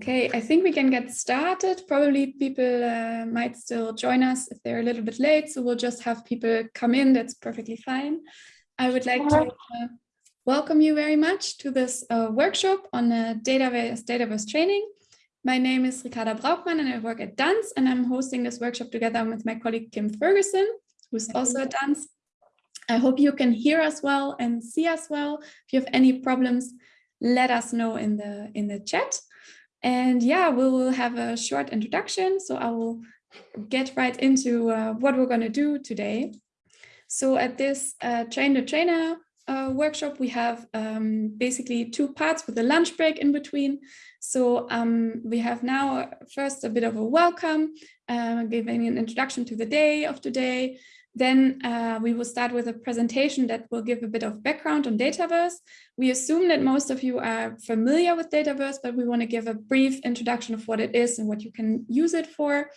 Okay, I think we can get started. Probably people uh, might still join us if they're a little bit late, so we'll just have people come in. That's perfectly fine. I would like to uh, welcome you very much to this uh, workshop on uh, Dataverse, Dataverse training. My name is Ricarda Braukmann and I work at DANS and I'm hosting this workshop together with my colleague Kim Ferguson, who's also at DANS. I hope you can hear us well and see us well. If you have any problems, let us know in the in the chat. And yeah, we will have a short introduction. So I will get right into uh, what we're going to do today. So at this uh, Train the Trainer uh, workshop, we have um, basically two parts with a lunch break in between. So um, we have now first a bit of a welcome, uh, giving an introduction to the day of today, then uh, we will start with a presentation that will give a bit of background on Dataverse. We assume that most of you are familiar with Dataverse, but we want to give a brief introduction of what it is and what you can use it for.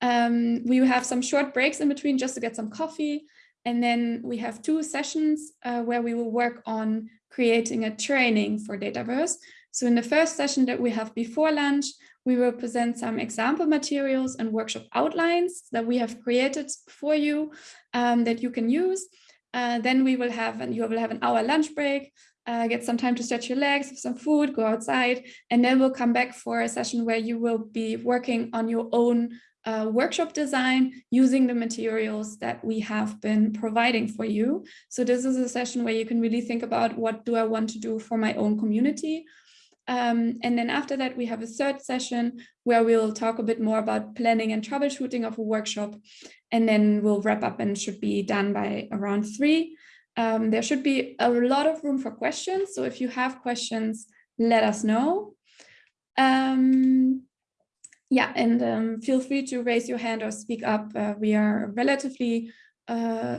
Um, we have some short breaks in between just to get some coffee. And then we have two sessions uh, where we will work on creating a training for Dataverse. So in the first session that we have before lunch, we will present some example materials and workshop outlines that we have created for you um, that you can use. Uh, then we will have, and you will have an hour lunch break, uh, get some time to stretch your legs, have some food, go outside, and then we'll come back for a session where you will be working on your own uh, workshop design using the materials that we have been providing for you. So this is a session where you can really think about what do I want to do for my own community? Um, and then after that, we have a third session where we'll talk a bit more about planning and troubleshooting of a workshop. And then we'll wrap up and should be done by around three. Um, there should be a lot of room for questions. So if you have questions, let us know. Um, yeah, and um, feel free to raise your hand or speak up. Uh, we are relatively, uh,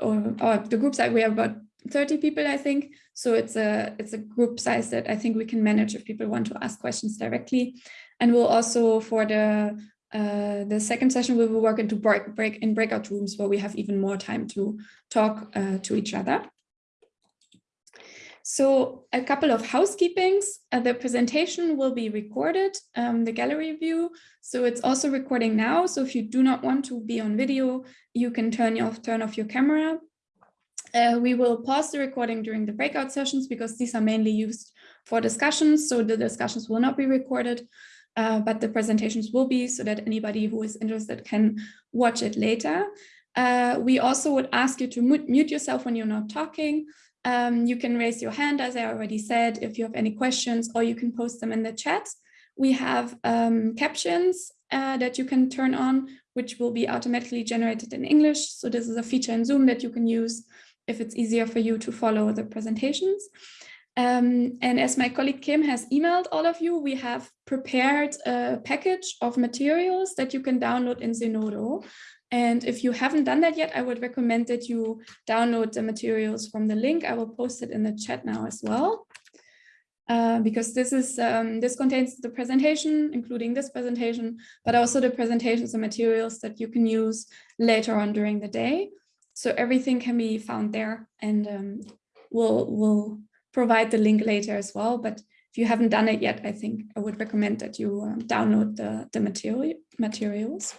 or, or the groups that we have about 30 people, I think. So it's a it's a group size that I think we can manage if people want to ask questions directly. And we'll also for the uh, the second session, we will work into break, break in breakout rooms where we have even more time to talk uh, to each other. So a couple of housekeepings. Uh, the presentation will be recorded, um, the gallery view. So it's also recording now. So if you do not want to be on video, you can turn off, turn off your camera. Uh, we will pause the recording during the breakout sessions because these are mainly used for discussions. So the discussions will not be recorded, uh, but the presentations will be so that anybody who is interested can watch it later. Uh, we also would ask you to mute yourself when you're not talking. Um, you can raise your hand, as I already said, if you have any questions, or you can post them in the chat. We have um, captions uh, that you can turn on, which will be automatically generated in English. So this is a feature in Zoom that you can use if it's easier for you to follow the presentations. Um, and as my colleague Kim has emailed all of you, we have prepared a package of materials that you can download in Zenodo. And if you haven't done that yet, I would recommend that you download the materials from the link. I will post it in the chat now as well. Uh, because this is um, this contains the presentation, including this presentation, but also the presentations and materials that you can use later on during the day. So everything can be found there and um, we'll, we'll provide the link later as well. But if you haven't done it yet, I think I would recommend that you um, download the, the material, materials.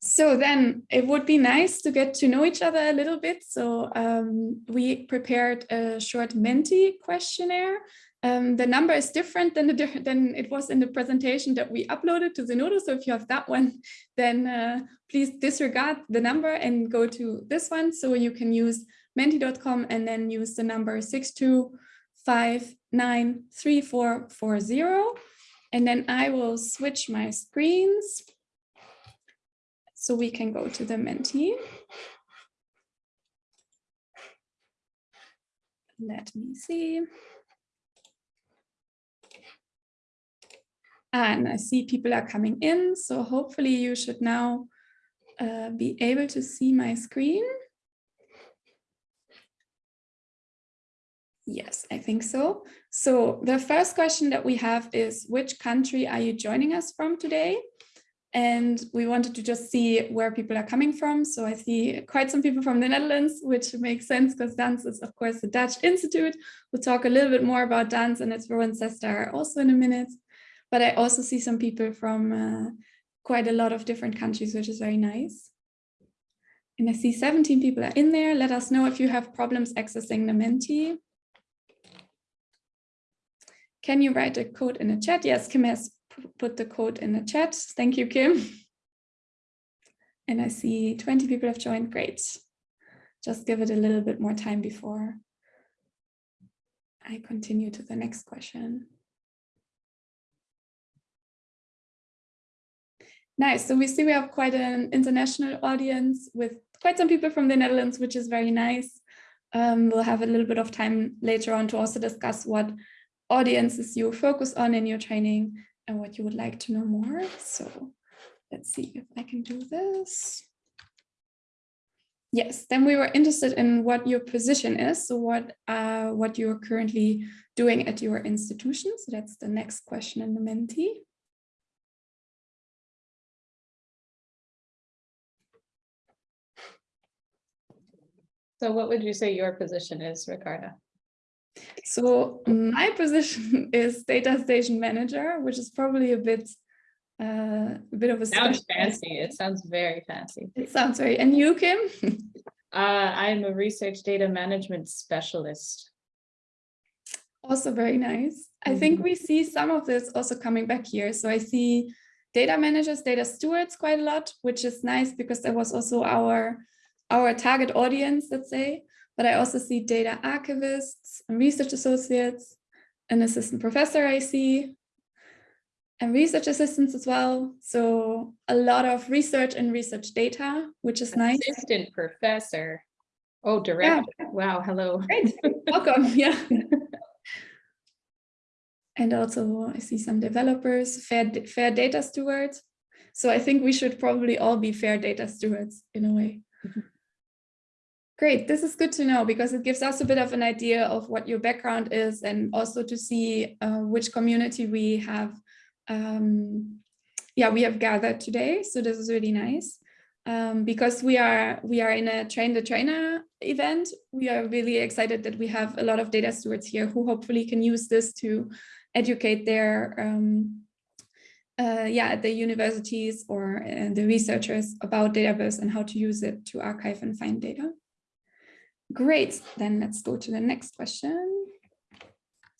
So then it would be nice to get to know each other a little bit. So um, we prepared a short Menti questionnaire um, the number is different than, the, than it was in the presentation that we uploaded to Zenodo. So if you have that one, then uh, please disregard the number and go to this one. So you can use menti.com and then use the number 62593440. And then I will switch my screens so we can go to the Menti. Let me see. And I see people are coming in, so hopefully you should now uh, be able to see my screen. Yes, I think so. So the first question that we have is, which country are you joining us from today? and we wanted to just see where people are coming from. So I see quite some people from the Netherlands, which makes sense because DANS is, of course, the Dutch Institute. We'll talk a little bit more about DANS and its Rowan also in a minute. But I also see some people from uh, quite a lot of different countries, which is very nice. And I see 17 people are in there. Let us know if you have problems accessing the Menti. Can you write a code in the chat? Yes, Kim has put the code in the chat. Thank you, Kim. And I see 20 people have joined. Great. Just give it a little bit more time before I continue to the next question. Nice. So we see we have quite an international audience with quite some people from the Netherlands, which is very nice. Um, we'll have a little bit of time later on to also discuss what audiences you focus on in your training and what you would like to know more. So let's see if I can do this. Yes, then we were interested in what your position is. So what, uh, what you're currently doing at your institution. So that's the next question in the Menti. So what would you say your position is, Ricarda? So my position is data station manager, which is probably a bit uh, a bit of a sounds fancy. It sounds very fancy. It sounds very. And you, Kim? uh, I'm a research data management specialist. Also very nice. Mm -hmm. I think mm-hmm. we see some of this also coming back here. So I see data managers, data stewards quite a lot, which is nice because that was also our our target audience, let's say but I also see data archivists and research associates, an assistant professor I see, and research assistants as well. So a lot of research and research data, which is nice. Assistant professor. Oh, director. Yeah. Wow, hello. Great, welcome, yeah. and also I see some developers, fair, fair data stewards. So I think we should probably all be fair data stewards in a way. Mm-hmm. Great, this is good to know because it gives us a bit of an idea of what your background is and also to see uh, which community we have um, yeah, we have gathered today. So this is really nice. Um, because we are we are in a train the trainer event. We are really excited that we have a lot of data stewards here who hopefully can use this to educate their um, uh, yeah the universities or uh, the researchers about Dataverse and how to use it to archive and find data. Great, then let's go to the next question.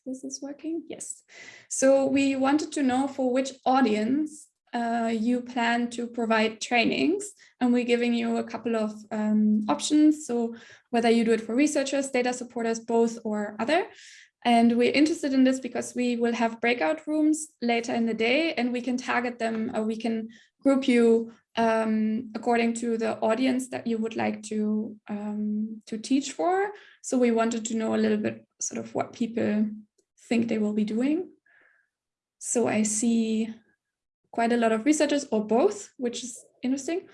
This is working, yes. So we wanted to know for which audience uh, you plan to provide trainings and we're giving you a couple of um, options. So whether you do it for researchers, data supporters, both or other. And we're interested in this because we will have breakout rooms later in the day and we can target them or we can group you um, according to the audience that you would like to um, to teach for. So we wanted to know a little bit sort of what people think they will be doing. So I see quite a lot of researchers or both, which is interesting.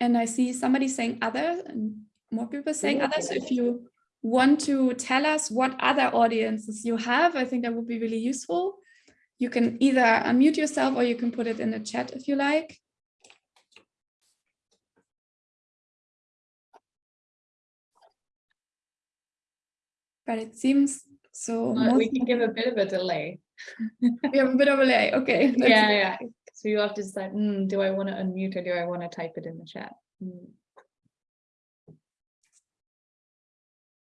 And I see somebody saying other and more people saying other. So if you want to tell us what other audiences you have, I think that would be really useful. You can either unmute yourself or you can put it in the chat if you like. But it seems so. Uh, we can give a bit of a delay. we have a bit of a delay. Okay. Yeah, yeah. So you have to decide, mm, do I want to unmute or do I want to type it in the chat? Mm.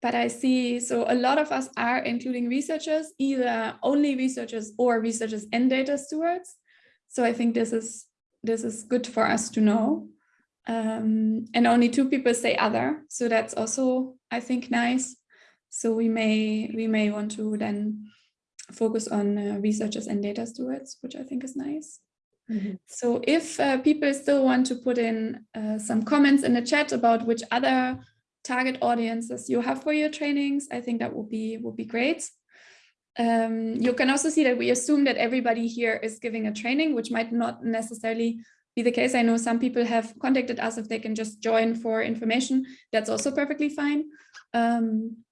But I see, so a lot of us are including researchers, either only researchers or researchers and data stewards. So I think this is this is good for us to know. Um, and only two people say other. So that's also, I think, nice. So we may we may want to then focus on uh, researchers and data stewards, which I think is nice. Mm -hmm. So if uh, people still want to put in uh, some comments in the chat about which other target audiences you have for your trainings, I think that would be would be great. Um, you can also see that we assume that everybody here is giving a training, which might not necessarily be the case. I know some people have contacted us if they can just join for information. That's also perfectly fine. Um,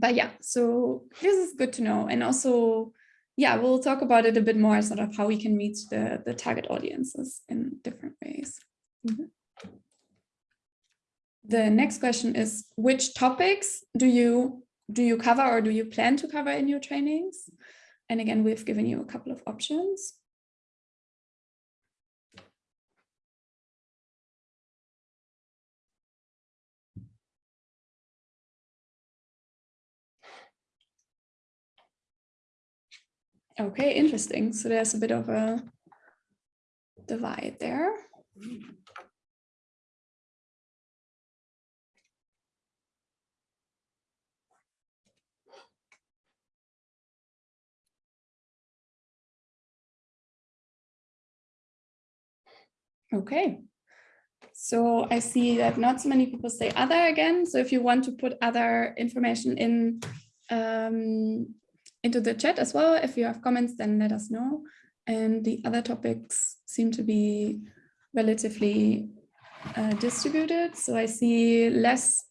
but yeah, so this is good to know. And also, yeah, we'll talk about it a bit more, sort of how we can reach the, the target audiences in different ways. Mm -hmm. The next question is, which topics do you do you cover or do you plan to cover in your trainings? And again, we've given you a couple of options. Okay, interesting. So there's a bit of a divide there. Okay. So I see that not so many people say other again. So if you want to put other information in um, into the chat as well, if you have comments, then let us know. And the other topics seem to be relatively uh, distributed. So I see less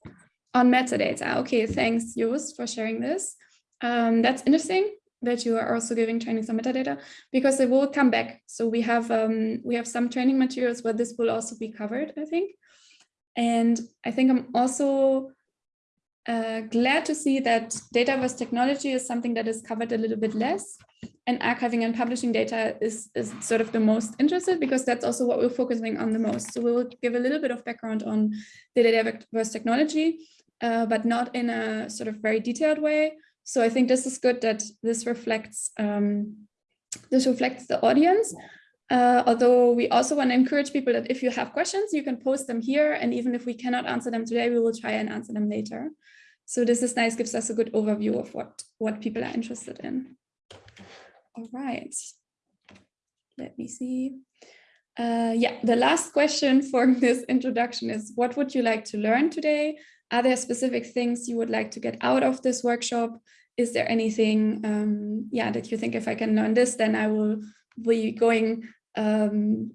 on metadata. Okay, thanks, Joost, for sharing this. Um, that's interesting that you are also giving trainings on metadata because they will come back. So we have um, we have some training materials where this will also be covered, I think. And I think I'm also uh, glad to see that Dataverse technology is something that is covered a little bit less and archiving and publishing data is, is sort of the most interested because that's also what we're focusing on the most. So we will give a little bit of background on the Dataverse technology, uh, but not in a sort of very detailed way. So I think this is good that this reflects um, this reflects the audience. Uh, although we also want to encourage people that if you have questions, you can post them here. And even if we cannot answer them today, we will try and answer them later. So this is nice, gives us a good overview of what, what people are interested in. All right. Let me see. Uh, yeah, the last question for this introduction is, what would you like to learn today? Are there specific things you would like to get out of this workshop? is there anything, um, yeah, that you think if I can learn this, then I will be going um,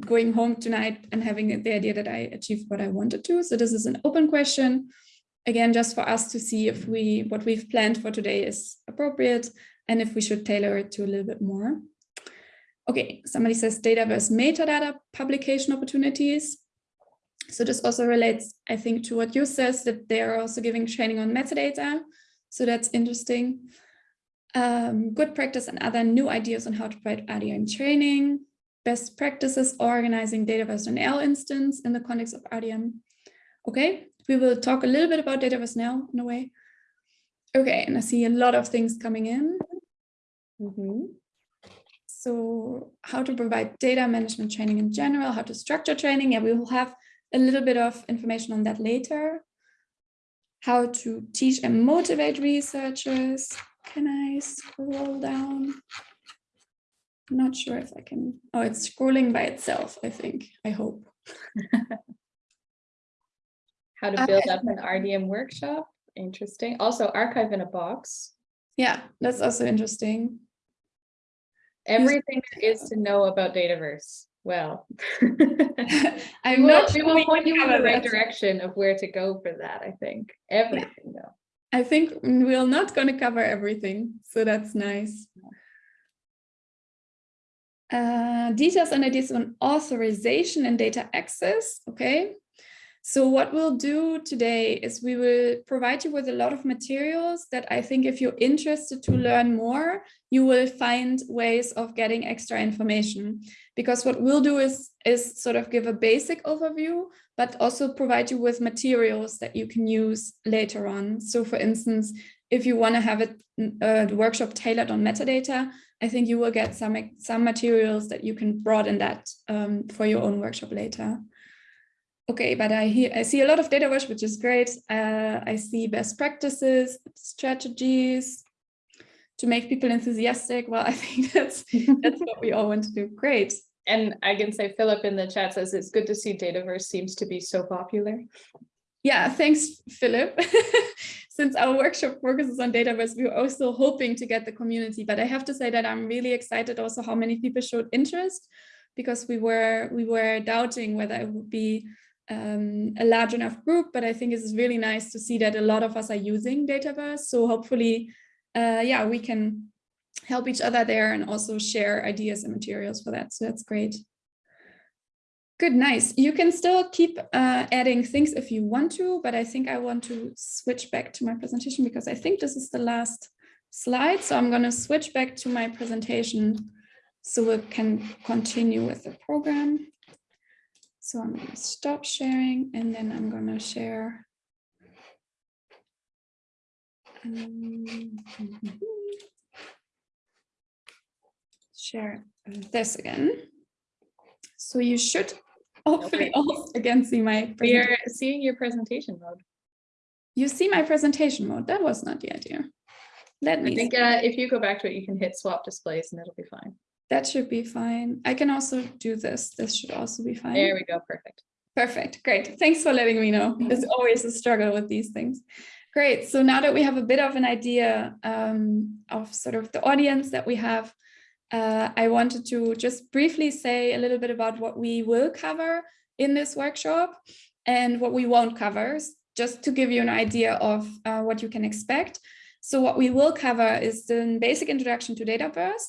going home tonight and having the idea that I achieved what I wanted to. So this is an open question. Again, just for us to see if we what we've planned for today is appropriate and if we should tailor it to a little bit more. Okay, somebody says Dataverse metadata publication opportunities. So this also relates, I think, to what you says that they are also giving training on metadata. So that's interesting. Um, good practice and other new ideas on how to provide RDM training, best practices organizing Dataverse NL instance in the context of RDM. Okay, we will talk a little bit about Dataverse now in a way. Okay, and I see a lot of things coming in. Mm -hmm. So how to provide data management training in general, how to structure training. Yeah, we will have a little bit of information on that later how to teach and motivate researchers. Can I scroll down? I'm not sure if I can. Oh, it's scrolling by itself, I think, I hope. how to build uh, up an RDM workshop. Interesting. Also archive in a box. Yeah, that's also interesting. Everything there is to know about Dataverse well i'm we not we will point you in the right direction of where to go for that i think everything yeah. though i think we're not going to cover everything so that's nice. Uh, details and ideas on authorization and data access okay so what we'll do today is we will provide you with a lot of materials that I think if you're interested to learn more, you will find ways of getting extra information. Because what we'll do is, is sort of give a basic overview, but also provide you with materials that you can use later on. So for instance, if you want to have a, a workshop tailored on metadata, I think you will get some, some materials that you can broaden that um, for your own workshop later okay, but I hear I see a lot of data wash, which is great. Uh, I see best practices, strategies to make people enthusiastic. Well, I think that's that's what we all want to do. Great. And I can say Philip in the chat says it's good to see Dataverse seems to be so popular. Yeah, thanks, Philip. Since our workshop focuses on Dataverse, we are also hoping to get the community. But I have to say that I'm really excited also how many people showed interest because we were we were doubting whether it would be um, a large enough group, but I think it's really nice to see that a lot of us are using Dataverse. So hopefully, uh, yeah, we can help each other there and also share ideas and materials for that. So that's great. Good, nice. You can still keep uh, adding things if you want to, but I think I want to switch back to my presentation because I think this is the last slide. So I'm going to switch back to my presentation so we can continue with the program. So I'm going to stop sharing and then I'm going to share. Um, share this again. So you should hopefully also again see my We are seeing your presentation mode. You see my presentation mode. That was not the idea. Let me I think uh, if you go back to it, you can hit swap displays and it'll be fine. That should be fine. I can also do this. This should also be fine. There we go, perfect. Perfect. Great. Thanks for letting me know. It's always a struggle with these things. Great. So now that we have a bit of an idea um, of sort of the audience that we have, uh, I wanted to just briefly say a little bit about what we will cover in this workshop and what we won't cover, just to give you an idea of uh, what you can expect. So what we will cover is the basic introduction to Dataverse,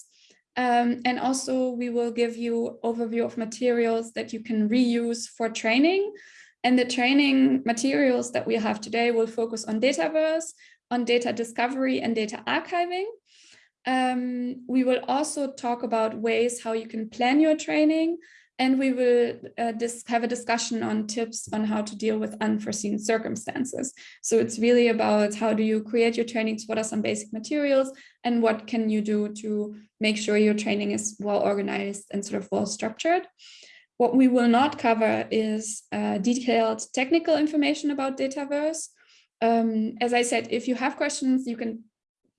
um, and also we will give you overview of materials that you can reuse for training. And the training materials that we have today will focus on Dataverse, on data discovery and data archiving. Um, we will also talk about ways how you can plan your training and we will uh, have a discussion on tips on how to deal with unforeseen circumstances. So it's really about how do you create your trainings, what are some basic materials, and what can you do to make sure your training is well organized and sort of well structured. What we will not cover is uh, detailed technical information about Dataverse. Um, as I said, if you have questions, you can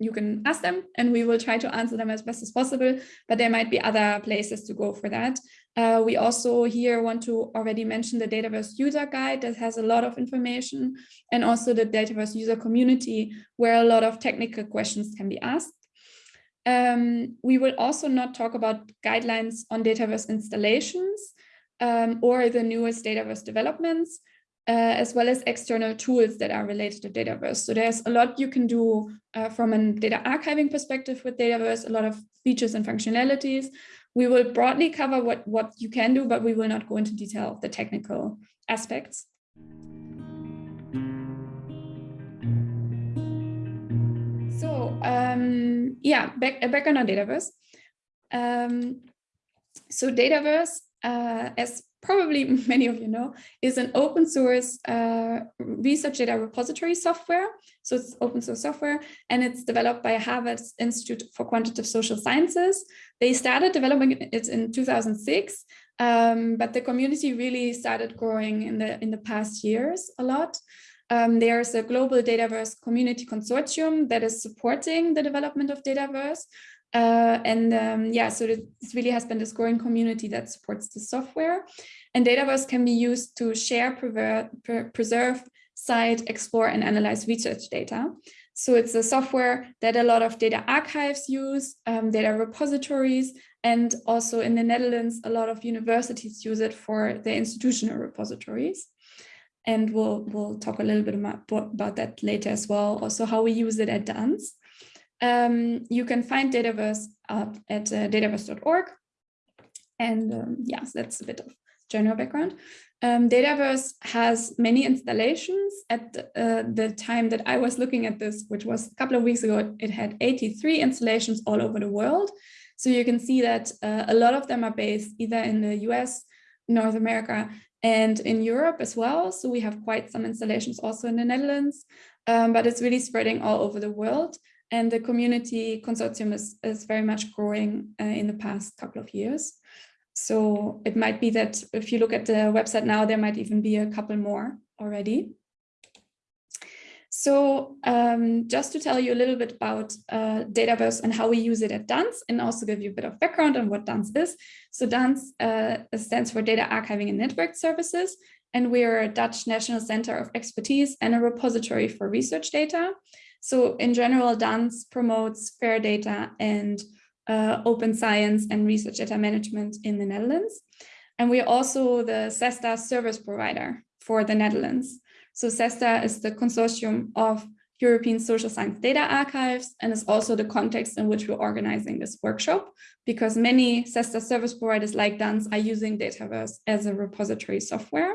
you can ask them and we will try to answer them as best as possible, but there might be other places to go for that. Uh, we also here want to already mention the Dataverse user guide that has a lot of information and also the Dataverse user community where a lot of technical questions can be asked. Um, we will also not talk about guidelines on Dataverse installations um, or the newest Dataverse developments, uh, as well as external tools that are related to Dataverse. So there's a lot you can do uh, from a data archiving perspective with Dataverse, a lot of features and functionalities. We will broadly cover what, what you can do, but we will not go into detail of the technical aspects. So um, yeah, back, back on Dataverse. Um, so Dataverse, uh, as probably many of you know, is an open source uh, research data repository software. So it's open source software and it's developed by Harvard Institute for Quantitative Social Sciences. They started developing it in 2006, um, but the community really started growing in the, in the past years a lot. Um, there's a global Dataverse community consortium that is supporting the development of Dataverse. Uh, and um, yeah, so this really has been this growing community that supports the software. And Dataverse can be used to share, preserve, cite, explore, and analyze research data. So it's a software that a lot of data archives use, um, data repositories, and also in the Netherlands, a lot of universities use it for their institutional repositories. And we'll, we'll talk a little bit about, about that later as well, also how we use it at DANS. Um, you can find Dataverse up at uh, dataverse.org. And um, yes, that's a bit of general background. Um, Dataverse has many installations. At the, uh, the time that I was looking at this, which was a couple of weeks ago, it had 83 installations all over the world. So you can see that uh, a lot of them are based either in the US, North America, and in Europe as well. So we have quite some installations also in the Netherlands, um, but it's really spreading all over the world. And the community consortium is, is very much growing uh, in the past couple of years. So it might be that if you look at the website now, there might even be a couple more already. So um, just to tell you a little bit about uh, Dataverse and how we use it at DANS and also give you a bit of background on what DANS is. So DANS uh, stands for Data Archiving and Network Services, and we are a Dutch National Center of Expertise and a repository for research data. So in general, DANS promotes fair data and uh, open science and research data management in the Netherlands. And we're also the CESSDA service provider for the Netherlands. So CESSDA is the consortium of European Social Science Data Archives, and is also the context in which we're organizing this workshop, because many CESSDA service providers like DANS are using Dataverse as a repository software.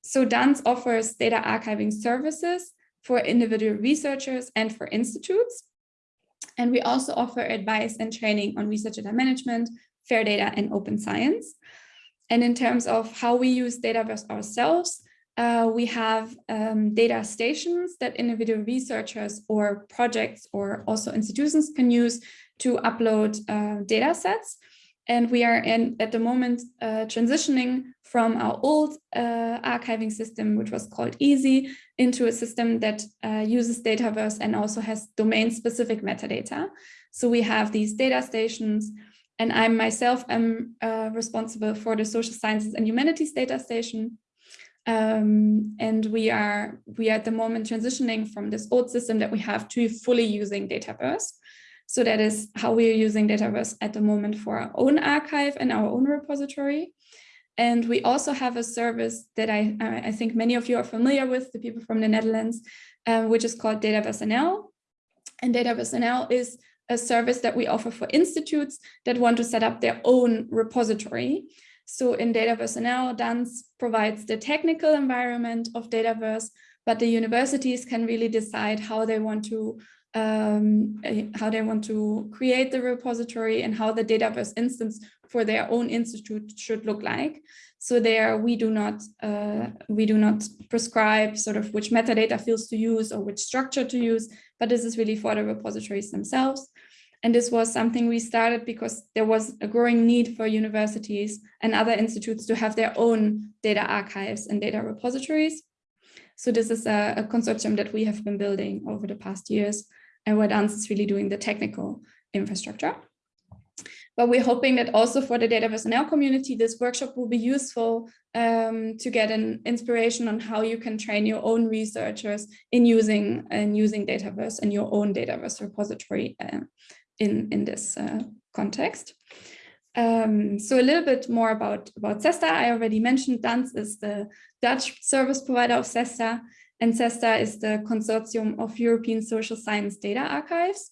So DANS offers data archiving services for individual researchers and for institutes. And we also offer advice and training on research data management, fair data, and open science. And in terms of how we use Dataverse ourselves, uh, we have um, data stations that individual researchers or projects or also institutions can use to upload uh, data sets. And we are in at the moment uh, transitioning from our old uh, archiving system, which was called EASY, into a system that uh, uses Dataverse and also has domain specific metadata. So we have these data stations and I myself am uh, responsible for the social sciences and humanities data station. Um, and we are we are at the moment transitioning from this old system that we have to fully using Dataverse. So that is how we are using Dataverse at the moment for our own archive and our own repository. And we also have a service that I, I think many of you are familiar with, the people from the Netherlands, um, which is called Dataverse NL. And Dataverse NL is a service that we offer for institutes that want to set up their own repository. So in Dataverse NL, DANS provides the technical environment of Dataverse, but the universities can really decide how they want to um, eh, how they want to create the repository and how the Dataverse instance for their own institute should look like. So there we do not uh, we do not prescribe sort of which metadata fields to use or which structure to use, but this is really for the repositories themselves. And this was something we started because there was a growing need for universities and other institutes to have their own data archives and data repositories. So this is a, a consortium that we have been building over the past years and where DANS is really doing the technical infrastructure. But we're hoping that also for the Dataverse NL community, this workshop will be useful um, to get an inspiration on how you can train your own researchers in using and using Dataverse and your own Dataverse repository uh, in, in this uh, context. Um, so a little bit more about, about CESSDA. I already mentioned DANS is the Dutch service provider of CESSDA, and CESSDA is the consortium of European social science data archives.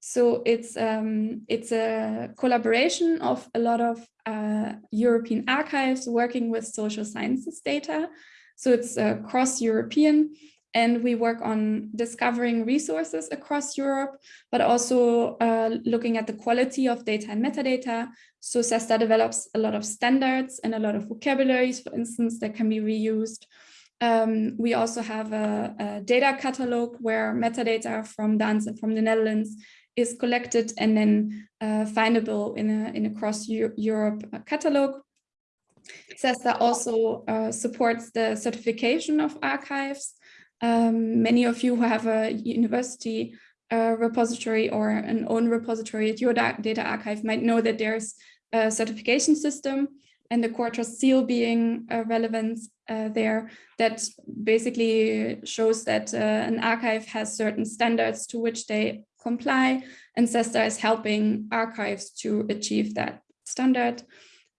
So it's um, it's a collaboration of a lot of uh, European archives working with social sciences data. So it's uh, cross-European and we work on discovering resources across Europe, but also uh, looking at the quality of data and metadata. So CESSDA develops a lot of standards and a lot of vocabularies, for instance, that can be reused. Um, we also have a, a, data catalog where metadata from DANS and from the Netherlands is collected and then uh, findable in a, in a cross Europe catalog. CESSDA also uh, supports the certification of archives. Um, many of you who have a university uh, repository or an own repository at your data archive might know that there's a certification system and the trust seal being uh, relevant uh, there that basically shows that uh, an archive has certain standards to which they comply and CESSDA is helping archives to achieve that standard.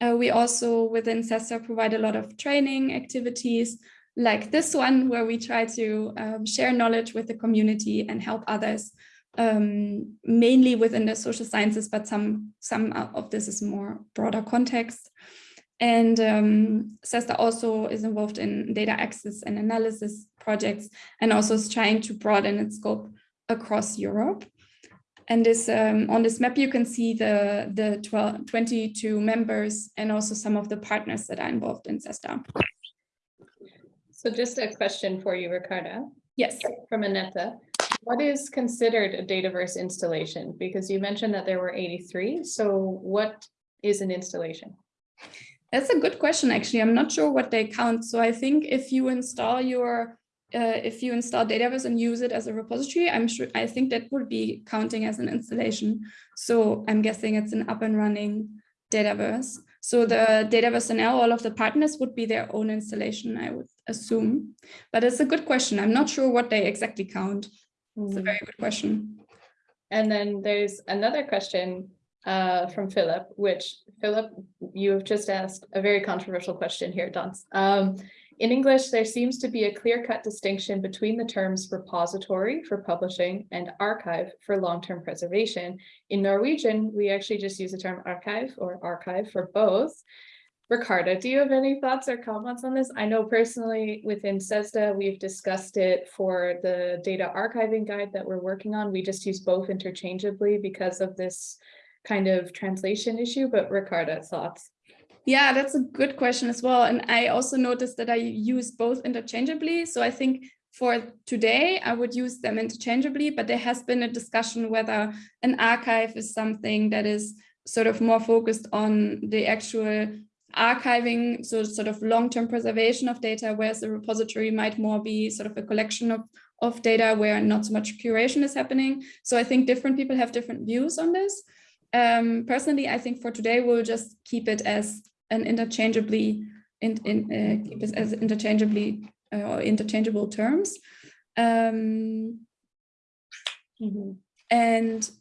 Uh, we also within CESSDA provide a lot of training activities like this one, where we try to um, share knowledge with the community and help others, um, mainly within the social sciences, but some, some of this is more broader context. And um, CESSDA also is involved in data access and analysis projects, and also is trying to broaden its scope across Europe. And this um, on this map, you can see the, the 12, 22 members and also some of the partners that are involved in CESSDA. So just a question for you, Ricarda. Yes. From Aneta. What is considered a Dataverse installation? Because you mentioned that there were 83. So what is an installation? That's a good question, actually. I'm not sure what they count. So I think if you install your uh, if you install Dataverse and use it as a repository, I'm sure I think that would be counting as an installation. So I'm guessing it's an up and running Dataverse. So the Dataverse NL, all of the partners would be their own installation, I would assume. But it's a good question. I'm not sure what they exactly count. It's a hmm. very good question. And then there's another question uh, from Philip, which Philip, you have just asked a very controversial question here, DANS. Um, in English, there seems to be a clear-cut distinction between the terms repository for publishing and archive for long-term preservation. In Norwegian, we actually just use the term archive or archive for both. Ricarda, do you have any thoughts or comments on this? I know personally within CESSDA, we've discussed it for the data archiving guide that we're working on. We just use both interchangeably because of this kind of translation issue, but Ricarda, thoughts? Yeah, that's a good question as well. And I also noticed that I use both interchangeably. So I think for today, I would use them interchangeably, but there has been a discussion whether an archive is something that is sort of more focused on the actual archiving, so sort of long-term preservation of data, whereas the repository might more be sort of a collection of, of data where not so much curation is happening. So I think different people have different views on this. Um, personally, I think for today, we'll just keep it as an interchangeably in, in uh, keep it as interchangeably uh, or interchangeable terms. Um, mm -hmm. And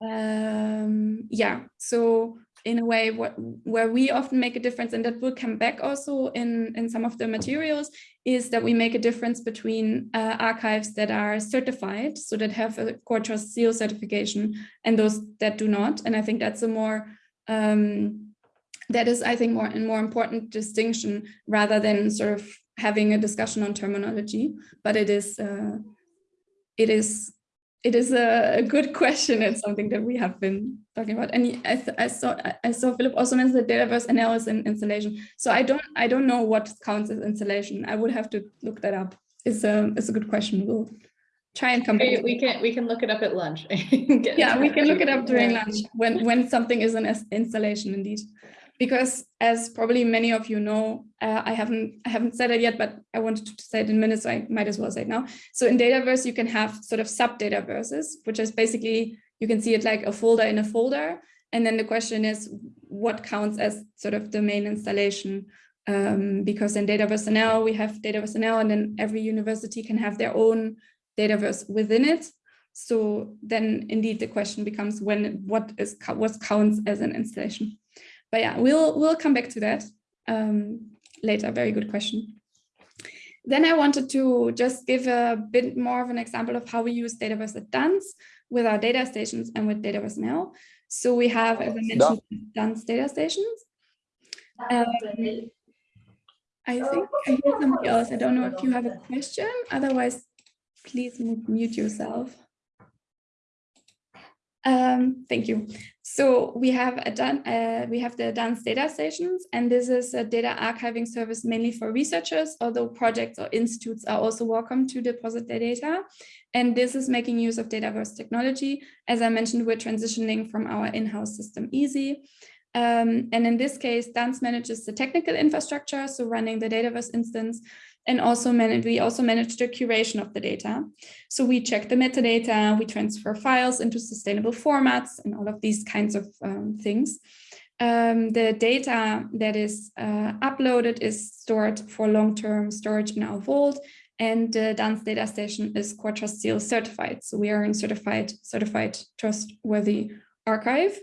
um, yeah, so in a way what, where we often make a difference and that will come back also in, in some of the materials is that we make a difference between uh, archives that are certified, so that have a core trust seal certification and those that do not. And I think that's a more um, that is, I think, more and more important distinction rather than sort of having a discussion on terminology. But it is, uh, it is, it is a, a, good question. It's something that we have been talking about. And I, I saw, I saw Philip also mentioned the Dataverse analysis and installation. So I don't, I don't know what counts as installation. I would have to look that up. It's a, it's a good question. We'll try and come back. We can we can look it up at lunch. yeah, we can look it up during lunch when when something is an installation indeed because as probably many of you know, uh, I haven't I haven't said it yet, but I wanted to say it in minutes, so I might as well say it now. So in Dataverse, you can have sort of sub Dataverses, which is basically, you can see it like a folder in a folder. And then the question is, what counts as sort of the main installation? Um, because in Dataverse NL, we have Dataverse NL, and then every university can have their own Dataverse within it. So then indeed the question becomes when what is what counts as an installation but yeah, we'll we'll come back to that um, later. Very good question. Then I wanted to just give a bit more of an example of how we use Dataverse at DANS with our data stations and with Dataverse NL. So we have, as I mentioned, DANS data stations. Um, I think I hear somebody else. I don't know if you have a question. Otherwise, please mute yourself. Um, thank you. So we have a done uh, we have the DANS data stations, and this is a data archiving service mainly for researchers, although projects or institutes are also welcome to deposit their data. And this is making use of Dataverse technology. As I mentioned, we're transitioning from our in-house system Easy. Um, and in this case, DANS manages the technical infrastructure, so running the Dataverse instance, and also manage, we also manage the curation of the data. So we check the metadata, we transfer files into sustainable formats and all of these kinds of um, things. Um, the data that is uh, uploaded is stored for long-term storage in our vault and the DANS data station is Core Trust Seal certified. So we are in certified, certified trustworthy archive.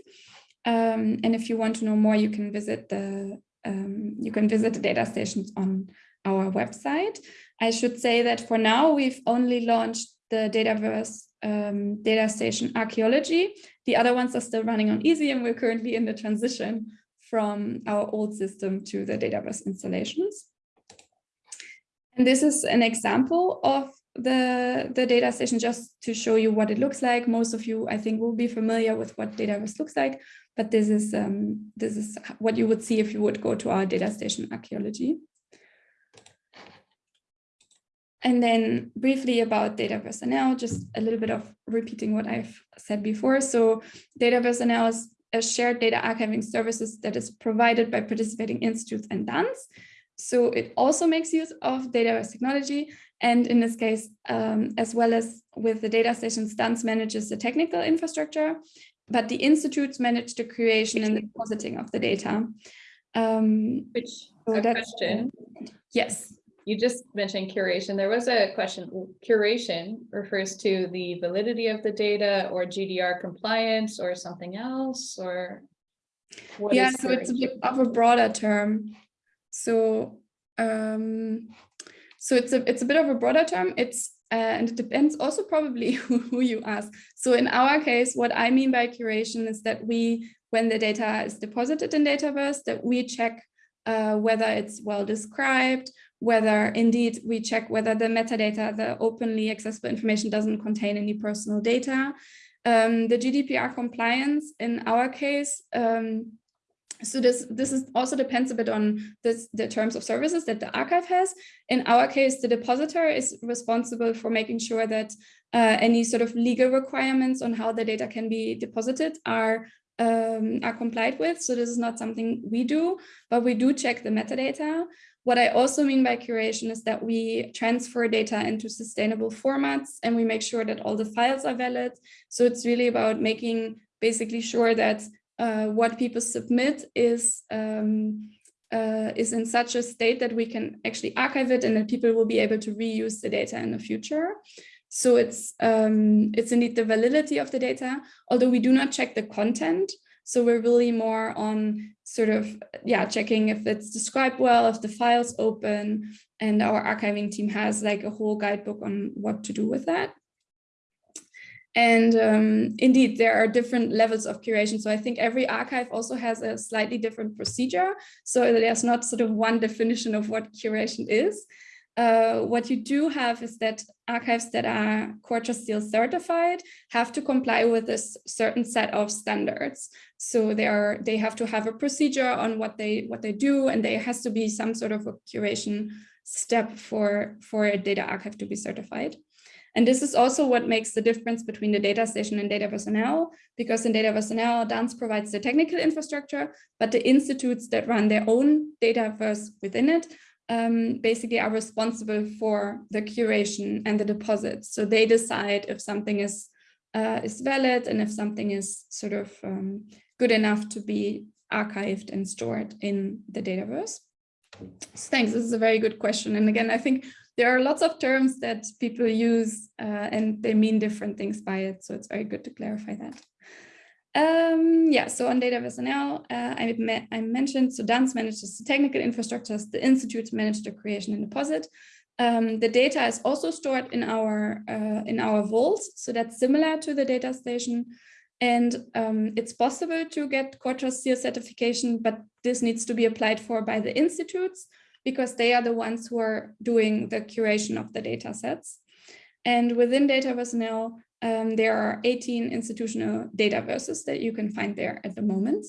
Um, and if you want to know more, you can visit the um, you can visit the data stations on our website. I should say that for now, we've only launched the Dataverse um, data station archaeology. The other ones are still running on easy and we're currently in the transition from our old system to the Dataverse installations. And this is an example of the, the data station just to show you what it looks like. Most of you, I think, will be familiar with what Dataverse looks like, but this is, um, this is what you would see if you would go to our data station archaeology. And then briefly about Dataverse NL, just a little bit of repeating what I've said before. So Dataverse NL is a shared data archiving services that is provided by participating institutes and DANS. So it also makes use of Dataverse technology. And in this case, um, as well as with the data stations, DANS manages the technical infrastructure, but the institutes manage the creation and the depositing of the data. Um, Which so question. Yes you just mentioned curation. There was a question, curation refers to the validity of the data or GDPR compliance or something else or? yeah, so it's a bit of a broader term. So um, so it's a it's a bit of a broader term. It's uh, and it depends also probably who you ask. So in our case, what I mean by curation is that we, when the data is deposited in Dataverse, that we check uh, whether it's well described, whether indeed we check whether the metadata, the openly accessible information doesn't contain any personal data. Um, the GDPR compliance in our case um, so this this is also depends a bit on this, the terms of services that the archive has. In our case, the depositor is responsible for making sure that uh, any sort of legal requirements on how the data can be deposited are um, are complied with. So this is not something we do, but we do check the metadata. What I also mean by curation is that we transfer data into sustainable formats and we make sure that all the files are valid. So it's really about making basically sure that uh, what people submit is um, uh, is in such a state that we can actually archive it and that people will be able to reuse the data in the future. So it's um, it's indeed the validity of the data, although we do not check the content. So we're really more on sort of, yeah, checking if it's described well, if the file's open, and our archiving team has like a whole guidebook on what to do with that. And um, indeed, there are different levels of curation. So I think every archive also has a slightly different procedure. So there's not sort of one definition of what curation is. Uh, what you do have is that archives that are Trust Seal certified have to comply with a certain set of standards. So they are they have to have a procedure on what they what they do, and there has to be some sort of a curation step for for a data archive to be certified. And this is also what makes the difference between the data station and Dataverse NL, because in Dataverse NL, DANS provides the technical infrastructure, but the institutes that run their own Dataverse within it um, basically are responsible for the curation and the deposits. So they decide if something is uh, is valid and if something is sort of um, good enough to be archived and stored in the Dataverse. So thanks, this is a very good question. And again, I think there are lots of terms that people use uh, and they mean different things by it. So it's very good to clarify that. Um, yeah, so on Dataverse NL, uh, I, I, mentioned, so DANS manages the technical infrastructures, the institutes manage the creation and deposit. Um, the data is also stored in our uh, in our vaults, so that's similar to the data station. And um, it's possible to get Trust Seal certification, but this needs to be applied for by the institutes because they are the ones who are doing the curation of the data sets. And within Dataverse NL, um, there are 18 institutional dataverses that you can find there at the moment.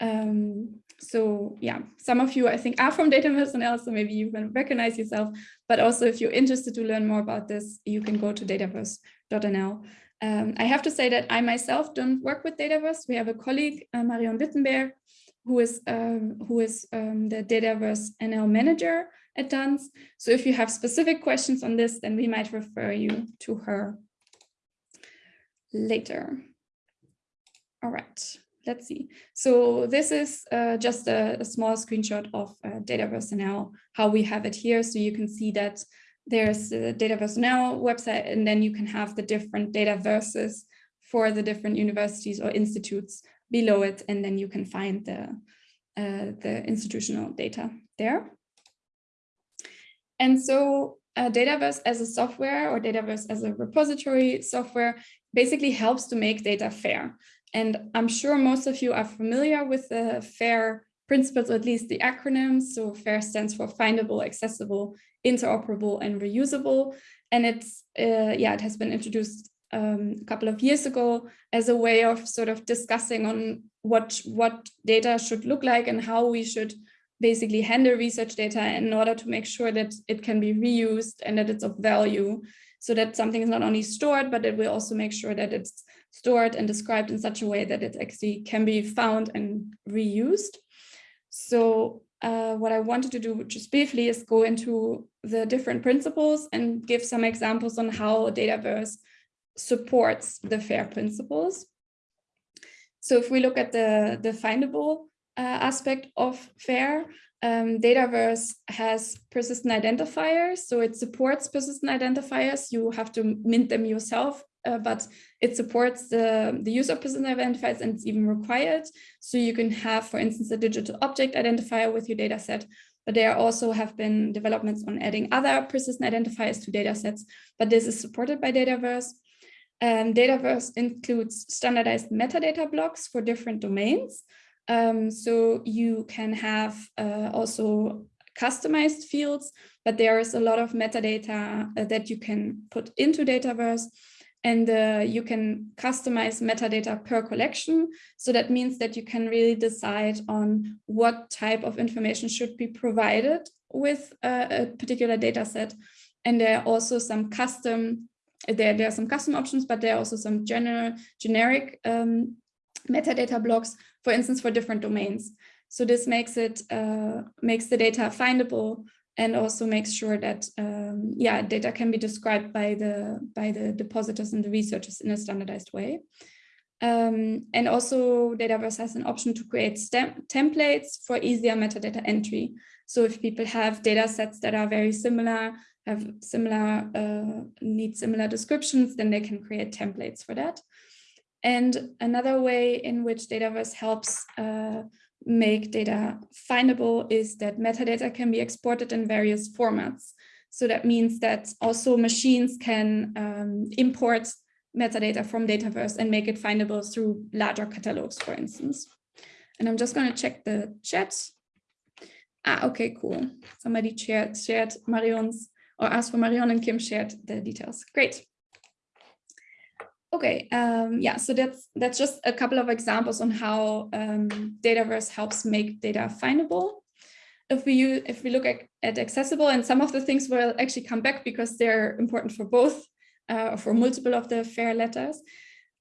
Um, so yeah, some of you I think are from Dataverse NL, so maybe you can recognize yourself, but also if you're interested to learn more about this, you can go to dataverse.nl. Um, I have to say that I myself don't work with Dataverse. We have a colleague, uh, Marion Wittenberg, who is um, who is um, the Dataverse NL manager at DANS. So if you have specific questions on this, then we might refer you to her later. All right, let's see. So this is uh, just a, a, small screenshot of uh, Dataverse NL, how we have it here. So you can see that there's a Dataverse NL website, and then you can have the different Dataverses for the different universities or institutes below it, and then you can find the, uh, the institutional data there. And so uh, Dataverse as a software or Dataverse as a repository software basically helps to make data fair. And I'm sure most of you are familiar with the FAIR principles, or at least the acronyms. So FAIR stands for findable, accessible, interoperable, and reusable. And it's, uh, yeah, it has been introduced um, a couple of years ago as a way of sort of discussing on what what data should look like and how we should basically handle research data in order to make sure that it can be reused and that it's of value so that something is not only stored but it will also make sure that it's stored and described in such a way that it actually can be found and reused so uh, what I wanted to do just briefly is go into the different principles and give some examples on how Dataverse supports the FAIR principles. So if we look at the, the findable uh, aspect of FAIR, um, Dataverse has persistent identifiers, so it supports persistent identifiers. You have to mint them yourself, uh, but it supports the, the use of persistent identifiers and it's even required. So you can have, for instance, a digital object identifier with your dataset, but there also have been developments on adding other persistent identifiers to data sets, but this is supported by Dataverse. Dataverse includes standardized metadata blocks for different domains. Um, so you can have uh, also customized fields, but there is a lot of metadata uh, that you can put into Dataverse and uh, you can customize metadata per collection. So that means that you can really decide on what type of information should be provided with uh, a particular data set. And there are also some custom, there, there are some custom options, but there are also some general generic um, metadata blocks, for instance, for different domains. So this makes it uh, makes the data findable and also makes sure that um, yeah data can be described by the by the depositors and the researchers in a standardized way. Um, and also Dataverse has an option to create templates for easier metadata entry. So if people have data sets that are very similar, have similar, uh, need similar descriptions, then they can create templates for that. And another way in which Dataverse helps uh, make data findable is that metadata can be exported in various formats. So that means that also machines can um, import metadata from Dataverse and make it findable through larger catalogs, for instance. And I'm just going to check the chat. Ah, okay, cool. Somebody shared, shared Marion's or asked for Marion and Kim shared the details. Great. Okay, um, yeah, so that's that's just a couple of examples on how um, Dataverse helps make data findable. If we use, if we look at, at accessible, and some of the things will actually come back because they're important for both, uh, for multiple of the FAIR letters.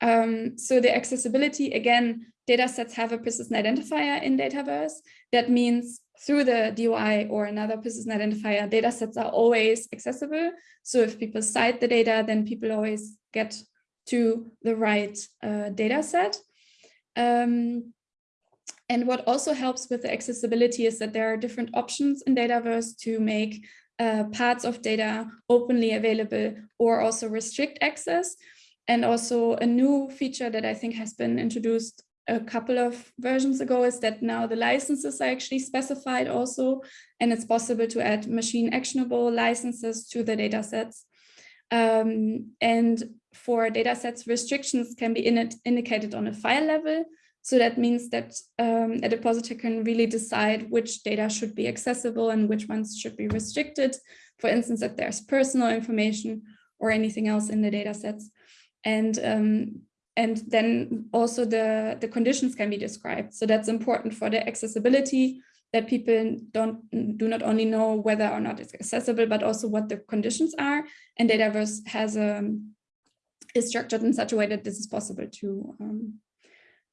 Um, so the accessibility, again, data sets have a persistent identifier in Dataverse. That means through the DOI or another persistent identifier, data sets are always accessible. So if people cite the data, then people always get to the right uh, data set. Um, and what also helps with the accessibility is that there are different options in Dataverse to make uh, parts of data openly available or also restrict access. And also a new feature that I think has been introduced a couple of versions ago is that now the licenses are actually specified also, and it's possible to add machine actionable licenses to the data sets. Um, and for datasets, restrictions can be in indicated on a file level. So that means that um, a depositor can really decide which data should be accessible and which ones should be restricted. For instance, if there's personal information or anything else in the datasets. And um, and then also the, the conditions can be described. So that's important for the accessibility that people don't do not only know whether or not it's accessible, but also what the conditions are. And Dataverse has a um, is structured in such a way that this is possible to um,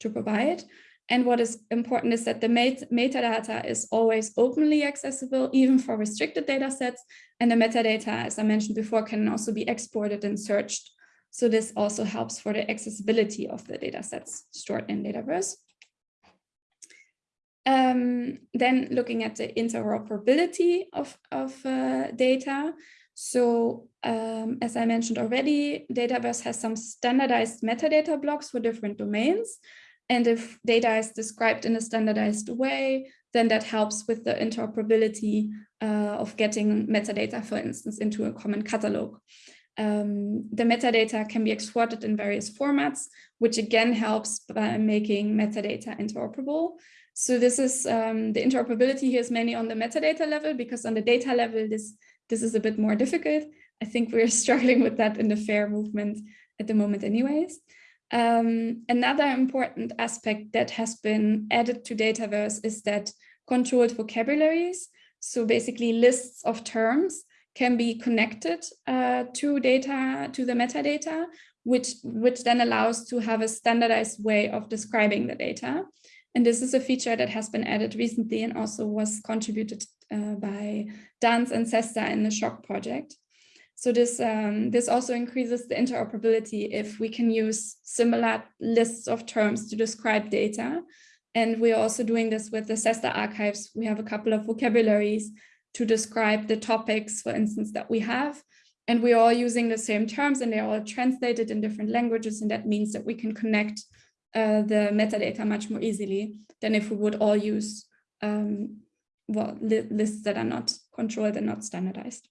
to provide. And what is important is that the met metadata is always openly accessible, even for restricted data sets. And the metadata, as I mentioned before, can also be exported and searched. So this also helps for the accessibility of the data sets stored in Dataverse. Um, then looking at the interoperability of, of uh, data. So um, as I mentioned already, Dataverse has some standardized metadata blocks for different domains. And if data is described in a standardized way, then that helps with the interoperability uh, of getting metadata, for instance, into a common catalog. Um, the metadata can be exported in various formats, which again helps by making metadata interoperable. So this is um, the interoperability here is mainly on the metadata level because on the data level, this, this is a bit more difficult. I think we're struggling with that in the FAIR movement at the moment anyways. Um, another important aspect that has been added to Dataverse is that controlled vocabularies, so basically lists of terms can be connected uh, to data, to the metadata, which, which then allows to have a standardized way of describing the data. And this is a feature that has been added recently and also was contributed uh, by DANS and CESSDA in the SSHOC project. So this, um, this also increases the interoperability if we can use similar lists of terms to describe data. And we're also doing this with the CESSDA archives. We have a couple of vocabularies to describe the topics, for instance, that we have. And we're all using the same terms and they're all translated in different languages. And that means that we can connect uh, the metadata much more easily than if we would all use um, well, li lists that are not controlled and not standardized.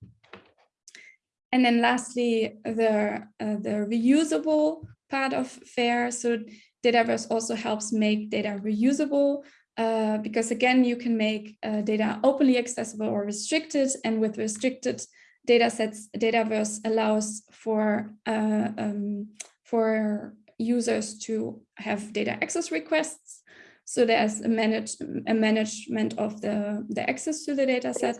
And then lastly, the, uh, the reusable part of FAIR. So Dataverse also helps make data reusable uh, because again, you can make uh, data openly accessible or restricted. And with restricted data sets, Dataverse allows for, uh, um, for users to have data access requests. So there's a, manage, a management of the, the access to the data set.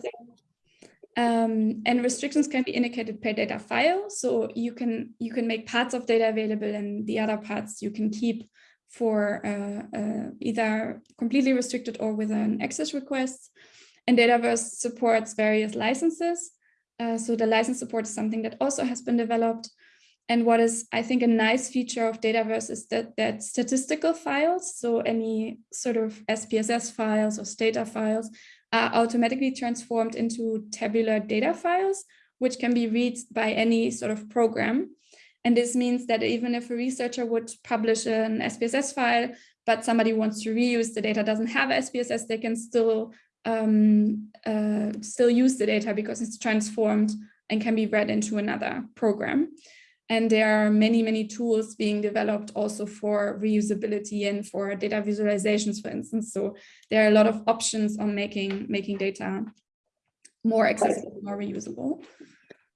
Um, and restrictions can be indicated per data file. So you can you can make parts of data available and the other parts you can keep for uh, uh, either completely restricted or with an access request. And Dataverse supports various licenses. Uh, so the license support is something that also has been developed. And what is, I think, a nice feature of Dataverse is that, that statistical files, so any sort of SPSS files or Stata files, are automatically transformed into tabular data files, which can be read by any sort of program. And this means that even if a researcher would publish an SPSS file, but somebody wants to reuse the data doesn't have SPSS, they can still um, uh, still use the data because it's transformed and can be read into another program. And there are many, many tools being developed also for reusability and for data visualizations, for instance. So there are a lot of options on making, making data more accessible, more reusable.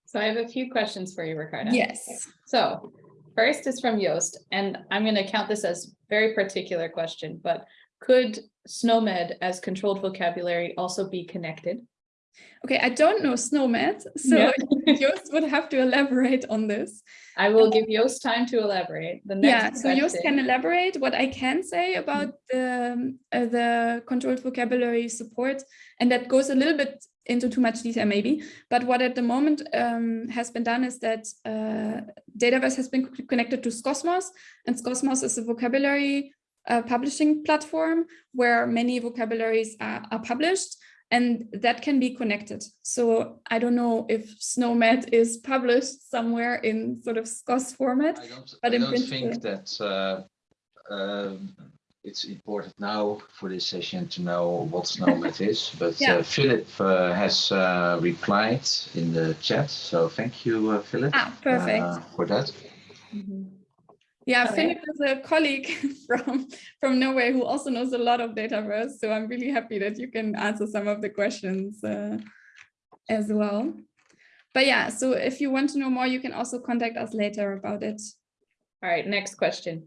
So I have a few questions for you, Ricarda. Yes. So first is from Joost, and I'm going to count this as very particular question, but could SNOMED as controlled vocabulary also be connected? Okay, I don't know SNOMED, so yeah. Joost would have to elaborate on this. I will give Joost time to elaborate. The next yeah, so Joost can elaborate. What I can say about the, uh, the controlled vocabulary support, and that goes a little bit into too much detail maybe, but what at the moment um, has been done is that uh, Dataverse has been connected to Skosmos, and Skosmos is a vocabulary uh, publishing platform where many vocabularies are, are published and that can be connected. So I don't know if SNOMED is published somewhere in sort of SKOS format. I don't, but I don't think that uh, uh, it's important now for this session to know what SNOMED is, but yeah. uh, Philip uh, has uh, replied in the chat. So thank you, uh, Philip, ah, perfect. for that. Yeah, okay. Philip is a colleague from, from Norway who also knows a lot of Dataverse. So I'm really happy that you can answer some of the questions uh, as well. But yeah, so if you want to know more, you can also contact us later about it. All right, next question.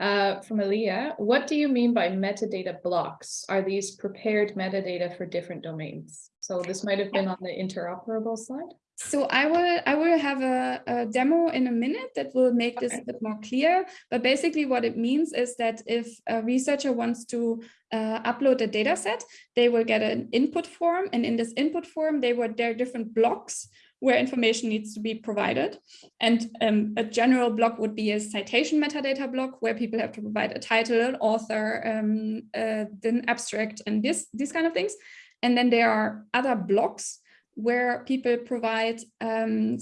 Uh, from Aliyah, what do you mean by metadata blocks? Are these prepared metadata for different domains? So this might have been on the interoperable slide. So I will I will have a, a, demo in a minute that will make this a bit more clear. But basically what it means is that if a researcher wants to uh, upload a data set, they will get an input form. And in this input form, they were there are different blocks where information needs to be provided. And um, a general block would be a citation metadata block where people have to provide a title, an author, um, uh, then abstract and this, these kind of things. And then there are other blocks where people provide um,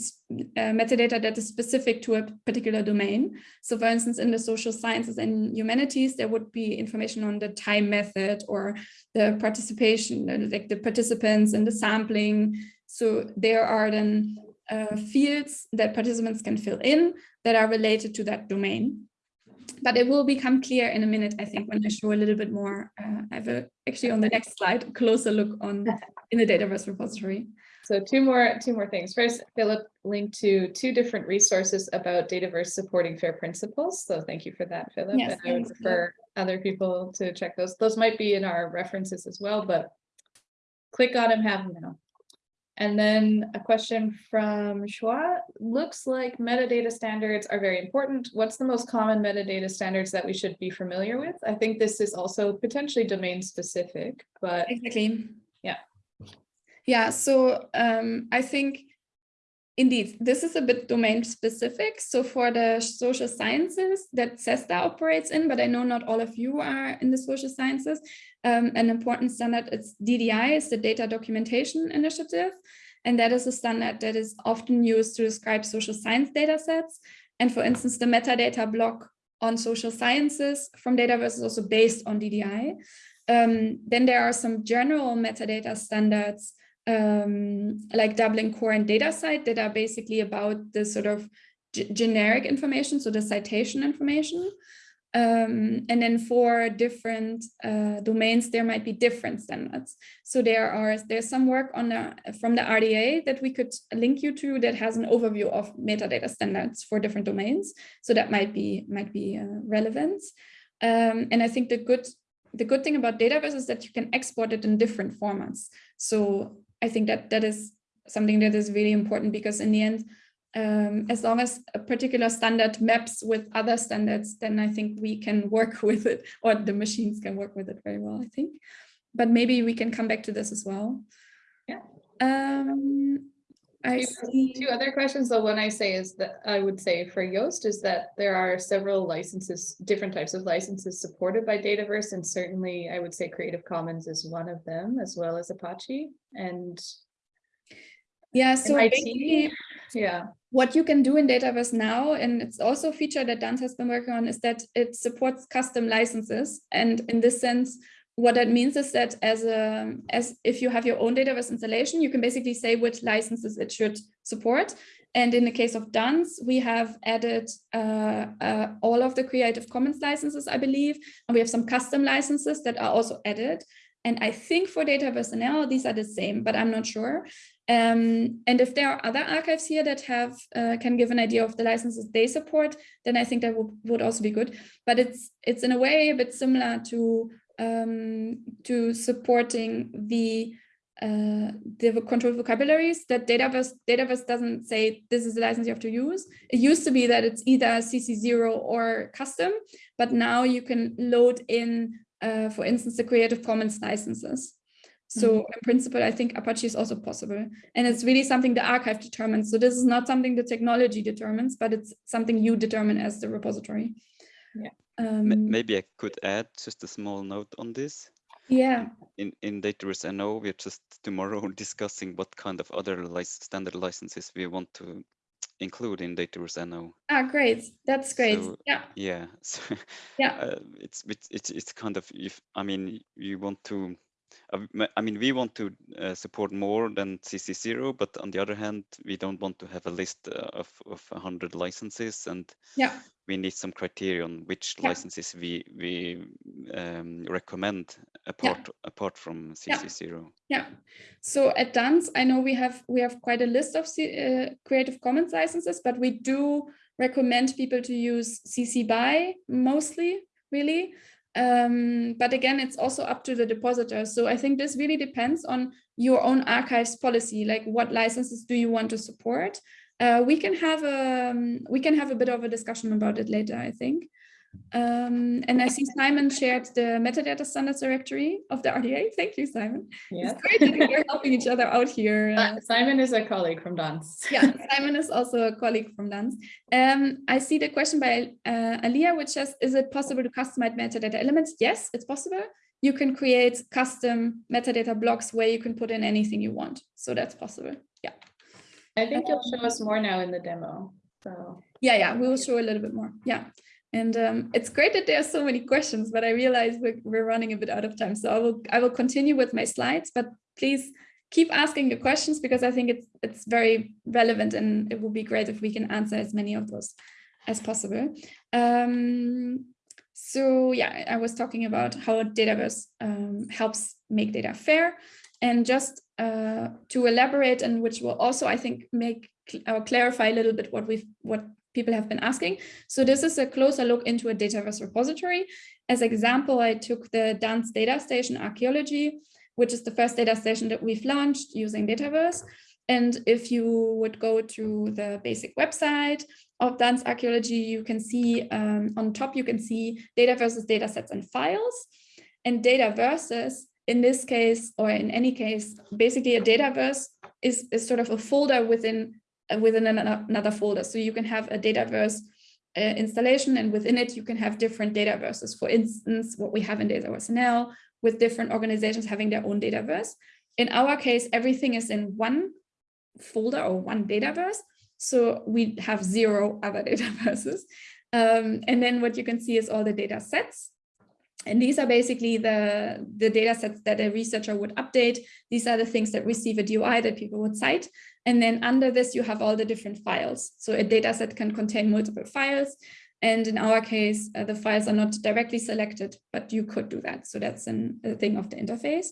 uh, metadata that is specific to a particular domain. So for instance, in the social sciences and humanities, there would be information on the time method or the participation, uh, like the participants and the sampling. So there are then uh, fields that participants can fill in that are related to that domain. But it will become clear in a minute, I think, when I show a little bit more. Uh, I have a, actually on the next slide, a closer look on in the Dataverse repository. So two more, two more things. First, Philip linked to two different resources about Dataverse supporting FAIR principles. So thank you for that, Philip. Yes, and I would prefer other people to check those. Those might be in our references as well, but click on them, have them now. And then a question from Shua. Looks like metadata standards are very important. What's the most common metadata standards that we should be familiar with? I think this is also potentially domain specific, but exactly. Yeah. Yeah, so um, I think indeed, this is a bit domain specific. So for the social sciences that CESSDA operates in, but I know not all of you are in the social sciences, um, an important standard is DDI, is the Data Documentation Initiative. And that is a standard that is often used to describe social science data sets. And for instance, the metadata block on social sciences from Dataverse is also based on DDI. Um, then there are some general metadata standards um, like Dublin Core and DataCite that are basically about the sort of generic information, so the citation information. Um, and then for different uh, domains, there might be different standards. So there are there's some work on the, from the RDA that we could link you to that has an overview of metadata standards for different domains. So that might be might be uh, relevant. Um, and I think the good the good thing about Dataverse is that you can export it in different formats. So I think that that is something that is really important because in the end, um, as long as a particular standard maps with other standards, then I think we can work with it or the machines can work with it very well, I think. But maybe we can come back to this as well. Yeah. Um, I. Two other questions, the one I say is that I would say for Joost is that there are several licenses, different types of licenses supported by Dataverse, and certainly I would say Creative Commons is one of them, as well as Apache. And yeah, so MIT, yeah, what you can do in Dataverse now, and it's also a feature that DANS has been working on, is that it supports custom licenses. And in this sense, what that means is that as a as if you have your own Dataverse installation, you can basically say which licenses it should support. And in the case of DANS, we have added uh, uh, all of the Creative Commons licenses, I believe, and we have some custom licenses that are also added. And I think for Dataverse NL, these are the same, but I'm not sure. Um, and if there are other archives here that have uh, can give an idea of the licenses they support, then I think that would also be good. But it's it's in a way a bit similar to um, to supporting the uh, the control vocabularies that Dataverse, Dataverse doesn't say this is the license you have to use. It used to be that it's either CC0 or custom, but now you can load in, uh, for instance, the Creative Commons licenses. So mm -hmm. in principle, I think Apache is also possible. And it's really something the archive determines. So this is not something the technology determines, but it's something you determine as the repository. Yeah. Um, Maybe I could add just a small note on this. Yeah. In in Dataverse NO, we're just tomorrow discussing what kind of other standard licenses we want to include in Dataverse NO. Ah, great. That's great. So, yeah. Yeah. So, yeah. Uh, it's, it's it's it's kind of if I mean you want to I mean, we want to uh, support more than CC0, but on the other hand, we don't want to have a list uh, of, of 100 licenses and yeah. we need some criteria on which yeah. licenses we we um, recommend apart yeah. apart from CC0. Yeah. So at DANS, I know we have we have quite a list of C uh, Creative Commons licenses, but we do recommend people to use CC BY mostly, really. Um, but again, it's also up to the depositor. So I think this really depends on your own archives policy, like what licenses do you want to support? Uh, we can have a um, we can have a bit of a discussion about it later, I think. Um, and I see Simon shared the metadata standards directory of the RDA. Thank you, Simon. Yeah. It's great that we're helping each other out here. Uh, Simon is a colleague from DANS. yeah, Simon is also a colleague from DANS. Um, I see the question by uh, Alia, which says, is it possible to customize metadata elements? Yes, it's possible. You can create custom metadata blocks where you can put in anything you want. So that's possible. Yeah. I think you'll show us more now in the demo. So yeah, yeah, we will show a little bit more. Yeah. And um, it's great that there are so many questions, but I realize we're, we're running a bit out of time. So I will I will continue with my slides, but please keep asking your questions because I think it's it's very relevant and it would be great if we can answer as many of those as possible. Um, so yeah, I was talking about how Dataverse um, helps make data fair. And just uh, to elaborate and which will also, I think, make or clarify a little bit what we've what people have been asking. So this is a closer look into a Dataverse repository. As example, I took the DANS Data Station Archaeology, which is the first data station that we've launched using Dataverse. And if you would go to the basic website of DANS Archaeology, you can see um, on top, you can see Dataverse's datasets and files. And Dataverses, in this case, or in any case, basically a Dataverse is, is sort of a folder within within another folder. So you can have a Dataverse uh, installation and within it you can have different Dataverses. For instance, what we have in Dataverse NL with different organizations having their own Dataverse. In our case, everything is in one folder or one Dataverse. So we have zero other Dataverses. Um, and then what you can see is all the data sets. And these are basically the, the data sets that a researcher would update. These are the things that receive a DOI that people would cite. And then under this, you have all the different files. So a data set can contain multiple files. And in our case, uh, the files are not directly selected, but you could do that. So that's an, a thing of the interface.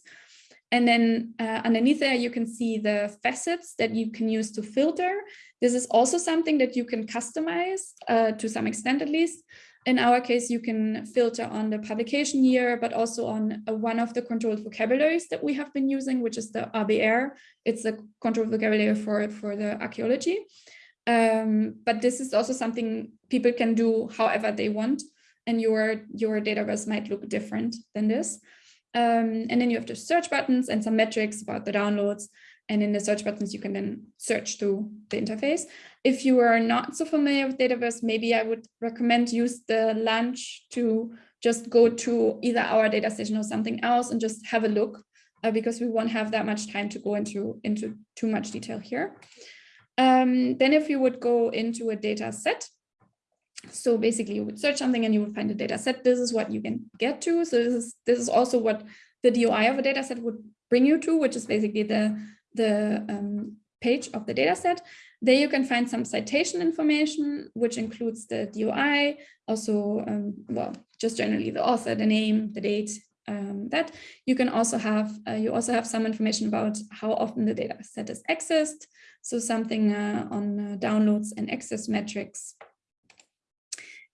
And then uh, underneath there, you can see the facets that you can use to filter. This is also something that you can customize uh, to some extent, at least. In our case, you can filter on the publication year, but also on uh, one of the controlled vocabularies that we have been using, which is the ABR. It's a controlled vocabulary for, for the archaeology. Um, but this is also something people can do however they want, and your, your database might look different than this. Um, and then you have the search buttons and some metrics about the downloads. And in the search buttons, you can then search through the interface. If you are not so familiar with Dataverse, maybe I would recommend use the lunch to just go to either our data station or something else and just have a look uh, because we won't have that much time to go into, into too much detail here. Um, then if you would go into a data set, so basically you would search something and you would find a data set. This is what you can get to. So this is this is also what the DOI of a data set would bring you to, which is basically the, the um, page of the data set. There you can find some citation information, which includes the DOI, also, um, well, just generally the author, the name, the date, um, that. You can also have, uh, you also have some information about how often the data set is accessed. So something uh, on uh, downloads and access metrics,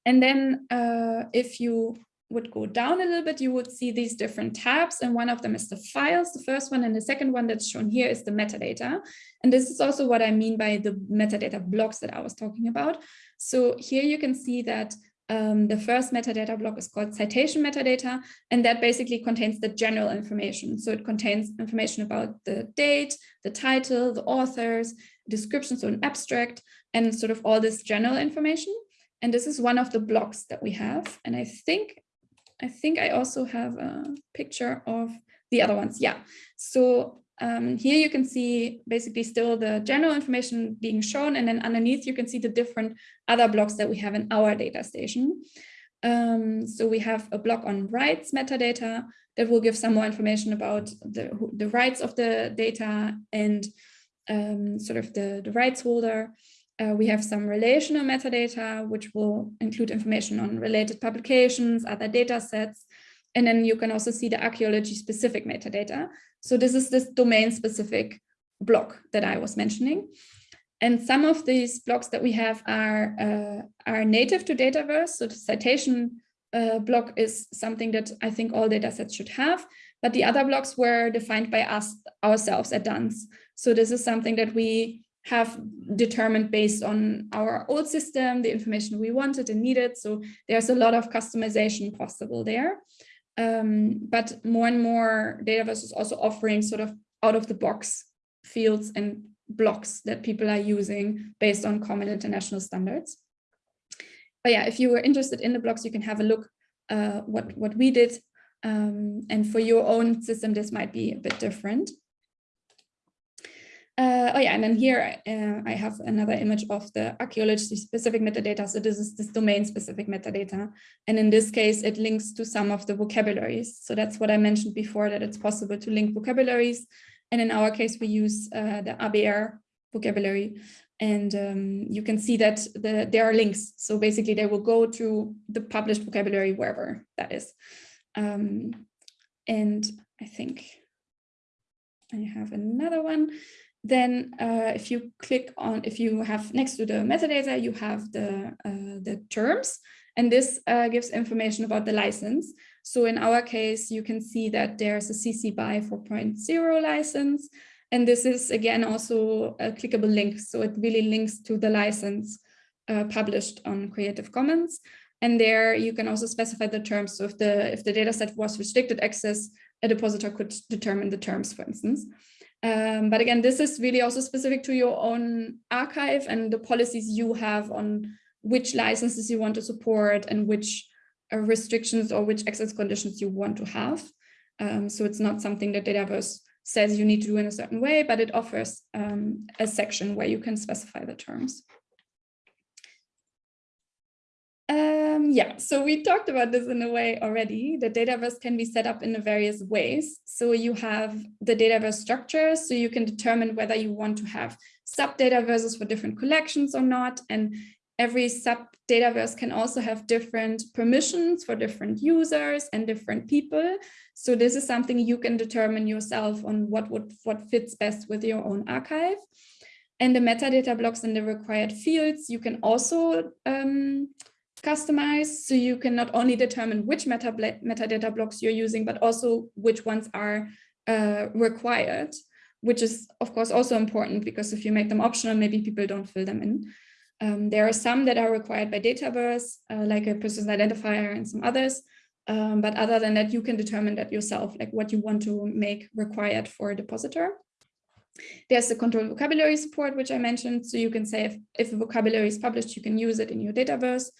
and then uh, if you would go down a little bit, you would see these different tabs. And one of them is the files, the first one. And the second one that's shown here is the metadata. And this is also what I mean by the metadata blocks that I was talking about. So here you can see that um, the first metadata block is called citation metadata, and that basically contains the general information. So it contains information about the date, the title, the authors, description, so an abstract, and sort of all this general information. And this is one of the blocks that we have. And I think, I think I also have a picture of the other ones. Yeah. So um, here you can see basically still the general information being shown. And then underneath you can see the different other blocks that we have in our data station. Um, so we have a block on rights metadata that will give some more information about the, the rights of the data and um, sort of the, the rights holder. Uh, we have some relational metadata, which will include information on related publications, other data sets. And then you can also see the archaeology specific metadata. So this is this domain specific block that I was mentioning. And some of these blocks that we have are, uh, are native to Dataverse. So the citation uh, block is something that I think all datasets should have, but the other blocks were defined by us ourselves at DANS. So this is something that we have determined based on our old system, the information we wanted and needed. So there's a lot of customization possible there. Um, but more and more Dataverse is also offering sort of out of the box fields and blocks that people are using based on common international standards. But yeah, if you were interested in the blocks, you can have a look uh, what, what we did. Um, and for your own system, this might be a bit different. Uh, oh yeah, and then here uh, I have another image of the archaeology specific metadata. So this is this domain specific metadata. And in this case, it links to some of the vocabularies. So that's what I mentioned before, that it's possible to link vocabularies. And in our case, we use uh, the ABR vocabulary. And um, you can see that the, there are links. So basically they will go to the published vocabulary wherever that is. Um, and I think I have another one. Then uh, if you click on, if you have next to the metadata, you have the, uh, the terms, and this uh, gives information about the license. So in our case, you can see that there's a CC BY 4.0 license, and this is again also a clickable link. So it really links to the license uh, published on Creative Commons. And there you can also specify the terms. So if the, if the dataset was restricted access, a depositor could determine the terms, for instance. Um, but again, this is really also specific to your own archive and the policies you have on which licenses you want to support and which uh, restrictions or which access conditions you want to have. Um, so it's not something that Dataverse says you need to do in a certain way, but it offers um, a section where you can specify the terms. Um, yeah, so we talked about this in a way already. The Dataverse can be set up in various ways. So you have the Dataverse structure, so you can determine whether you want to have sub Dataverses for different collections or not. And every sub Dataverse can also have different permissions for different users and different people. So this is something you can determine yourself on what would what fits best with your own archive. And the metadata blocks and the required fields, you can also um, customize. So you can not only determine which meta metadata blocks you're using, but also which ones are uh, required, which is of course also important because if you make them optional, maybe people don't fill them in. Um, there are some that are required by Dataverse, uh, like a person's identifier and some others. Um, but other than that, you can determine that yourself, like what you want to make required for a depositor. There's the control vocabulary support, which I mentioned. So you can say if, if a vocabulary is published, you can use it in your Dataverse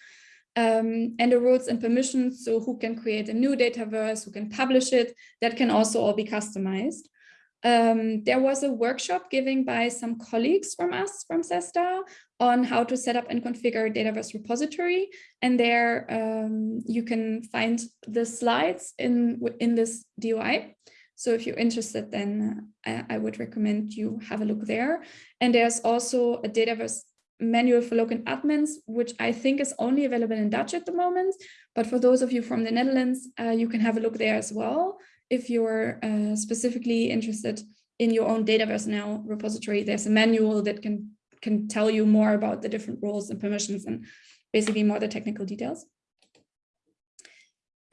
um, and the rules and permissions. So who can create a new Dataverse, who can publish it, that can also all be customized. Um, there was a workshop given by some colleagues from us from CESSDA on how to set up and configure a Dataverse repository. And there um, you can find the slides in, in this DOI. So if you're interested, then I, I would recommend you have a look there. And there's also a Dataverse manual for login admins, which I think is only available in Dutch at the moment. But for those of you from the Netherlands, uh, you can have a look there as well. If you're uh, specifically interested in your own Dataverse NL repository, there's a manual that can, can tell you more about the different roles and permissions and basically more the technical details.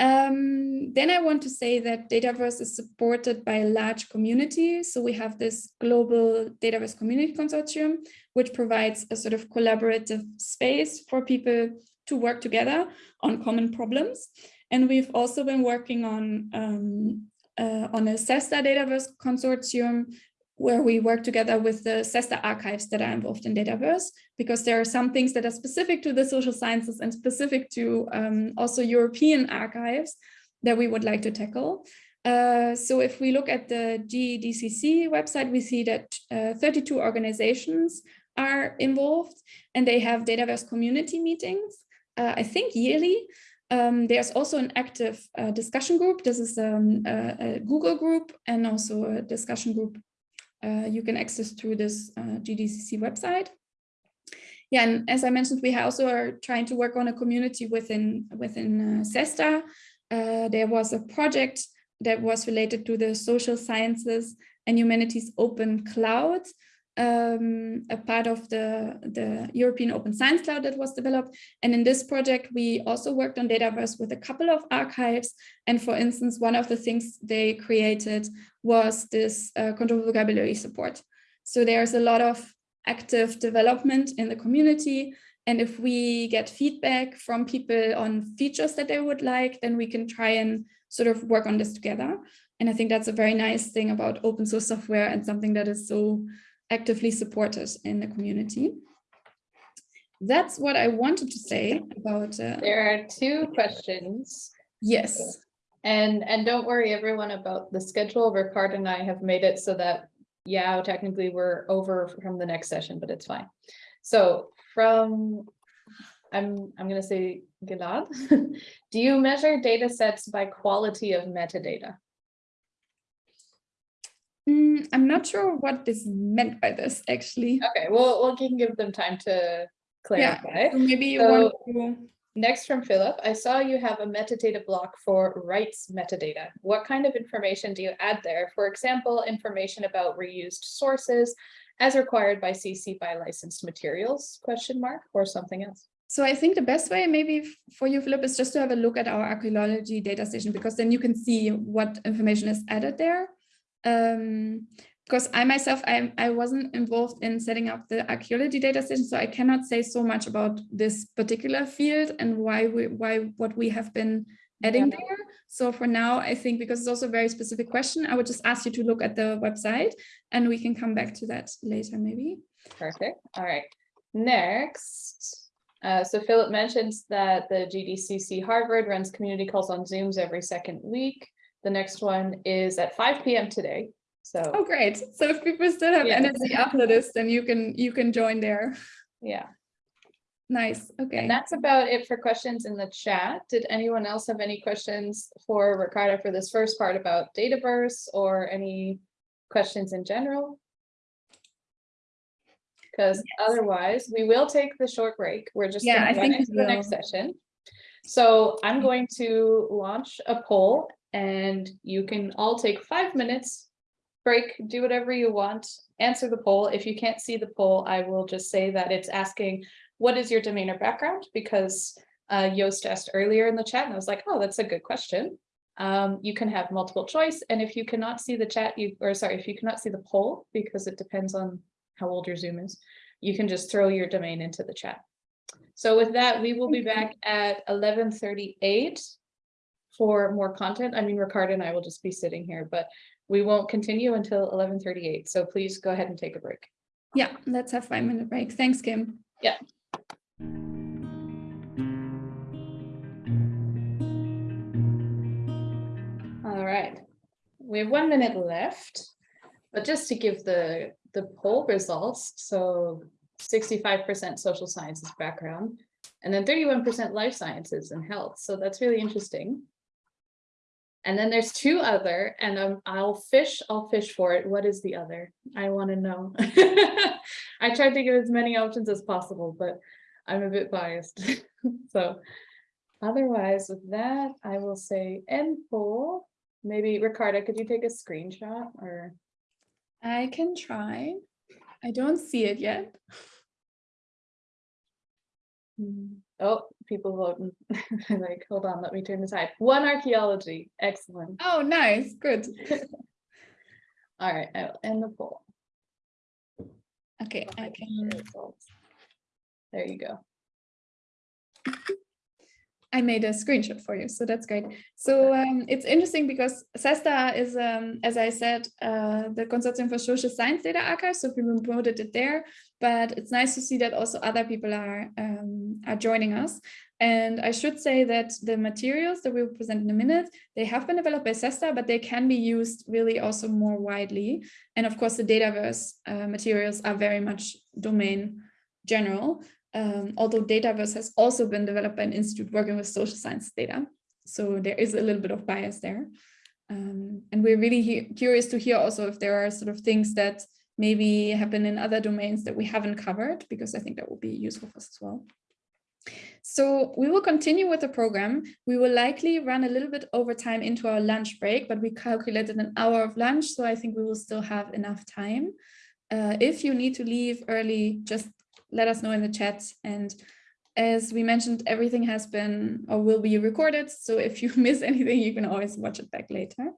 Um, then I want to say that Dataverse is supported by a large community. So we have this global Dataverse community consortium, which provides a sort of collaborative space for people to work together on common problems. And we've also been working on, um, uh, on a CESSDA Dataverse consortium, where we work together with the CESSDA archives that are involved in Dataverse, because there are some things that are specific to the social sciences and specific to um, also European archives that we would like to tackle. Uh, so if we look at the GDCC website, we see that uh, 32 organizations are involved and they have Dataverse community meetings, uh, I think yearly. Um, there's also an active uh, discussion group. This is um, a, a Google group and also a discussion group uh, you can access through this uh, GDCC website. Yeah, and as I mentioned, we also are trying to work on a community within within uh, CESSDA. Uh, there was a project that was related to the social sciences and humanities open cloud, um, a part of the, the European Open Science Cloud that was developed. And in this project, we also worked on Dataverse with a couple of archives. And for instance, one of the things they created was this uh, control vocabulary support. So there's a lot of active development in the community. And if we get feedback from people on features that they would like, then we can try and sort of work on this together. And I think that's a very nice thing about open source software and something that is so actively supported in the community. That's what I wanted to say about. Uh, there are two questions. Yes. And and don't worry everyone about the schedule. Ricarda and I have made it so that yeah, technically we're over from the next session, but it's fine. So from I'm I'm gonna say Gilad, do you measure data sets by quality of metadata? Mm, I'm not sure what is meant by this actually. Okay, well, we can give them time to clarify. Yeah, so maybe you So- want to. Next from Philip, I saw you have a metadata block for rights metadata. What kind of information do you add there? For example, information about reused sources as required by CC by licensed materials, question mark, or something else? So I think the best way maybe for you, Philip, is just to have a look at our archaeology data station because then you can see what information is added there. Um, because I myself, I, I wasn't involved in setting up the archaeology data station, so I cannot say so much about this particular field and why we, why what we have been adding Yeah. there. So for now, I think because it's also a very specific question, I would just ask you to look at the website and we can come back to that later maybe. Perfect. All right. Next, uh, so Philip mentions that the GDCC Harvard runs community calls on Zooms every second week. The next one is at five PM today. So Oh, great. So if people still have Yeah. energy after this, then you can you can join there. yeah. Nice. Okay. And that's about it for questions in the chat. Did anyone else have any questions for Ricarda for this first part about Dataverse or any questions in general? Because otherwise, we will take the short break. We're just Yeah, I think into the next session. So I'm going to launch a poll and you can all take five minutes. Break, do whatever you want, answer the poll. If you can't see the poll, I will just say that it's asking, what is your domain or background? Because uh, Joost asked earlier in the chat and I was like, oh, that's a good question. Um, you can have multiple choice. And if you cannot see the chat, you, or sorry, if you cannot see the poll, because it depends on how old your Zoom is, you can just throw your domain into the chat. So with that, we will be back at eleven thirty-eight for more content. I mean, Ricarda and I will just be sitting here, but we won't continue until eleven thirty-eight. So please go ahead and take a break. Yeah, let's have five minute break. Thanks, Kim. Yeah. All right, we have one minute left, but just to give the, the poll results, so sixty-five percent social sciences background, and then thirty-one percent life sciences and health, so that's really interesting. And then there's two other, and um, I'll fish, I'll fish for it. What is the other? I want to know. I tried to give as many options as possible, but I'm a bit biased. So otherwise with that, I will say end poll. Maybe Ricarda, could you take a screenshot or? I can try. I don't see it yet. Hmm, Oh, people voting. Like, hold on, let me turn this side. One archaeology, excellent. Oh, nice. Good. All right, I will end the poll. Okay, I Okay, can. There you go. I made a screenshot for you, so that's great. So um, it's interesting because CESSDA is, um, as I said, uh, the Consortium for Social Science Data Archive, so we promoted it there, but it's nice to see that also other people are, um, are joining us. And I should say that the materials that we will present in a minute, they have been developed by CESSDA, but they can be used really also more widely. And of course, the Dataverse uh, materials are very much domain general um, although Dataverse has also been developed by an institute working with social science data. So there is a little bit of bias there. Um, and we're really curious to hear also if there are sort of things that maybe happen in other domains that we haven't covered, because I think that will be useful for us as well. So we will continue with the program. We will likely run a little bit over time into our lunch break, but we calculated an hour of lunch, so I think we will still have enough time. Uh, if you need to leave early, just let us know in the chat. And as we mentioned, everything has been or will be recorded. So if you miss anything, you can always watch it back later.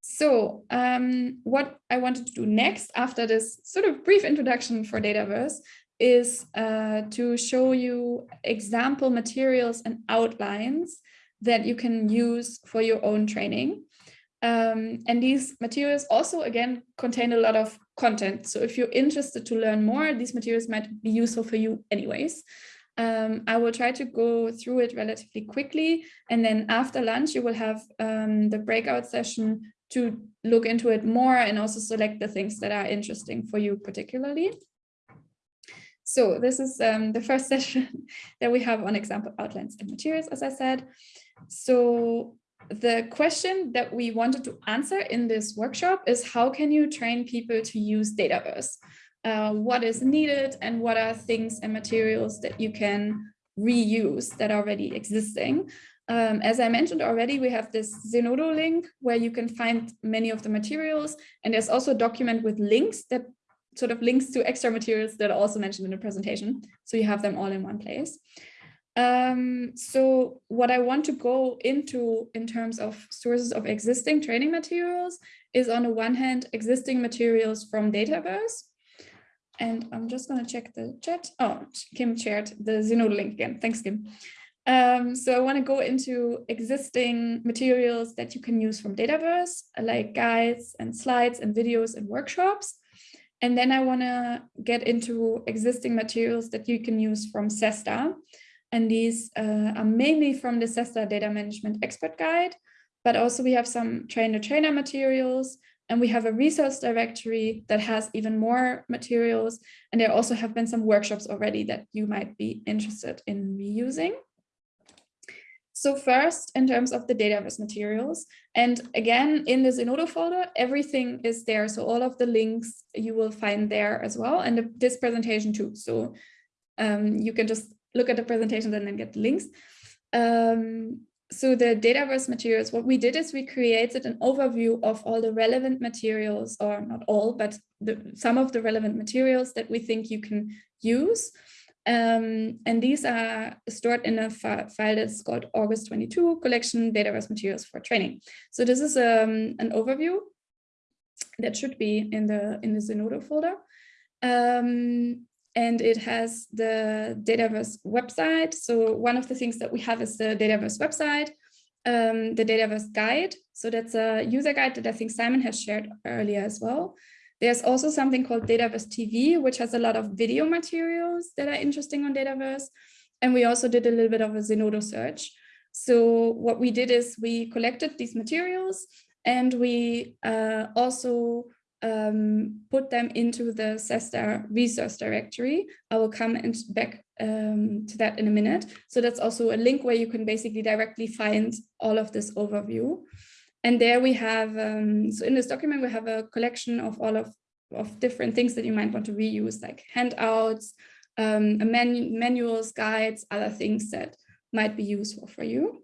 So um, what I wanted to do next after this sort of brief introduction for Dataverse is uh, to show you example materials and outlines that you can use for your own training. Um, and these materials also, again, contain a lot of content. So if you're interested to learn more, these materials might be useful for you anyways. Um, I will try to go through it relatively quickly. And then after lunch, you will have um, the breakout session to look into it more and also select the things that are interesting for you particularly. So this is um, the first session that we have on example outlines and materials, as I said. So the question that we wanted to answer in this workshop is how can you train people to use Dataverse? Uh, what is needed and what are things and materials that you can reuse that are already existing? Um, as I mentioned already, we have this Zenodo link where you can find many of the materials. And there's also a document with links that sort of links to extra materials that are also mentioned in the presentation. So you have them all in one place. Um, so what I want to go into in terms of sources of existing training materials is on the one hand, existing materials from Dataverse. And I'm just going to check the chat. Oh, Kim shared the Zenodo link again. Thanks, Kim. Um, so I want to go into existing materials that you can use from Dataverse, like guides and slides and videos and workshops. And then I want to get into existing materials that you can use from CESSDA. And these uh, are mainly from the CESSDA Data Management Expert Guide, but also we have some trainer-trainer materials And we have a resource directory that has even more materials. And there also have been some workshops already that you might be interested in reusing. So first, in terms of the Dataverse materials, and again, in the Zenodo folder, everything is there. So all of the links you will find there as well, and this presentation too. So um, you can just look at the presentation and then get the links. Um, so the Dataverse materials, what we did is we created an overview of all the relevant materials, or not all, but the, some of the relevant materials that we think you can use. Um, and these are stored in a file that's called August 22 collection Dataverse materials for training. So this is um, an overview that should be in the in the Zenodo folder. Um, and it has the Dataverse website. So one of the things that we have is the Dataverse website, um, the Dataverse guide. So that's a user guide that I think Simon has shared earlier as well. There's also something called Dataverse TV, which has a lot of video materials that are interesting on Dataverse. And we also did a little bit of a Zenodo search. So what we did is we collected these materials and we uh, also um, put them into the CESSDA resource directory. I will come and back um, to that in a minute. So that's also a link where you can basically directly find all of this overview. And there we have, um, so in this document, we have a collection of all of, of different things that you might want to reuse, like handouts, um, manu manuals, guides, other things that might be useful for you.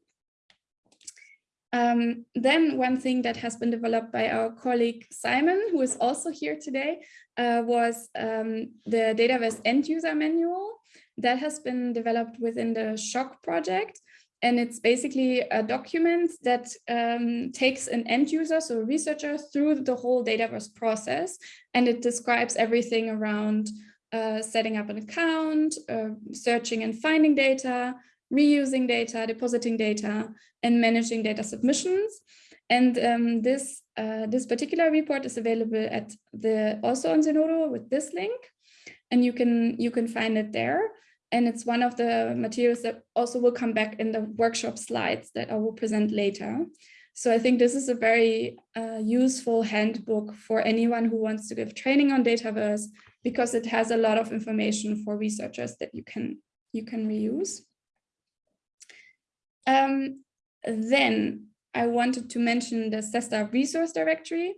Um, then one thing that has been developed by our colleague Simon, who is also here today, uh, was um, the Dataverse end user manual that has been developed within the SSHOC project. And it's basically a document that um, takes an end user, so a researcher, through the whole Dataverse process. And it describes everything around uh, setting up an account, uh, searching and finding data, reusing data, depositing data, and managing data submissions. And um, this, uh, this particular report is available at the also on Zenodo with this link. And you can, you can find it there. And it's one of the materials that also will come back in the workshop slides that I will present later. So I think this is a very uh, useful handbook for anyone who wants to give training on Dataverse because it has a lot of information for researchers that you can, you can reuse. Um, then I wanted to mention the CESSDA resource directory.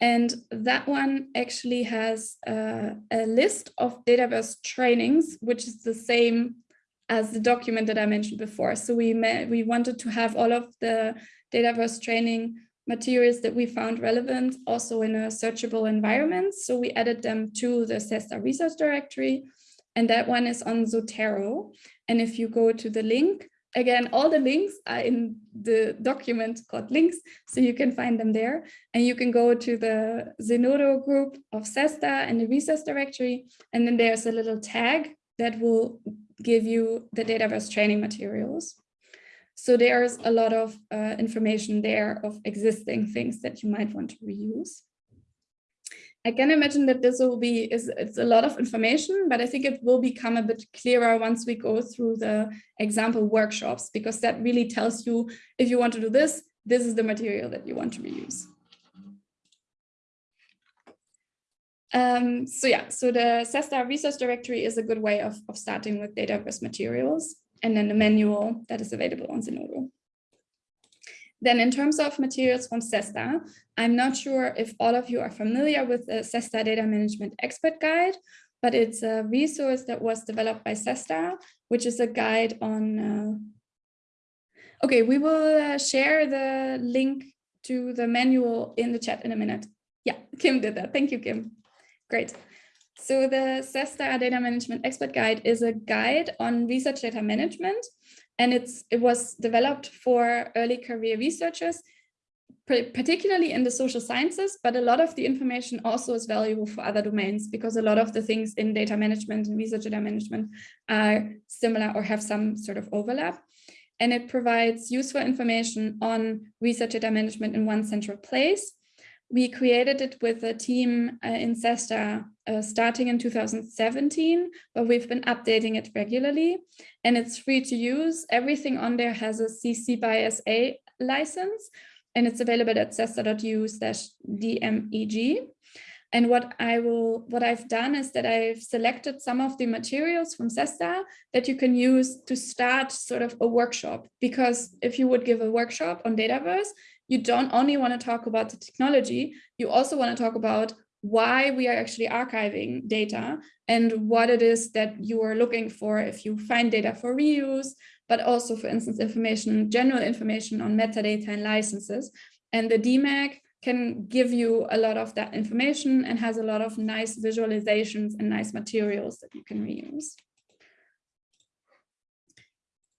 And that one actually has uh, a list of Dataverse trainings, which is the same as the document that I mentioned before. So we, we wanted to have all of the Dataverse training materials that we found relevant also in a searchable environment. So we added them to the CESSDA resource directory. And that one is on Zotero. And if you go to the link, again, all the links are in the document called links, so you can find them there. And you can go to the Zotero group of CESSDA and the resource directory, and then there's a little tag that will give you the Dataverse training materials. So there's a lot of uh, information there of existing things that you might want to reuse. I can imagine that this will be is it's a lot of information, but I think it will become a bit clearer once we go through the example workshops, because that really tells you if you want to do this, this is the material that you want to reuse. Um, so yeah, so the CESSDA resource directory is a good way of, of starting with Dataverse materials and then the manual that is available on Zenodo. Then in terms of materials from CESSDA, I'm not sure if all of you are familiar with the CESSDA Data Management Expert Guide, but it's a resource that was developed by CESSDA, which is a guide on... Uh... Okay, we will uh, share the link to the manual in the chat in a minute. Yeah, Kim did that. Thank you, Kim. Great. So the SESTA Data Management Expert Guide is a guide on research data management and it's it was developed for early career researchers, particularly in the social sciences, but a lot of the information also is valuable for other domains because a lot of the things in data management and research data management are similar or have some sort of overlap. And it provides useful information on research data management in one central place we created it with a team uh, in CESSDA uh, starting in 2017, but we've been updating it regularly and it's free to use. Everything on there has a CC by SA license. and it's available at cessda.eu slash DMEG. And what I will, what I've done is that I've selected some of the materials from CESSDA that you can use to start sort of a workshop. Because if you would give a workshop on Dataverse, you don't only want to talk about the technology, you also want to talk about why we are actually archiving data and what it is that you are looking for if you find data for reuse, but also, for instance, information, general information on metadata and licenses. And the DMEG can give you a lot of that information and has a lot of nice visualizations and nice materials that you can reuse.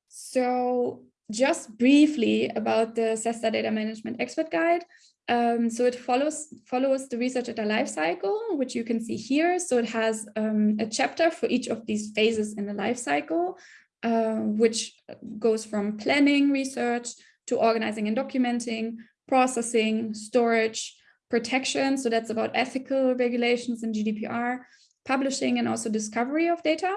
So just briefly about the CESSDA Data Management Expert Guide. Um, so it follows follows the research data lifecycle, which you can see here. So it has um, a chapter for each of these phases in the lifecycle, uh, which goes from planning research to organizing and documenting, processing, storage, protection. So that's about ethical regulations and GDPR, publishing and also discovery of data.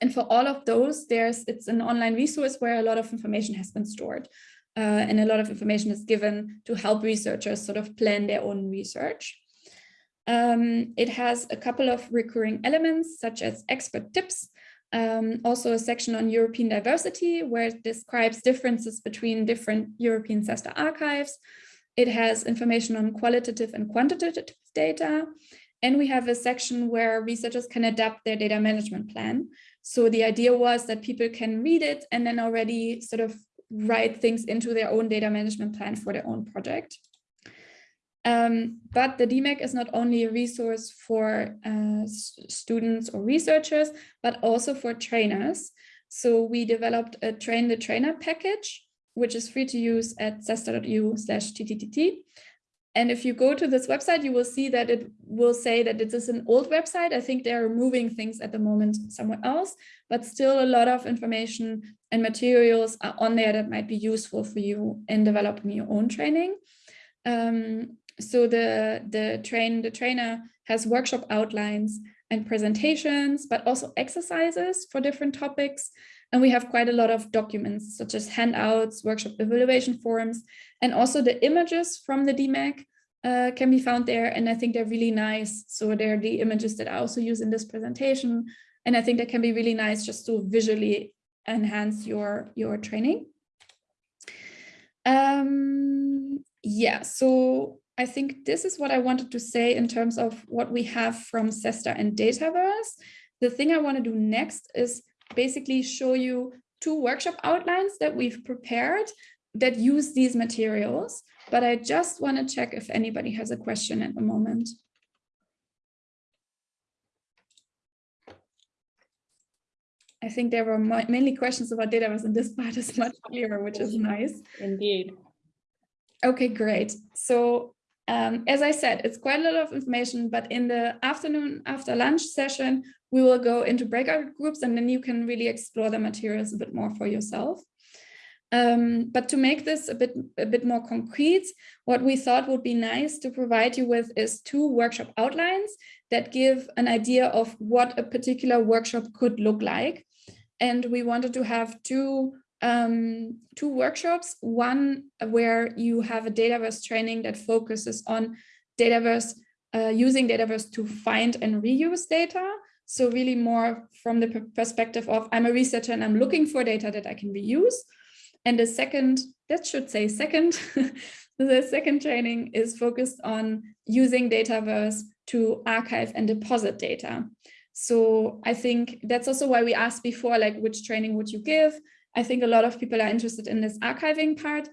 And for all of those, there's it's an online resource where a lot of information has been stored. Uh, and a lot of information is given to help researchers sort of plan their own research. Um, it has a couple of recurring elements such as expert tips, um, also a section on European diversity where it describes differences between different European CESSDA archives. It has information on qualitative and quantitative data. And we have a section where researchers can adapt their data management plan. So the idea was that people can read it and then already sort of write things into their own data management plan for their own project. Um, but the DMEG is not only a resource for uh, students or researchers, but also for trainers. So we developed a train the trainer package, which is free to use at cessda.eu slash tttt. And if you go to this website, you will see that it will say that it is an old website. I think they're moving things at the moment somewhere else, but still a lot of information and materials are on there that might be useful for you in developing your own training. Um, so the, the train the trainer has workshop outlines and presentations, but also exercises for different topics. And we have quite a lot of documents such as handouts, workshop evaluation forms, and also the images from the DMEG uh, can be found there. And I think they're really nice. So they're the images that I also use in this presentation. And I think that can be really nice just to visually enhance your, your training. Um, yeah, so I think this is what I wanted to say in terms of what we have from CESSDA and Dataverse. The thing I want to do next is basically show you two workshop outlines that we've prepared that use these materials, but I just want to check if anybody has a question at the moment. I think there were mainly questions about Dataverse and this part is much clearer, which is nice. Indeed. Okay, great. So um, as I said, it's quite a lot of information, but in the afternoon after lunch session, we will go into breakout groups and then you can really explore the materials a bit more for yourself. Um, but to make this a bit, a bit more concrete, what we thought would be nice to provide you with is two workshop outlines that give an idea of what a particular workshop could look like. And we wanted to have two um, two workshops, one where you have a Dataverse training that focuses on Dataverse, uh, using Dataverse to find and reuse data. So really more from the perspective of I'm a researcher and I'm looking for data that I can reuse. And the second, that should say second, the second training is focused on using Dataverse to archive and deposit data. So I think that's also why we asked before, like, which training would you give? I think a lot of people are interested in this archiving part,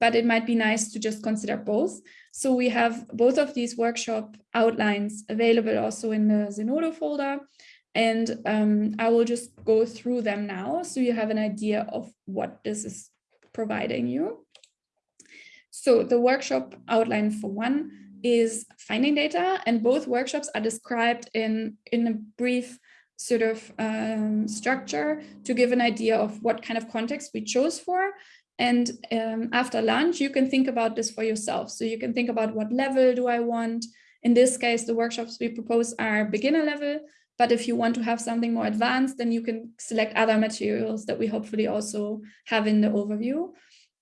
but it might be nice to just consider both. So we have both of these workshop outlines available also in the Zenodo folder. And um, I will just go through them now so you have an idea of what this is providing you. So the workshop outline for one is finding data and both workshops are described in, in a brief sort of um, structure to give an idea of what kind of context we chose for. And um, after lunch, you can think about this for yourself. So you can think about what level do I want? In this case, the workshops we propose are beginner level. But if you want to have something more advanced, then you can select other materials that we hopefully also have in the overview.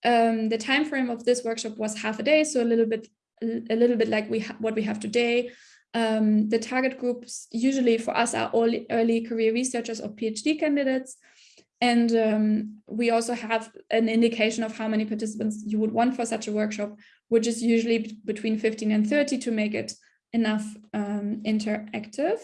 Um, the time frame of this workshop was half a day, so a little bit, a little bit like we what we have today. Um, the target groups usually for us are all early career researchers or PhD candidates. And um, we also have an indication of how many participants you would want for such a workshop, which is usually between 15 and 30 to make it enough um, interactive.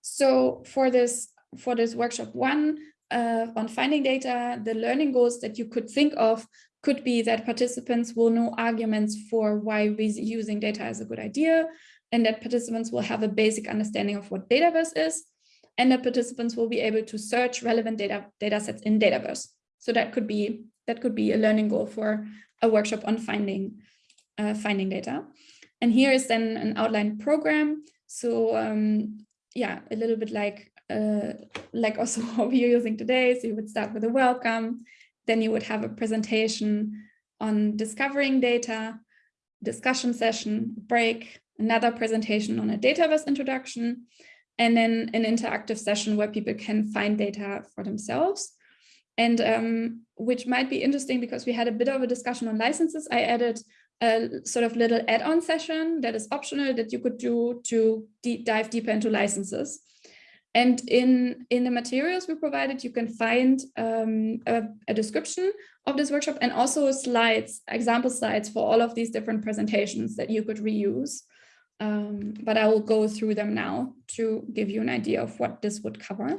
So for this, for this workshop one uh, on finding data, the learning goals that you could think of could be that participants will know arguments for why using data is a good idea, and that participants will have a basic understanding of what Dataverse is, and the participants will be able to search relevant data, data sets in Dataverse. So that could be that could be a learning goal for a workshop on finding uh, finding data. And here is then an outline program. So um, yeah, a little bit like uh, like also what we're using today. So you would start with a welcome, then you would have a presentation on discovering data, discussion session, break, another presentation on a Dataverse introduction, and then an interactive session where people can find data for themselves. And um, which might be interesting because we had a bit of a discussion on licenses. I added a sort of little add-on session that is optional that you could do to deep dive deeper into licenses. And in, in the materials we provided, you can find um, a, a, description of this workshop and also slides, example slides for all of these different presentations that you could reuse. Um, but I will go through them now to give you an idea of what this would cover.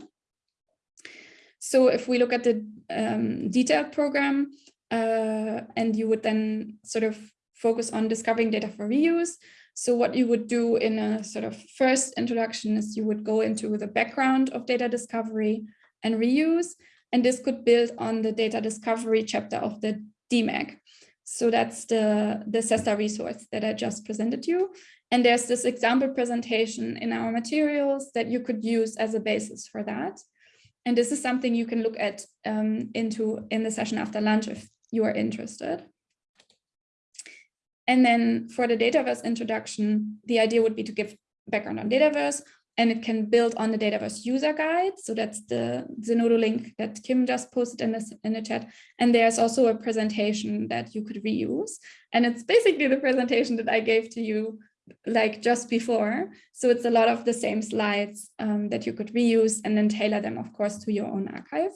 So if we look at the um, detailed program, uh, and you would then sort of focus on discovering data for reuse, so what you would do in a sort of first introduction is you would go into the background of data discovery and reuse, and this could build on the data discovery chapter of the DMEG. So that's the, the CESSDA resource that I just presented you. And there's this example presentation in our materials that you could use as a basis for that. And this is something you can look at um, into in the session after lunch if you are interested. And then for the Dataverse introduction, the idea would be to give background on Dataverse, and it can build on the Dataverse user guide. So that's the Zenodo link that Kim just posted in, this, in the chat. And there's also a presentation that you could reuse. And it's basically the presentation that I gave to you like just before. So it's a lot of the same slides um, that you could reuse and then tailor them, of course, to your own archive.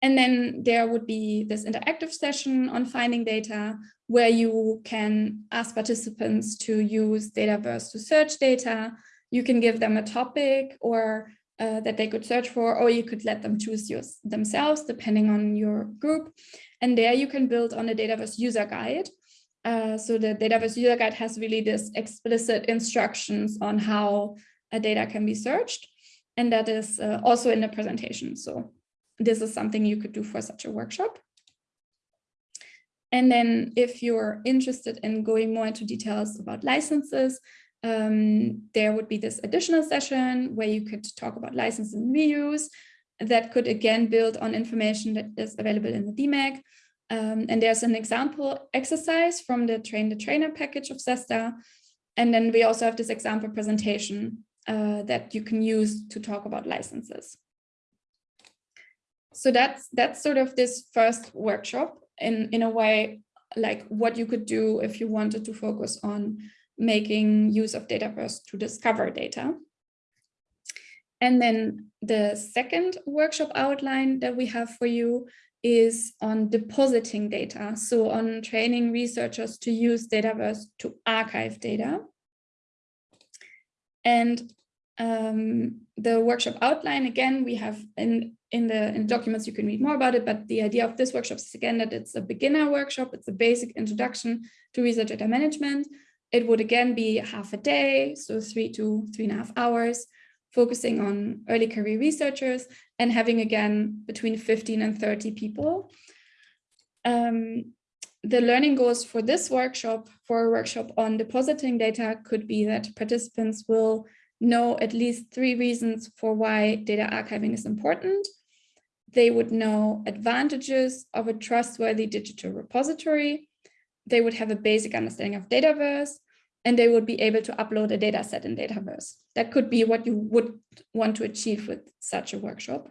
And then there would be this interactive session on finding data where you can ask participants to use Dataverse to search data. You can give them a topic or uh, that they could search for, or you could let them choose yours themselves, depending on your group. And there you can build on the Dataverse user guide. Uh, so the Dataverse user guide has really this explicit instructions on how a data can be searched. And that is uh, also in the presentation. So this is something you could do for such a workshop. And then if you're interested in going more into details about licenses, um, there would be this additional session where you could talk about license and reuse that could again build on information that is available in the DMEG. Um, and there's an example exercise from the train the trainer package of CESSDA. And then we also have this example presentation uh, that you can use to talk about licenses so that's that's sort of this first workshop in in a way like what you could do if you wanted to focus on making use of Dataverse to discover data. And then the second workshop outline that we have for you is on depositing data. So on training researchers to use Dataverse to archive data. And um, the workshop outline, again, we have in in the in documents you can read more about it but the idea of this workshop is again that it's a beginner workshop it's a basic introduction to research data management it would again be half a day so three to three and a half hours focusing on early career researchers and having again between 15 and 30 people. Um, the learning goals for this workshop for a workshop on depositing data could be that participants will know at least three reasons for why data archiving is important. They would know advantages of a trustworthy digital repository. They would have a basic understanding of Dataverse, and they would be able to upload a data set in Dataverse. That could be what you would want to achieve with such a workshop.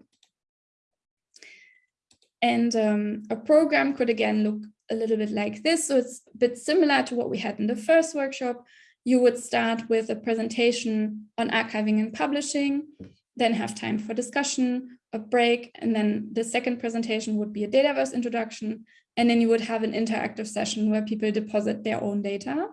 And um, a program could again look a little bit like this. So it's a bit similar to what we had in the first workshop. You would start with a presentation on archiving and publishing, then have time for discussion, a break, and then the second presentation would be a Dataverse introduction. And then you would have an interactive session where people deposit their own data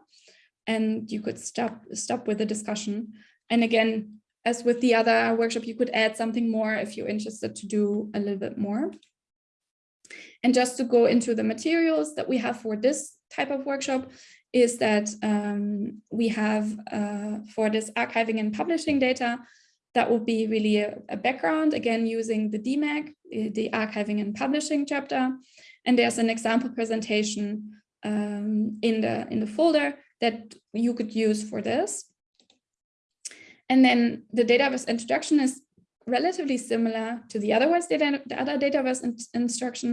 and you could stop, stop with the discussion. And again, as with the other workshop, you could add something more if you're interested to do a little bit more. And just to go into the materials that we have for this type of workshop is that um, we have uh, for this archiving and publishing data, that will be really a, a, background, again, using the DMEG, the archiving and publishing chapter. And there's an example presentation um, in, the, in the folder that you could use for this. And then the Dataverse introduction is relatively similar to the otherwise data, the other Dataverse in, instruction,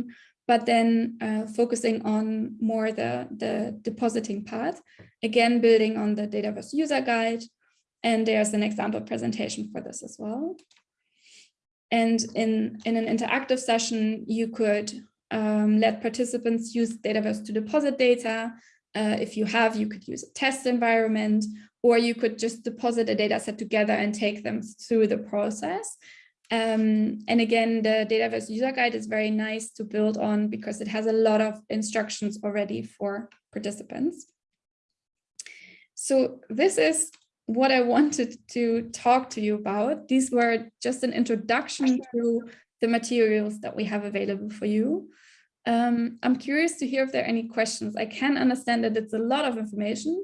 but then uh, focusing on more the, the depositing part, again, building on the Dataverse user guide. And there's an example presentation for this as well. And in, in an interactive session, you could um, let participants use Dataverse to deposit data. Uh, if you have, you could use a test environment, or you could just deposit a data set together and take them through the process. Um, and again, the Dataverse user guide is very nice to build on because it has a lot of instructions already for participants. So this is what I wanted to talk to you about. These were just an introduction to the materials that we have available for you. Um, I'm curious to hear if there are any questions. I can understand that it's a lot of information,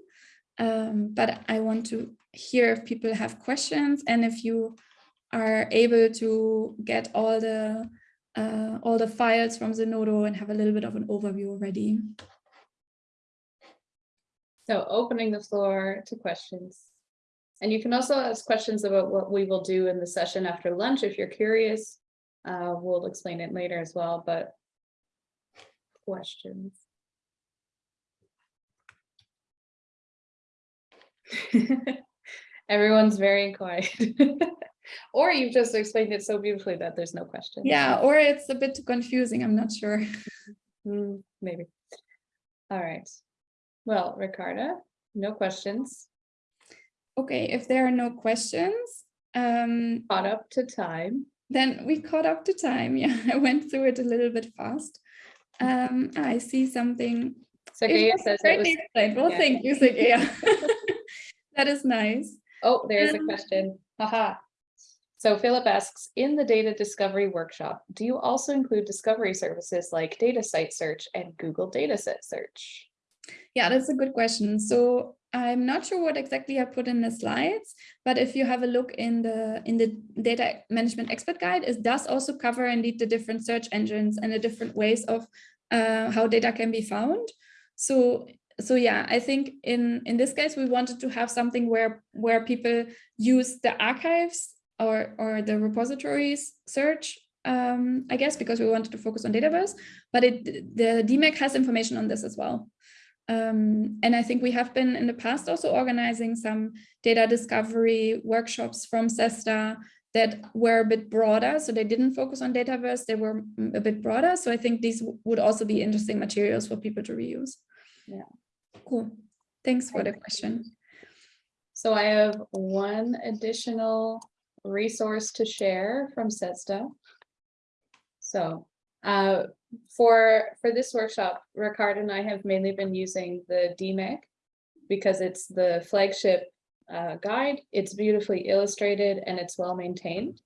um, but I want to hear if people have questions and if you are able to get all the uh, all the files from Zenodo and have a little bit of an overview already. So opening the floor to questions. And you can also ask questions about what we will do in the session after lunch if you're curious. Uh, we'll explain it later as well, but questions. Everyone's very quiet. or you've just explained it so beautifully that there's no question. Yeah, or it's a bit too confusing. I'm not sure. Mm, maybe. All right. Well, Ricarda, no questions. Okay, if there are no questions. Um, caught up to time. Then we caught up to time. Yeah, I went through it a little bit fast. Um, I see something. Sergey says it was explained. Well, yeah. thank you, Sergey. that is nice. Oh, there's um, a question. Haha. So Philip asks, in the data discovery workshop, do you also include discovery services like DataCite search and Google dataset search? Yeah, that's a good question. So I'm not sure what exactly I put in the slides, but if you have a look in the in the data management expert guide, it does also cover indeed the different search engines and the different ways of uh, how data can be found. So so yeah, I think in in this case we wanted to have something where where people use the archives or or the repositories search um, I guess because we wanted to focus on Dataverse, but it the DMEG has information on this as well. Um, and I think we have been in the past also organizing some data discovery workshops from CESSDA that were a bit broader. So they didn't focus on Dataverse, they were a bit broader. So I think these would also be interesting materials for people to reuse. Yeah. Cool. Thanks for the question. So I have one additional resource to share from CESSDA. So uh, for for this workshop, Ricarda and I have mainly been using the DMEG because it's the flagship uh, guide. It's beautifully illustrated and it's well maintained.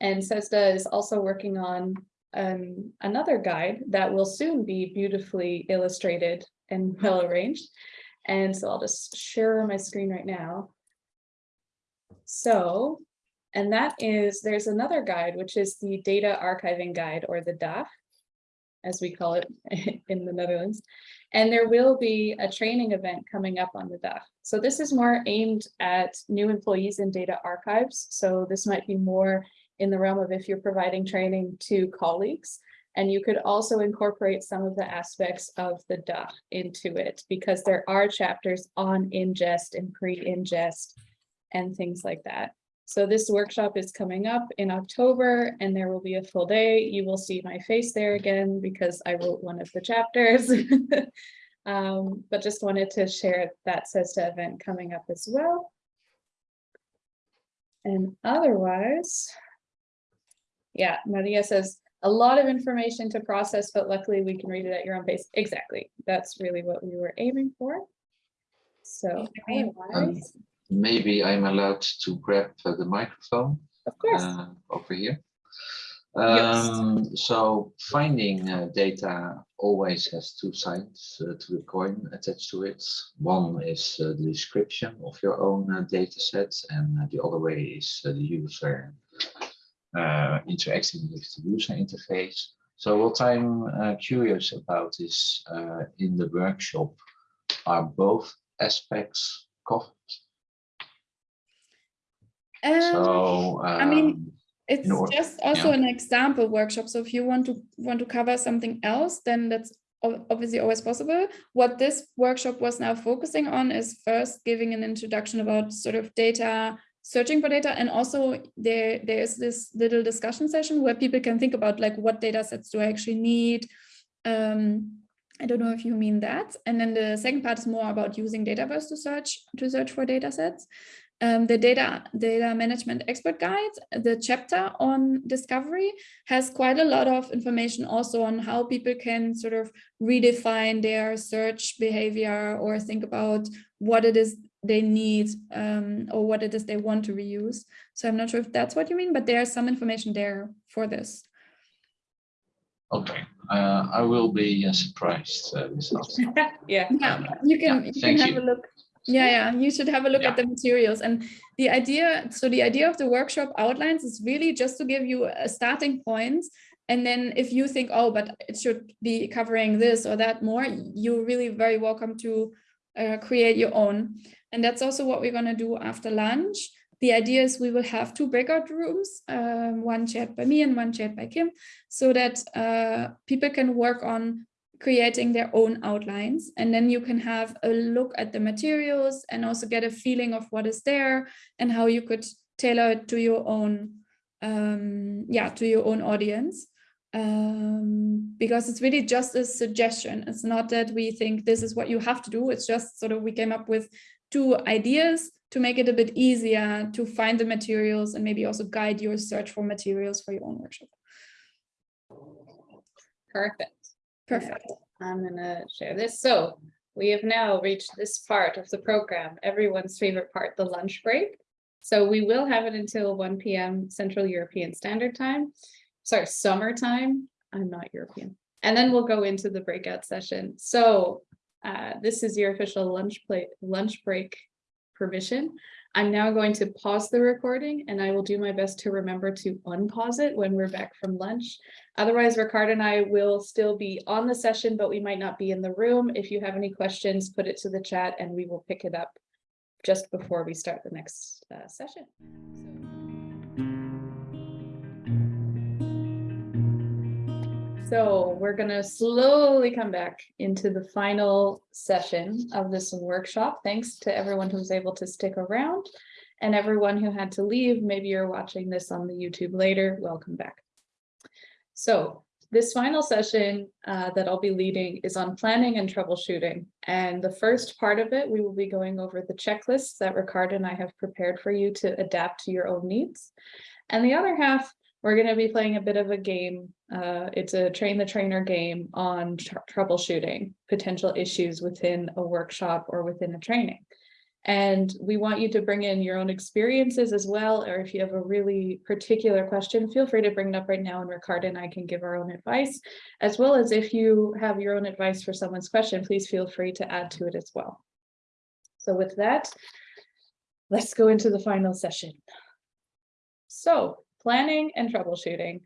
And CESSDA is also working on um, another guide that will soon be beautifully illustrated and well arranged. And so I'll just share my screen right now. So, and that is, there's another guide, which is the data archiving guide or the DAF as we call it in the Netherlands. And there will be a training event coming up on the DAF. So this is more aimed at new employees in data archives. So this might be more in the realm of if you're providing training to colleagues. And you could also incorporate some of the aspects of the DAF into it because there are chapters on ingest and pre-ingest and things like that. So this workshop is coming up in October and there will be a full day. You will see my face there again because I wrote one of the chapters. Um, but just wanted to share that CESSDA event coming up as well. And otherwise, yeah, Maria says, a lot of information to process, but luckily we can read it at your own pace. Exactly. That's really what we were aiming for. So Okay. Maybe I'm allowed to grab uh, the microphone of course, uh, over here. Yes. Um, so finding uh, data always has two sides uh, to the coin attached to it. One is uh, the description of your own uh, data set, and the other way is uh, the user uh, interacting with the user interface. So what I'm uh, curious about is uh, in the workshop, are both aspects covered? Um, So I mean, um, It's just also yeah. an example workshop. So if you want to want to cover something else, then that's obviously always possible. What this workshop was now focusing on is first giving an introduction about sort of data, searching for data, and also there there is this little discussion session where people can think about like what data sets do I actually need. Um, I don't know if you mean that. And then the second part is more about using Dataverse to search to search for data sets um, the data data management expert guide, the chapter on discovery has quite a lot of information also on how people can sort of redefine their search behavior or think about what it is they need um, or what it is they want to reuse. So I'm not sure if that's what you mean, but there's some information there for this. Okay, uh, I will be uh, surprised uh, yeah, Yeah, you can, Yeah, you can have you. a look. Yeah, yeah, you should have a look Yeah. at the materials. And the idea, so the idea of the workshop outlines is really just to give you a starting. And then if you think, oh, but it should be covering this or that more, you're really very welcome to uh, create your own. And that's also what we're gonna do after lunch. The idea is we will have two breakout rooms, um, one shared by me and one shared by Kim, so that uh, people can work on creating their own outlines. And then you can have a look at the materials and also get a feeling of what is there and how you could tailor it to your own, um, yeah, to your own audience. Um, because it's really just a suggestion. It's not that we think this is what you have to do. It's just sort of we came up with two ideas to make it a bit easier to find the materials and maybe also guide your search for materials for your own workshop. perfect. Perfect. I'm gonna share this. So we have now reached this part of the program, everyone's favorite part, the lunch break. So we will have it until one PM Central European Standard Time. Sorry, summertime. I'm not European. And then we'll go into the breakout session. So uh, this is your official lunch plate, lunch break permission. I'm now going to pause the recording and I will do my best to remember to unpause it when we're back from lunch. Otherwise, Ricarda and I will still be on the session, but we might not be in the room. If you have any questions, put it to the chat and we will pick it up just before we start the next uh, session. So we're gonna slowly come back into the final session of this workshop. Thanks to everyone who was able to stick around and everyone who had to leave. Maybe you're watching this on the YouTube later. Welcome back. So this final session uh, that I'll be leading is on planning and troubleshooting. And the first part of it, we will be going over the checklists that Ricarda and I have prepared for you to adapt to your own needs. And the other half, we're going to be playing a bit of a game. Uh, it's a train the trainer game on tr troubleshooting potential issues within a workshop or within a training. And we want you to bring in your own experiences as well, or if you have a really particular question, feel free to bring it up right now and Ricarda and I can give our own advice, as well as if you have your own advice for someone's question, please feel free to add to it as well. So with that, let's go into the final session. So planning and troubleshooting.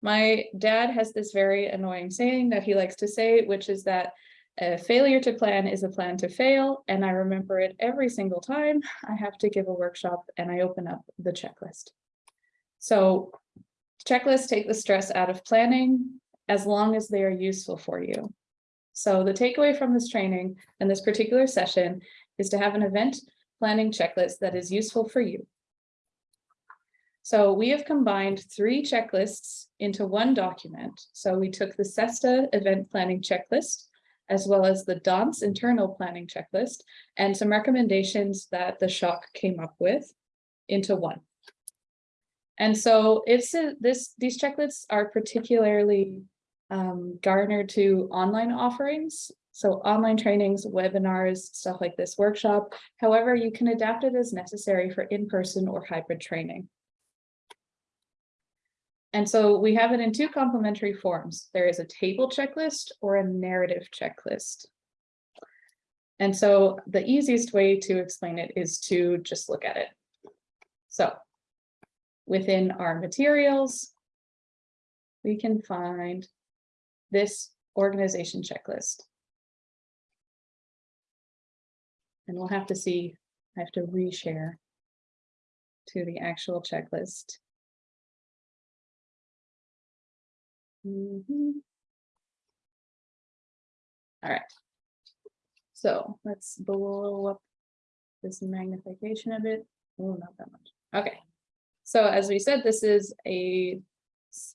My dad has this very annoying saying that he likes to say, which is that a failure to plan is a plan to fail. And I remember it every single time I have to give a workshop and I open up the checklist. So checklists take the stress out of planning as long as they are useful for you. So the takeaway from this training and this particular session is to have an event planning checklist that is useful for you. So we have combined three checklists into one document. So we took the CESSDA event planning checklist, as well as the DANS internal planning checklist, and some recommendations that the SSHOC came up with into one. And so it's a- this, these checklists are particularly um, garnered to online offerings. So online trainings, webinars, stuff like this workshop. However, you can adapt it as necessary for in-person or hybrid training. And so we have it in two complementary forms. There is a table checklist or a narrative checklist. And so the easiest way to explain it is to just look at it. So within our materials, we can find this organization checklist. And we'll have to see, I have to reshare to the actual checklist. Mhm. All right. So let's blow up this magnification a bit. Oh, not that much. Okay. So as we said, this is a,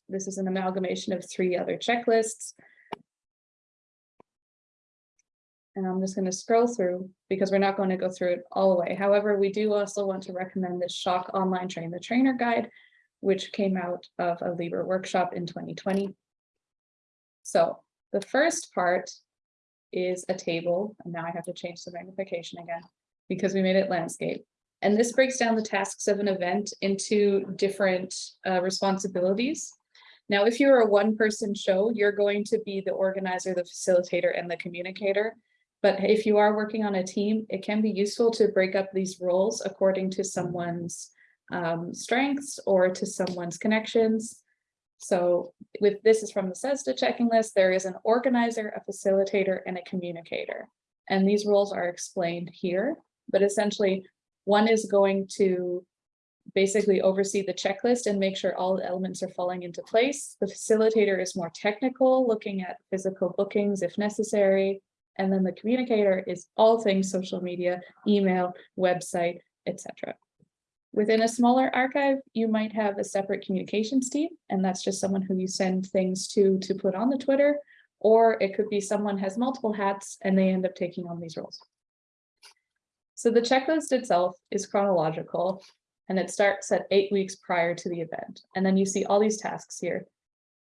this is an amalgamation of three other checklists. And I'm just going to scroll through because we're not going to go through it all the way. However, we do also want to recommend this SSHOC Online Train the Trainer Guide, which came out of a LIBER workshop in 2020. So the first part is a table, and now I have to change the magnification again because we made it landscape. And this breaks down the tasks of an event into different uh, responsibilities. Now, if you're a one-person show, you're going to be the organizer, the facilitator, and the communicator. But if you are working on a team, it can be useful to break up these roles according to someone's um, strengths or to someone's connections. So with this is from the CESSDA checking list, there is an organizer, a facilitator, and a communicator. And these roles are explained here, but essentially one is going to basically oversee the checklist and make sure all the elements are falling into place. The facilitator is more technical, looking at physical bookings if necessary. And then the communicator is all things social media, email, website, etc. Within a smaller archive, you might have a separate communications team, and that's just someone who you send things to to put on the Twitter, or it could be someone has multiple hats and they end up taking on these roles. So the checklist itself is chronological and it starts at eight weeks prior to the event. And then you see all these tasks here.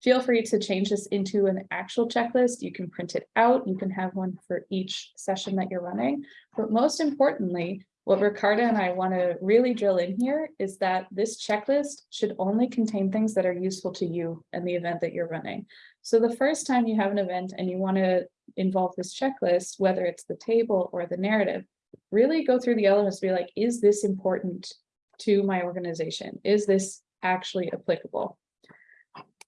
Feel free to change this into an actual checklist. You can print it out. You can have one for each session that you're running. But most importantly, what Ricarda and I want to really drill in here is that this checklist should only contain things that are useful to you and the event that you're running. So the first time you have an event and you want to involve this checklist, whether it's the table or the narrative, really go through the elements, be like, is this important to my organization? Is this actually applicable?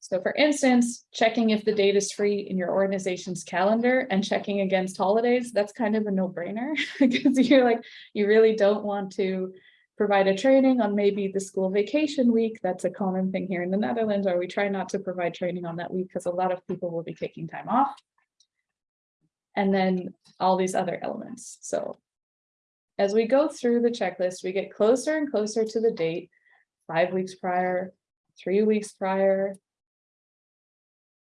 So for instance, checking if the date is free in your organization's calendar and checking against holidays, that's kind of a no brainer because you're like, you really don't want to provide a training on maybe the school vacation week. That's a common thing here in the Netherlands, or we try not to provide training on that week because a lot of people will be taking time off. And then all these other elements. So as we go through the checklist, we get closer and closer to the date, five weeks prior, three weeks prior.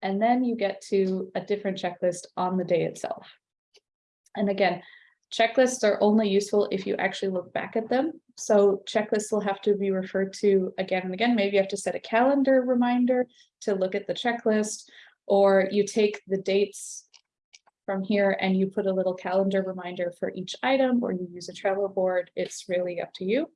And then you get to a different checklist on the day itself. And again, checklists are only useful if you actually look back at them. So checklists will have to be referred to again and again. Maybe you have to set a calendar reminder to look at the checklist, or you take the dates from here and you put a little calendar reminder for each item or you use a Trello board, it's really up to you.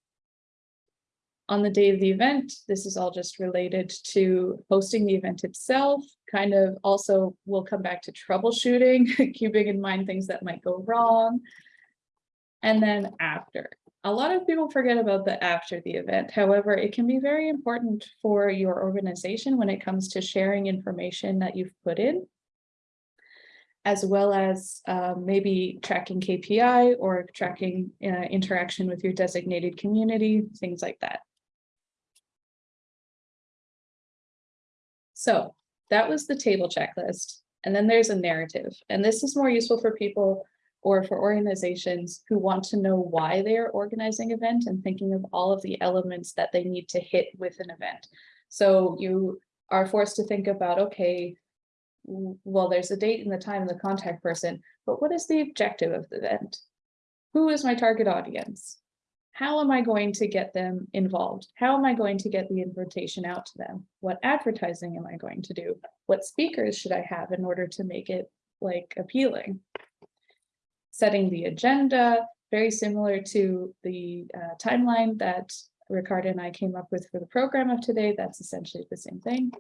On the day of the event, this is all just related to hosting the event itself, kind of also we'll come back to troubleshooting, keeping in mind things that might go wrong. And then after, a lot of people forget about the after the event. However, it can be very important for your organization when it comes to sharing information that you've put in as well as uh, maybe tracking KPI or tracking uh, interaction with your designated community, things like that. So that was the table checklist. And then there's a narrative. And this is more useful for people or for organizations who want to know why they are organizing event and thinking of all of the elements that they need to hit with an event. So you are forced to think about, okay, well, there's a date and the time and the contact person, but what is the objective of the event? Who is my target audience? How am I going to get them involved? How am I going to get the invitation out to them? What advertising am I going to do? What speakers should I have in order to make it like appealing? Setting the agenda, very similar to the uh, timeline that Ricarda and I came up with for the program of today. That's essentially the same thing.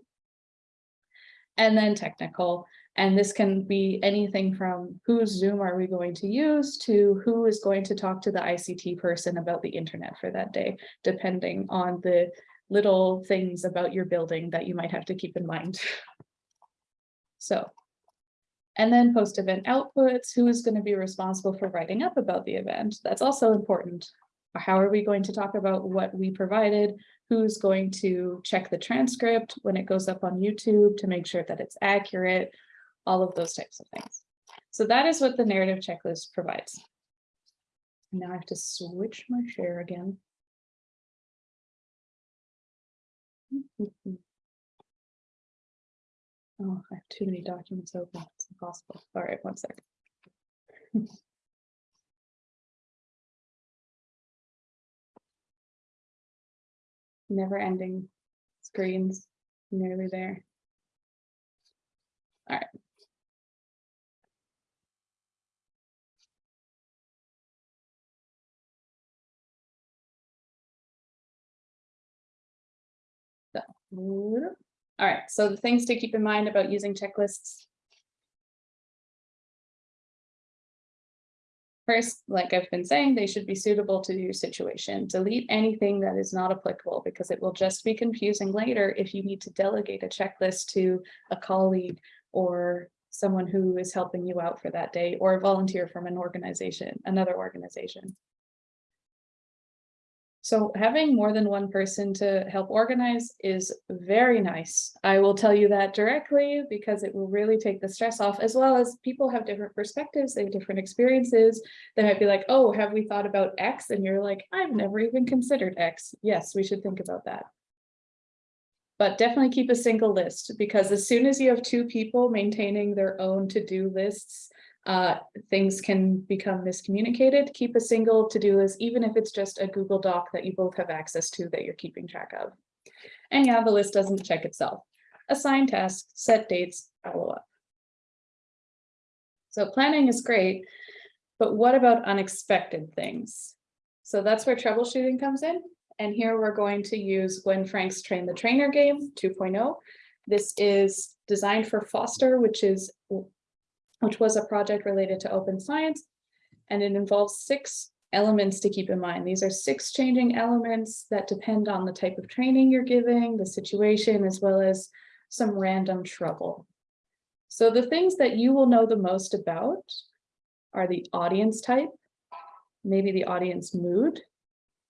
And then technical, and this can be anything from whose Zoom are we going to use to who is going to talk to the ICT person about the internet for that day, depending on the little things about your building that you might have to keep in mind. So, and then post-event outputs, who is going to be responsible for writing up about the event? That's also important. How are we going to talk about what we provided? Who's going to check the transcript when it goes up on YouTube to make sure that it's accurate? All of those types of things. So that is what the narrative checklist provides. Now I have to switch my share again. Oh, I have too many documents open. It's impossible. All right, one second. Never ending screens, nearly there. All right. All right, so the things to keep in mind about using checklists. First, like I've been saying, they should be suitable to your situation. Delete anything that is not applicable because it will just be confusing later if you need to delegate a checklist to a colleague or someone who is helping you out for that day or a volunteer from an organization, another organization. So having more than one person to help organize is very nice. I will tell you that directly because it will really take the stress off as well as people have different perspectives, they have different experiences. They might be like, oh, have we thought about X? And you're like, I've never even considered X. Yes, we should think about that. But definitely keep a single list because as soon as you have two people maintaining their own to-do lists, uh, things can become miscommunicated. Keep a single to-do list, even if it's just a Google Doc that you both have access to that you're keeping track of. And yeah, the list doesn't check itself. Assign tasks, set dates, follow up. So planning is great, but what about unexpected things? So that's where troubleshooting comes in. And here we're going to use Gwen Franck's Train the Trainer game 2.0. This is designed for Foster, which is which was a project related to open science. And it involves six elements to keep in mind. These are six changing elements that depend on the type of training you're giving, the situation, as well as some random trouble. So the things that you will know the most about are the audience type, maybe the audience mood,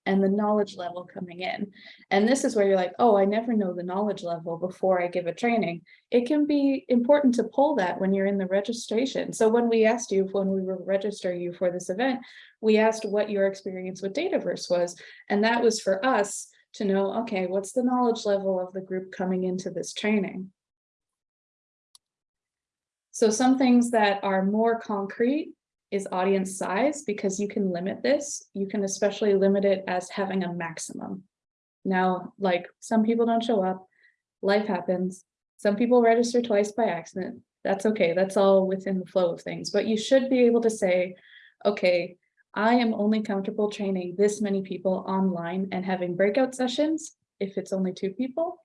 and the knowledge level coming in. And this is where you're like, oh, I never know the knowledge level before I give a training. It can be important to pull that when you're in the registration. So when we asked you, when we were registering you for this event, we asked what your experience with Dataverse was. And that was for us to know, okay, what's the knowledge level of the group coming into this training? So some things that are more concrete is audience size because you can limit this. You can especially limit it as having a maximum. Now, like some people don't show up, life happens. Some people register twice by accident. That's okay. That's all within the flow of things. But you should be able to say, okay, I am only comfortable training this many people online and having breakout sessions. If it's only two people,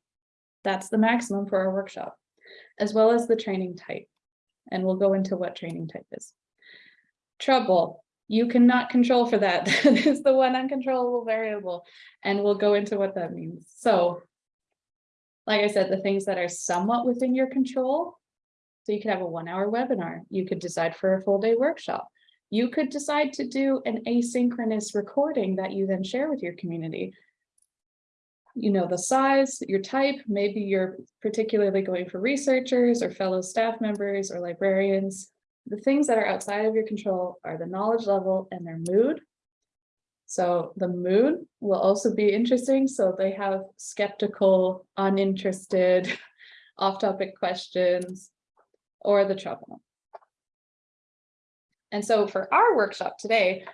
that's the maximum for our workshop, as well as the training type. And we'll go into what training type is trouble. You cannot control for that. That is the one uncontrollable variable. And we'll go into what that means. So like I said, the things that are somewhat within your control. So you could have a one hour webinar. You could decide for a full day workshop. You could decide to do an asynchronous recording that you then share with your community. You know, the size, your type, maybe you're particularly going for researchers or fellow staff members or librarians the things that are outside of your control are the knowledge level and their mood. So the mood will also be interesting. So they have skeptical, uninterested, off-topic questions, or the trouble. And so for our workshop today,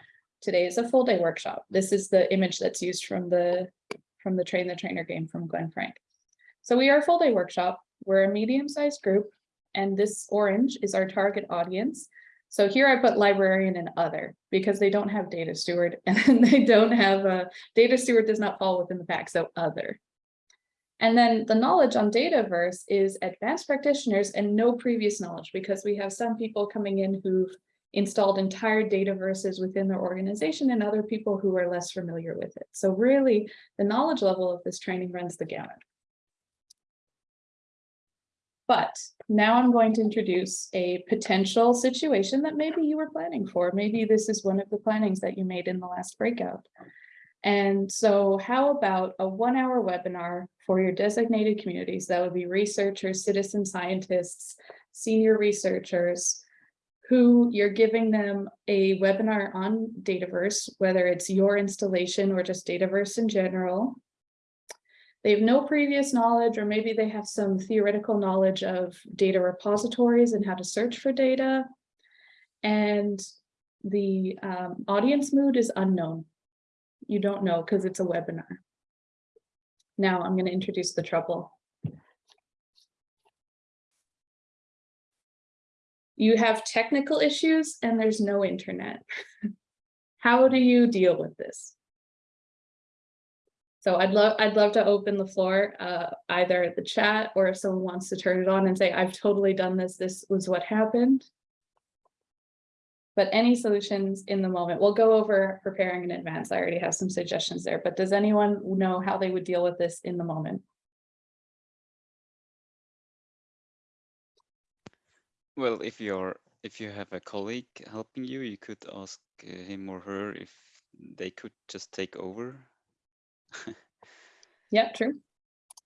today is a full day workshop. This is the image that's used from the from the train the trainer game from Gwen Franck. So we are a full day workshop. We're a medium sized group and this orange is our target audience. So here I put librarian and other because they don't have data steward and they don't have a data steward does not fall within the pack. So other. And then the knowledge on Dataverse is advanced practitioners and no previous knowledge because we have some people coming in who've installed entire Dataverses within their organization and other people who are less familiar with it. So really the knowledge level of this training runs the gamut. But now I'm going to introduce a potential situation that maybe you were planning for. Maybe this is one of the plannings that you made in the last breakout. And so how about a one hour webinar for your designated communities? That would be researchers, citizen scientists, senior researchers, who you're giving them a webinar on Dataverse, whether it's your installation or just Dataverse in general. They have no previous knowledge, or maybe they have some theoretical knowledge of data repositories and how to search for data. And the um, audience mood is unknown. You don't know because it's a webinar. Now I'm going to introduce the trouble. You have technical issues and there's no internet. How do you deal with this? So I'd love I'd love to open the floor, uh, either the chat or if someone wants to turn it on and say, I've totally done this. This was what happened. But any solutions in the moment, we'll go over preparing in advance. I already have some suggestions there, but does anyone know how they would deal with this in the moment? Well, if you're if you have a colleague helping you, you could ask uh, him or her if they could just take over. Yeah, true.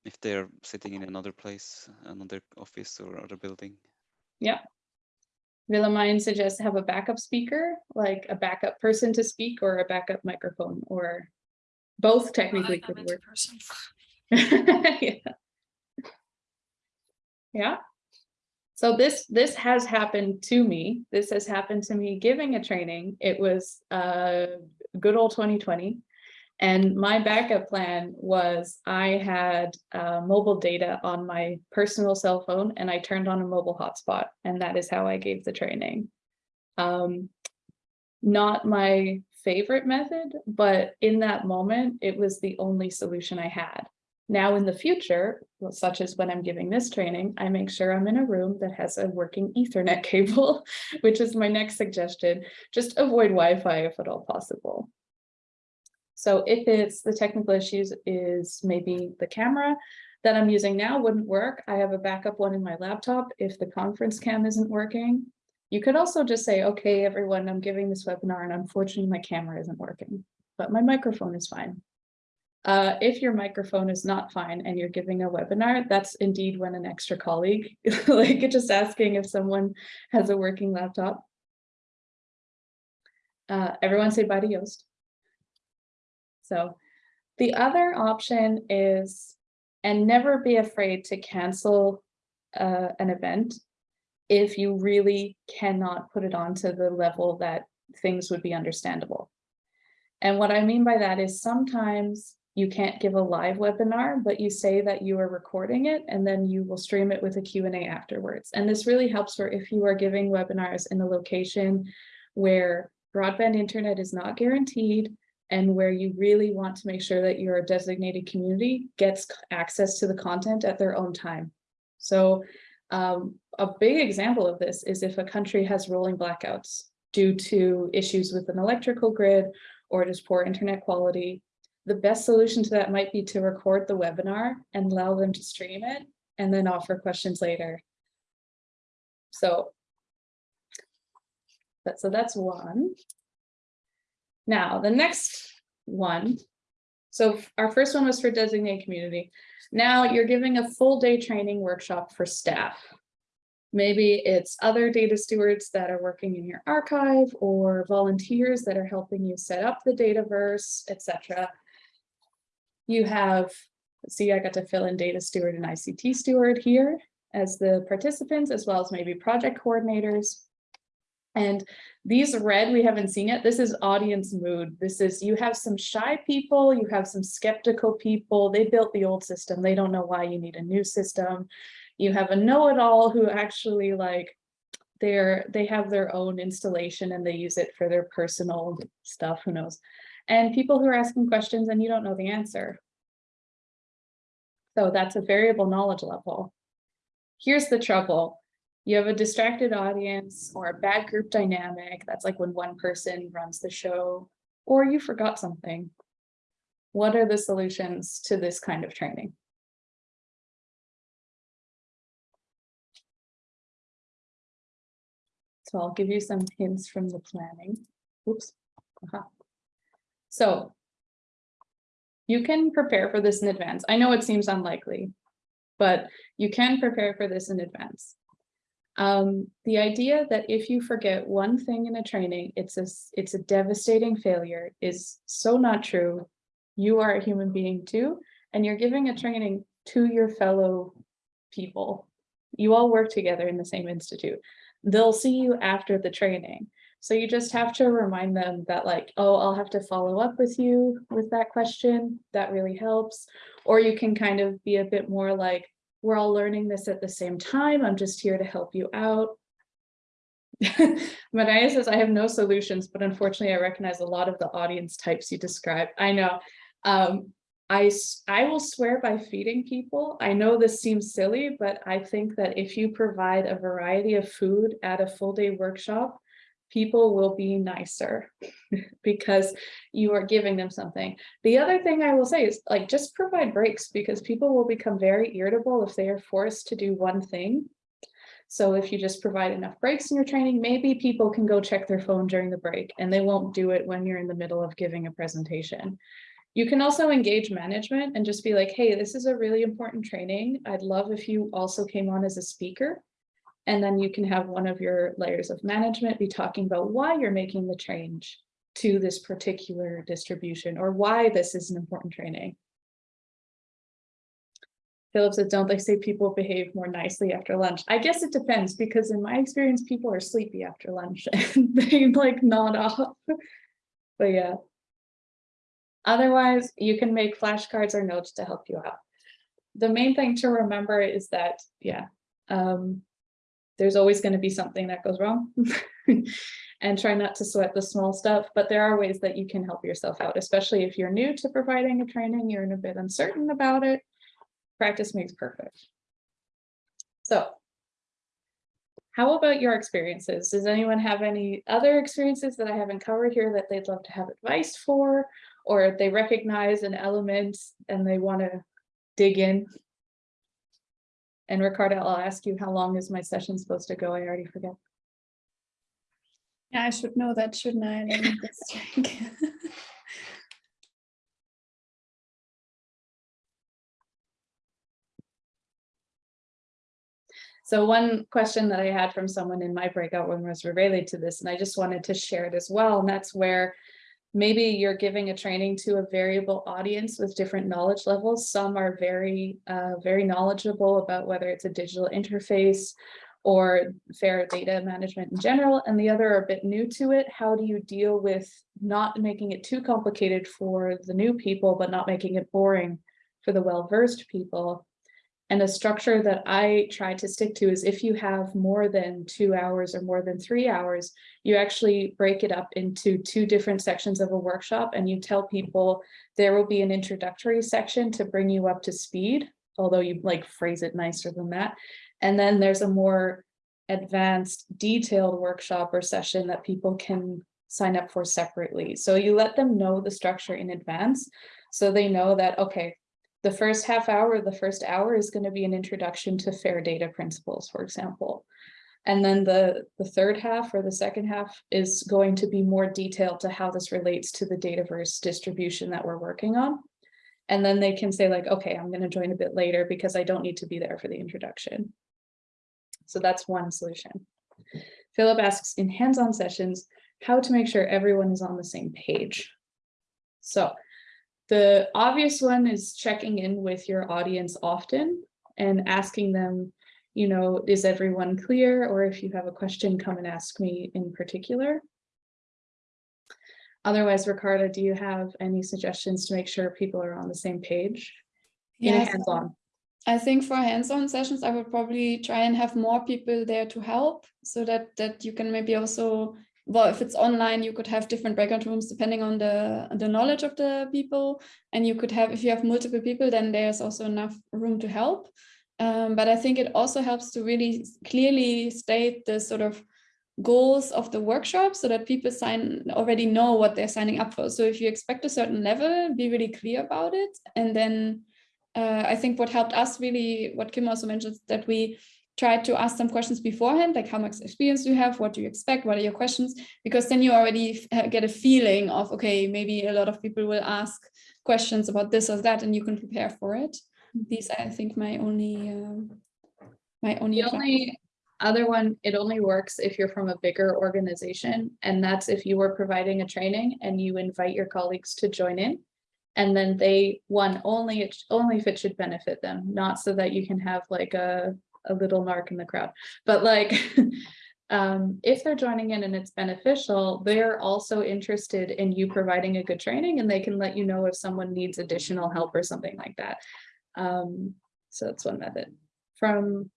if they're sitting in another place, another office or other building. Yeah. Willemijn suggests have a backup speaker, like a backup person to speak or a backup microphone or both technically could work. yeah. yeah. So this this has happened to me. This has happened to me giving a training. It was uh good old 2020. And my backup plan was I had uh, mobile data on my personal cell phone and I turned on a mobile hotspot and that is how I gave the training. Um, not my favorite method, but in that moment, it was the only solution I had. Now in the future, such as when I'm giving this training, I make sure I'm in a room that has a working ethernet cable, which is my next suggestion. Just avoid Wi-Fi if at all possible. So if it's the technical issues is maybe the camera that I'm using now wouldn't work. I have a backup one in my laptop if the conference cam isn't working. You could also just say, okay, everyone, I'm giving this webinar and unfortunately my camera isn't working, but my microphone is fine. Uh, if your microphone is not fine and you're giving a webinar, that's indeed when an extra colleague, like just asking if someone has a working laptop. Uh, everyone say bye to Joost. So the other option is, and never be afraid to cancel uh, an event if you really cannot put it on to the level that things would be understandable. And what I mean by that is sometimes you can't give a live webinar, but you say that you are recording it and then you will stream it with a Q&A afterwards. And this really helps for if you are giving webinars in a location where broadband internet is not guaranteed and where you really want to make sure that your designated community gets access to the content at their own time. So um, a big example of this is if a country has rolling blackouts due to issues with an electrical grid or just poor internet quality, the best solution to that might be to record the webinar and allow them to stream it and then offer questions later. So, but, so that's one. Now, the next one. So our first one was for designated community. Now you're giving a full day training workshop for staff. Maybe it's other data stewards that are working in your archive or volunteers that are helping you set up the Dataverse, etc. You have, see, I got to fill in data steward and ICT steward here as the participants, as well as maybe project coordinators. And these red, we haven't seen yet. This is audience mood. This is, you have some shy people, you have some skeptical people. They built the old system. They don't know why you need a new system. You have a know-it-all who actually like, they're, they have their own installation and they use it for their personal stuff, who knows. And people who are asking questions and you don't know the answer. So that's a variable knowledge level. Here's the trouble you have a distracted audience or a bad group dynamic. That's like when one person runs the show or you forgot something. What are the solutions to this kind of training? So I'll give you some hints from the planning. Oops. Uh -huh. So you can prepare for this in advance. I know it seems unlikely, but you can prepare for this in advance. Um, the idea that if you forget one thing in a training, it's a, it's a devastating failure is so not true. You are a human being too, and you're giving a training to your fellow people. You all work together in the same institute. They'll see you after the training. So you just have to remind them that like, oh, I'll have to follow up with you with that question. That really helps. Or you can kind of be a bit more like, we're all learning this at the same time. I'm just here to help you out. Maria says, I have no solutions, but unfortunately, I recognize a lot of the audience types you described. I know. Um, I, I will swear by feeding people. I know this seems silly, but I think that if you provide a variety of food at a full day workshop, people will be nicer because you are giving them something. The other thing I will say is like just provide breaks because people will become very irritable if they are forced to do one thing. So if you just provide enough breaks in your training, maybe people can go check their phone during the break and they won't do it when you're in the middle of giving a presentation. You can also engage management and just be like, hey, this is a really important training. I'd love if you also came on as a speaker and then you can have one of your layers of management be talking about why you're making the change to this particular distribution or why this is an important training. Philip said, don't they say people behave more nicely after lunch? I guess it depends because in my experience, people are sleepy after lunch and they like nod off. but yeah. Otherwise, you can make flashcards or notes to help you out. The main thing to remember is that, yeah, um, there's always going to be something that goes wrong and try not to sweat the small stuff. But there are ways that you can help yourself out, especially if you're new to providing a training, you're in a bit uncertain about it. Practice makes perfect. So how about your experiences? Does anyone have any other experiences that I haven't covered here that they'd love to have advice for, or they recognize an element and they want to dig in? And Ricarda, I'll ask you, how long is my session supposed to go? I already forget. Yeah, I should know that, shouldn't I? Let me just check. So one question that I had from someone in my breakout room was related to this, and I just wanted to share it as well. And that's where maybe you're giving a training to a variable audience with different knowledge levels. Some are very, uh, very knowledgeable about whether it's a digital interface or fair data management in general, and the other are a bit new to it. How do you deal with not making it too complicated for the new people, but not making it boring for the well-versed people? And a structure that I try to stick to is if you have more than two hours or more than three hours, you actually break it up into two different sections of a workshop and you tell people there will be an introductory section to bring you up to speed, although you like phrase it nicer than that. And then there's a more advanced detailed workshop or session that people can sign up for separately. So you let them know the structure in advance so they know that, okay, the first half hour, the first hour is going to be an introduction to fair data principles, for example. And then the, the third half or the second half is going to be more detailed to how this relates to the Dataverse distribution that we're working on. And then they can say like, okay, I'm going to join a bit later because I don't need to be there for the introduction. So that's one solution. Philip asks in hands-on sessions, how to make sure everyone is on the same page. So the obvious one is checking in with your audience often and asking them, you know, is everyone clear? Or if you have a question, come and ask me in particular. Otherwise, Ricarda, do you have any suggestions to make sure people are on the same page? In a hands-on. I think for hands-on sessions, I would probably try and have more people there to help so that that you can maybe also, well, if it's online, you could have different breakout rooms depending on the the knowledge of the people. And you could have, if you have multiple people, then there's also enough room to help. Um, but I think it also helps to really clearly state the sort of goals of the workshop so that people sign already know what they're signing up for. So if you expect a certain level, be really clear about it. And then uh, I think what helped us really, what Kim also mentioned, that we tried to ask some questions beforehand, like how much experience do you have? What do you expect? What are your questions? Because then you already get a feeling of, okay, maybe a lot of people will ask questions about this or that, and you can prepare for it. These are, I think, my only, um, my only. The only other one, it only works if you're from a bigger organization, and that's if you were providing a training and you invite your colleagues to join in. And then they, one, only, it only if it should benefit them, not so that you can have like a, a little narc in the crowd. But like, um, if they're joining in and it's beneficial, they're also interested in you providing a good training and they can let you know if someone needs additional help or something like that. Um, so that's one method. From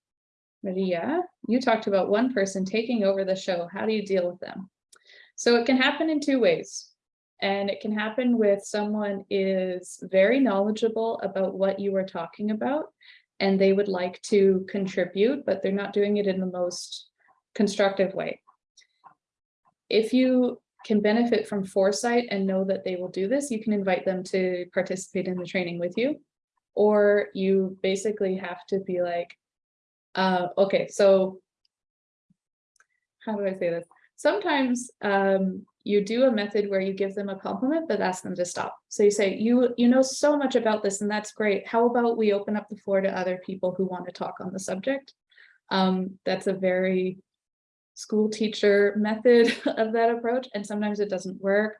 Maria, you talked about one person taking over the show. How do you deal with them? So it can happen in two ways. And it can happen with someone is very knowledgeable about what you are talking about and they would like to contribute, but they're not doing it in the most constructive way. If you can benefit from foresight and know that they will do this, you can invite them to participate in the training with you. Or you basically have to be like, uh, okay, so how do I say this? Sometimes um, you do a method where you give them a compliment, but ask them to stop. So you say, you, you know so much about this and that's great. How about we open up the floor to other people who want to talk on the subject? Um, that's a very school teacher method of that approach. And sometimes it doesn't work.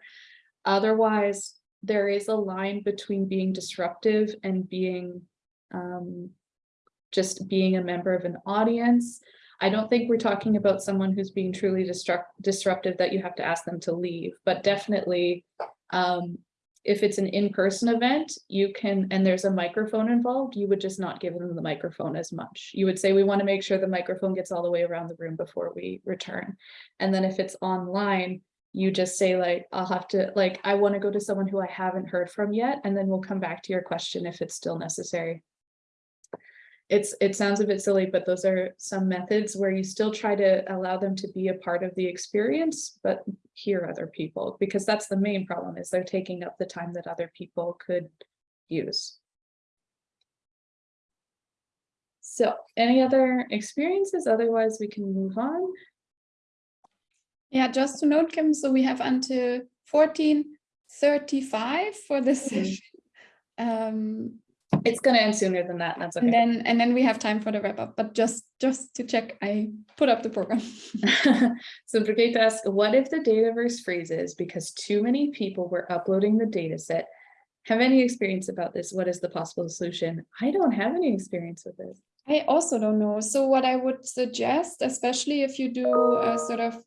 Otherwise, there is a line between being disruptive and being um, just being a member of an audience. I don't think we're talking about someone who's being truly disrupt disruptive that you have to ask them to leave, but definitely um, if it's an in-person event, you can, and there's a microphone involved, you would just not give them the microphone as much. You would say, we want to make sure the microphone gets all the way around the room before we return. And then if it's online, you just say like, I'll have to, like, I want to go to someone who I haven't heard from yet, and then we'll come back to your question if it's still necessary it's it sounds a bit silly, but those are some methods where you still try to allow them to be a part of the experience, but hear other people, because that's the main problem is they're taking up the time that other people could use. So any other experiences? Otherwise, we can move on. Yeah, just to note, Kim, so we have until 1435 for this Mhm. session. Um, It's going to end sooner than that. That's okay. and then and then we have time for the wrap up, but just just to check, I put up the program. so Brigitte asks, what if the Dataverse freezes because too many people were uploading the data set? Have any experience about this? What is the possible solution? I don't have any experience with this. I also don't know. So what I would suggest, especially if you do a sort of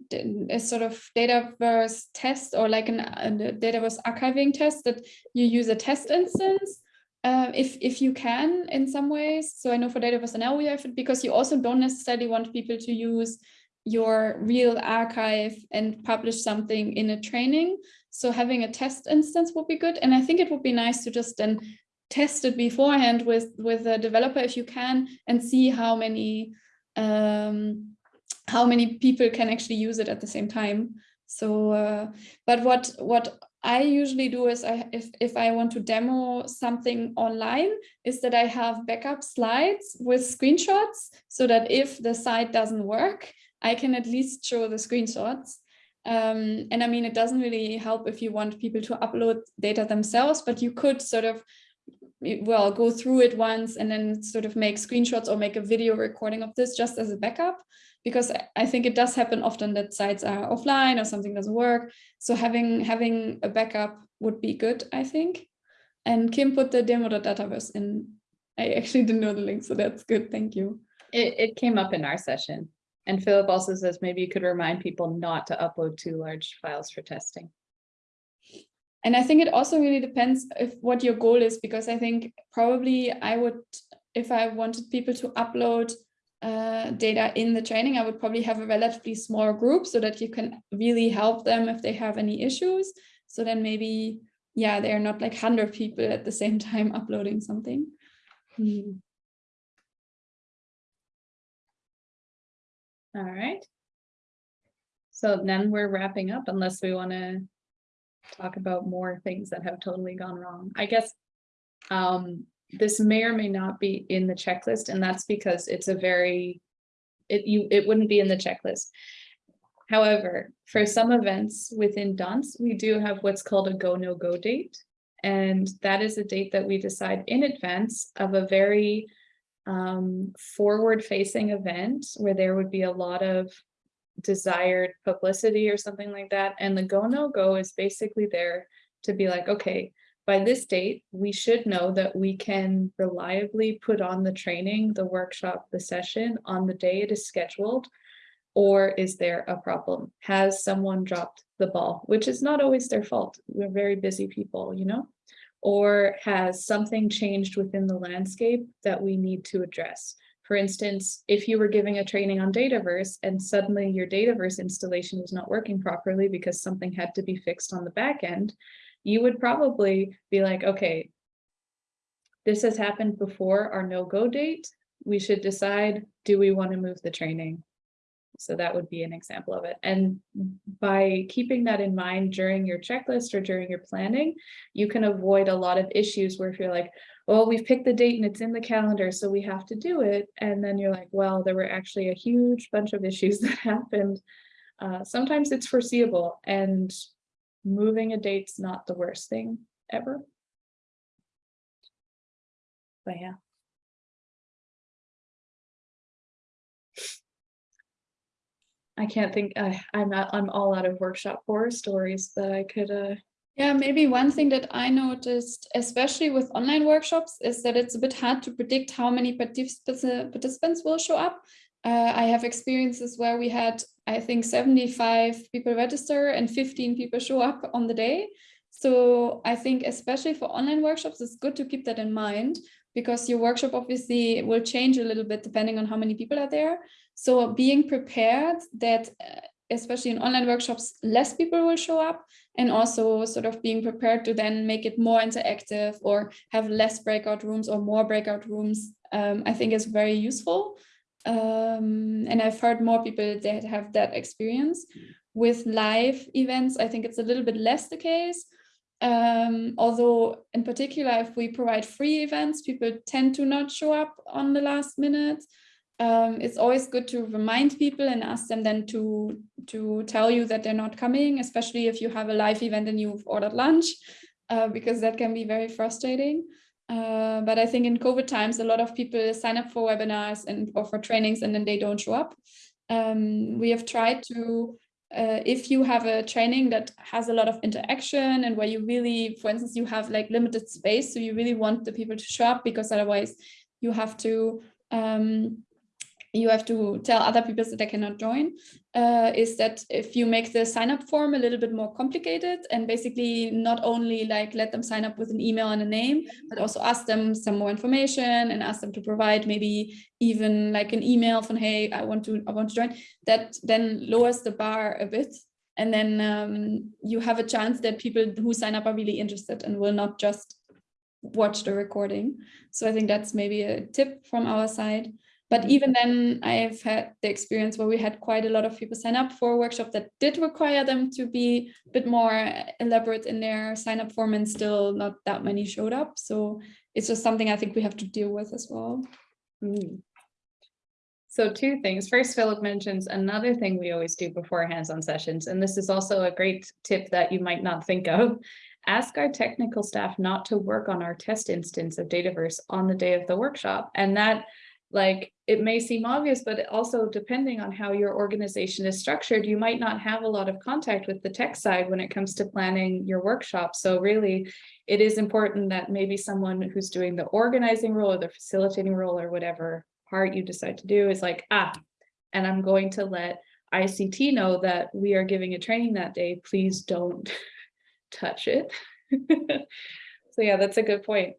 a sort of Dataverse test or like an, a Dataverse archiving test, that you use a test instance uh, if if you can in some ways. So I know for Dataverse NL we have it because you also don't necessarily want people to use your real archive and publish something in a training. So having a test instance would be good. And I think it would be nice to just then test it beforehand with with a developer if you can and see how many um, how many people can actually use it at the same time. So, uh, but what what I usually do is I if if I want to demo something online is that I have backup slides with screenshots so that if the site doesn't work, I can at least show the screenshots. Um, and I mean, it doesn't really help if you want people to upload data themselves, but you could sort of well, go through it once and then sort of make screenshots or make a video recording of this just as a backup. Because I- think it does happen often that sites are offline or something doesn't work. So having having a backup would be good, I think. And Kim put the demo.dataverse in. I actually didn't know the link, so that's good. Thank you. It, it came up in our session. And Philip also says maybe you could remind people not to upload too large files for testing. And I think it also really depends if what your goal is, because I think probably I would, if I wanted people to upload uh, data in the training, I would probably have a relatively small group so that you can really help them if they have any issues. So then maybe, yeah, they're not like 100 people at the same time uploading something. All right. So then we're wrapping up unless we want to talk about more things that have totally gone wrong. I guess um, this may or may not be in the checklist, and that's because it's a very, it you, it wouldn't be in the checklist. However, for some events within DANS, we do have what's called a go, no go date. And that is a date that we decide in advance of a very um, forward facing event where there would be a lot of desired publicity or something like that. And the go, no go is basically there to be like, okay, by this date, we should know that we can reliably put on the training, the workshop, the session on the day it is scheduled. Or is there a problem? Has someone dropped the ball, which is not always their fault. We're very busy people, you know? Or has something changed within the landscape that we need to address? For instance, if you were giving a training on Dataverse and suddenly your Dataverse installation was not working properly because something had to be fixed on the back end, you would probably be like, okay, this has happened before our no-go date. We should decide, do we want to move the training? So that would be an example of it. And by keeping that in mind during your checklist or during your planning, you can avoid a lot of issues where if you're like, well, we've picked the date and it's in the calendar, so we have to do it. And then you're like, well, there were actually a huge bunch of issues that happened. Uh, sometimes it's foreseeable and moving a date's not the worst thing ever. But yeah. I can't think, I, I'm not, I'm all out of workshop horror stories that I could, uh, Yeah, maybe one thing that I noticed, especially with online workshops, is that it's a bit hard to predict how many participants will show up. Uh, I have experiences where we had, I think, 75 people register and 15 people show up on the day. So I think especially for online workshops, it's good to keep that in mind because your workshop obviously will change a little bit depending on how many people are there. So being prepared that, uh, especially in online workshops, less people will show up and also sort of being prepared to then make it more interactive or have less breakout rooms or more breakout rooms, um, I think is very useful. Um, and I've heard more people that have that experience. With live events, I think it's a little bit less the case. Um, although in particular, if we provide free events, people tend to not show up on the last minute. Um, it's always good to remind people and ask them then to to tell you that they're not coming, especially if you have a live event and you've ordered lunch, uh, because that can be very frustrating. Uh, but I think in COVID times, a lot of people sign up for webinars and or for trainings and then they don't show up. Um, we have tried to, uh, if you have a training that has a lot of interaction and where you really, for instance, you have like limited space, so you really want the people to show up because otherwise you have to um, you have to tell other people that they cannot join uh, is that if you make the sign up form a little bit more complicated and basically not only like let them sign up with an email and a name, but also ask them some more information and ask them to provide maybe even like an email from, hey, I want to, I want to join, that then lowers the bar a bit. And then um, you have a chance that people who sign up are really interested and will not just watch the recording. So I think that's maybe a tip from our side. But even then, I've had the experience where we had quite a lot of people sign up for a workshop that did require them to be a bit more elaborate in their sign up form and still not that many showed up. So it's just something I think we have to deal with as well. Mm. So two things. First, Philip mentions another thing we always do before hands-on sessions, and this is also a great tip that you might not think of. ask our technical staff not to work on our test instance of Dataverse on the day of the workshop. And that like it may seem obvious, but also depending on how your organization is structured, you might not have a lot of contact with the tech side when it comes to planning your workshop. So really, it is important that maybe someone who's doing the organizing role or the facilitating role or whatever part you decide to do is like, ah, and I'm going to let ICT know that we are giving a training that day, please don't touch it. so yeah, that's a good point.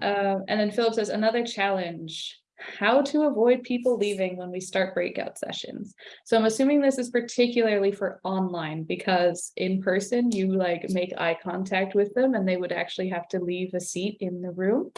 Uh, and then Philip says another challenge how to avoid people leaving when we start breakout sessions. So I'm assuming this is particularly for online because in person you like make eye contact with them and they would actually have to leave a seat in the room.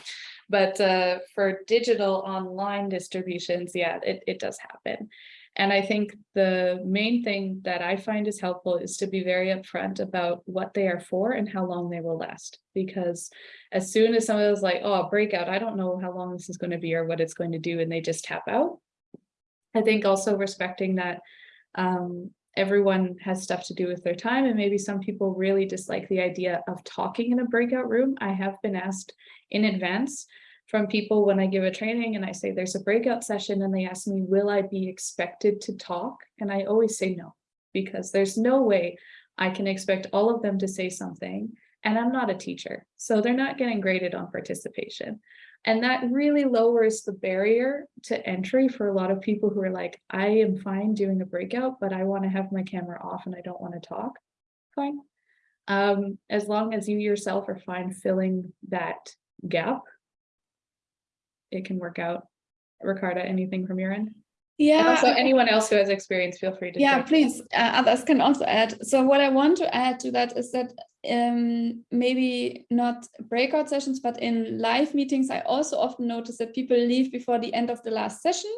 But uh, for digital online distributions, yeah, it, it does happen. And I think the main thing that I find is helpful is to be very upfront about what they are for and how long they will last. Because as soon as someone is like, oh, breakout, I don't know how long this is going to be or what it's going to do, and they just tap out. I think also respecting that um, everyone has stuff to do with their time and maybe some people really dislike the idea of talking in a breakout room. I have been asked in advance from people when I give a training and I say there's a breakout session and they ask me, will I be expected to talk? And I always say no, because there's no way I can expect all of them to say something and I'm not a teacher. So they're not getting graded on participation. And that really lowers the barrier to entry for a lot of people who are like, I am fine doing a breakout, but I want to have my camera off and I don't want to talk. Fine. Um, as long as you yourself are fine filling that gap, it can work out. Ricarda, anything from your end? Yeah. And also anyone else who has experience, feel free to. Yeah, please. Uh, others can also add. So what I want to add to that is that um, maybe not breakout sessions, but in live meetings, I also often notice that people leave before the end of the last session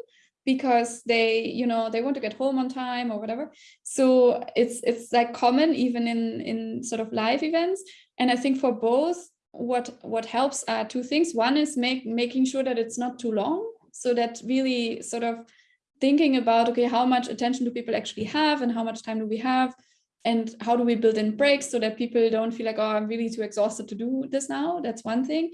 because they, you know, they want to get home on time or whatever. So it's it's like common even in in sort of live events. And I think for both what what helps are two things. One is make making sure that it's not too long, so that really sort of thinking about okay, how much attention do people actually have, and how much time do we have, and how do we build in breaks so that people don't feel like oh, I'm really too exhausted to do this now. That's one thing.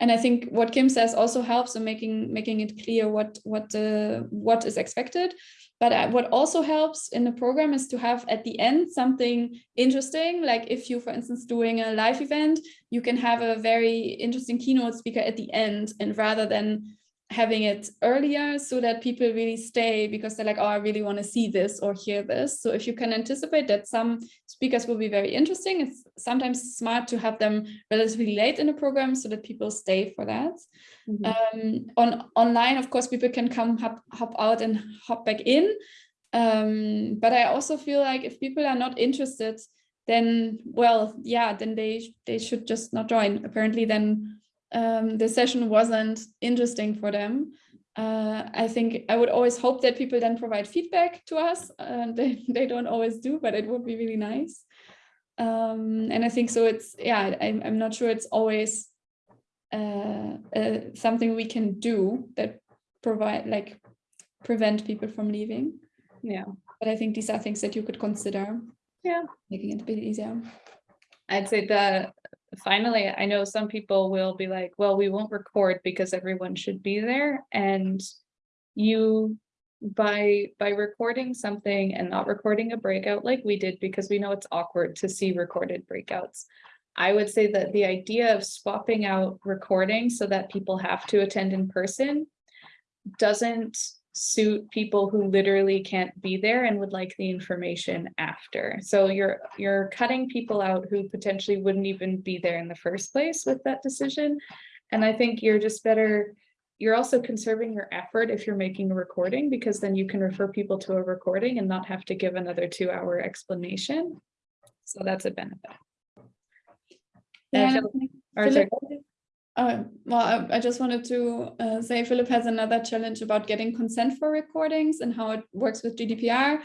And I think what Kim says also helps in making making it clear what what uh, what is expected. But uh, what also helps in the program is to have at the end something interesting. Like if you, for instance, doing a live event, you can have a very interesting keynote speaker at the end. And rather than having it earlier so that people really stay because they're like, oh, I really want to see this or hear this. So if you can anticipate that some speakers will be very interesting, it's sometimes smart to have them relatively late in the program so that people stay for that. Mm -hmm. um, on online, of course, people can come hop, hop out and hop back in. Um, but I also feel like if people are not interested, then, well, yeah, then they, they should just not join. Apparently then um, the session wasn't interesting for them. Uh, I think I would always hope that people then provide feedback to us. Uh, they, they don't always do, but it would be really nice. Um, and I think so it's, yeah, I'm, I'm not sure it's always uh, uh, something we can do that provide like prevent people from leaving. Yeah. But I think these are things that you could consider. Yeah. Making it a bit easier. I'd say the finally, I know some people will be like, well, we won't record because everyone should be there. And you by by recording something and not recording a breakout like we did because we know it's awkward to see recorded breakouts. I would say that the idea of swapping out recording so that people have to attend in person doesn't suit people who literally can't be there and would like the information after. So you're you're cutting people out who potentially wouldn't even be there in the first place with that decision. And I think you're just better, you're also conserving your effort if you're making a recording because then you can refer people to a recording and not have to give another two hour explanation. So that's a benefit. Yeah, Philip, uh, well, I, I, just wanted to uh, say Philip has another challenge about getting consent for recordings and how it works with GDPR.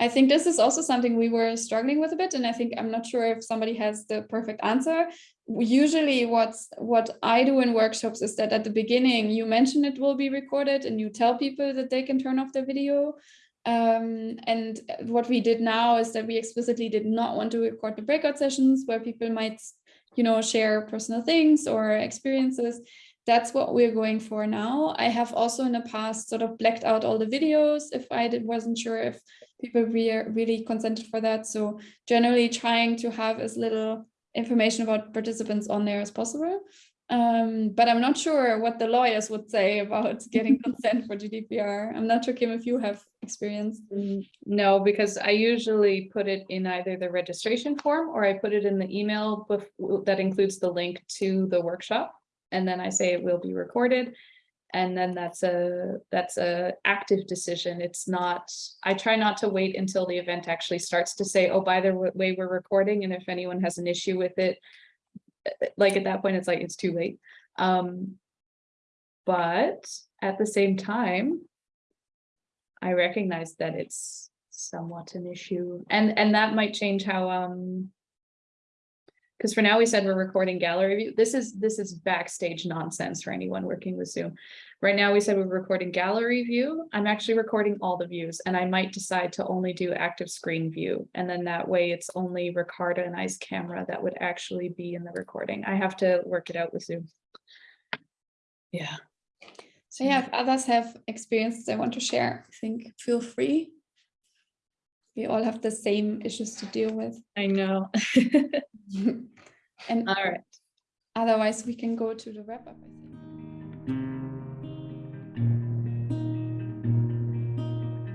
I think this is also something we were struggling with a bit, and I think I'm not sure if somebody has the perfect answer. Usually what's what I do in workshops is that at the beginning you mention it will be recorded and you tell people that they can turn off their video. Um, and what we did now is that we explicitly did not want to record the breakout sessions where people might you know, share personal things or experiences. That's what we're going for now. I have also in the past sort of blacked out all the videos if I did, wasn't sure if people re really consented for that. So generally trying to have as little information about participants on there as possible. Um, but I'm not sure what the lawyers would say about getting consent for GDPR. I'm not sure, Kim, if you have experience. Mm, No, because I usually put it in either the registration form or I put it in the email that includes the link to the workshop. And then I say it will be recorded. And then that's a, that's a active decision. It's not, I try not to wait until the event actually starts to say, oh, by the way, we're recording. And if anyone has an issue with it, like at that point, it's like, it's too late. Um, but at the same time, I recognize that it's somewhat an issue and, and that might change how, um. Because for now we said we're recording gallery view. This is, this is backstage nonsense for anyone working with Zoom. Right now we said we're recording gallery view. I'm actually recording all the views and I might decide to only do active screen view. And then that way it's only Ricarda and I's camera that would actually be in the recording. I have to work it out with Zoom. Yeah. So yeah, if others have experiences they want to share, I think feel free. We all have the same issues to deal with. I know. And All right. otherwise we can go to the wrap up, I think.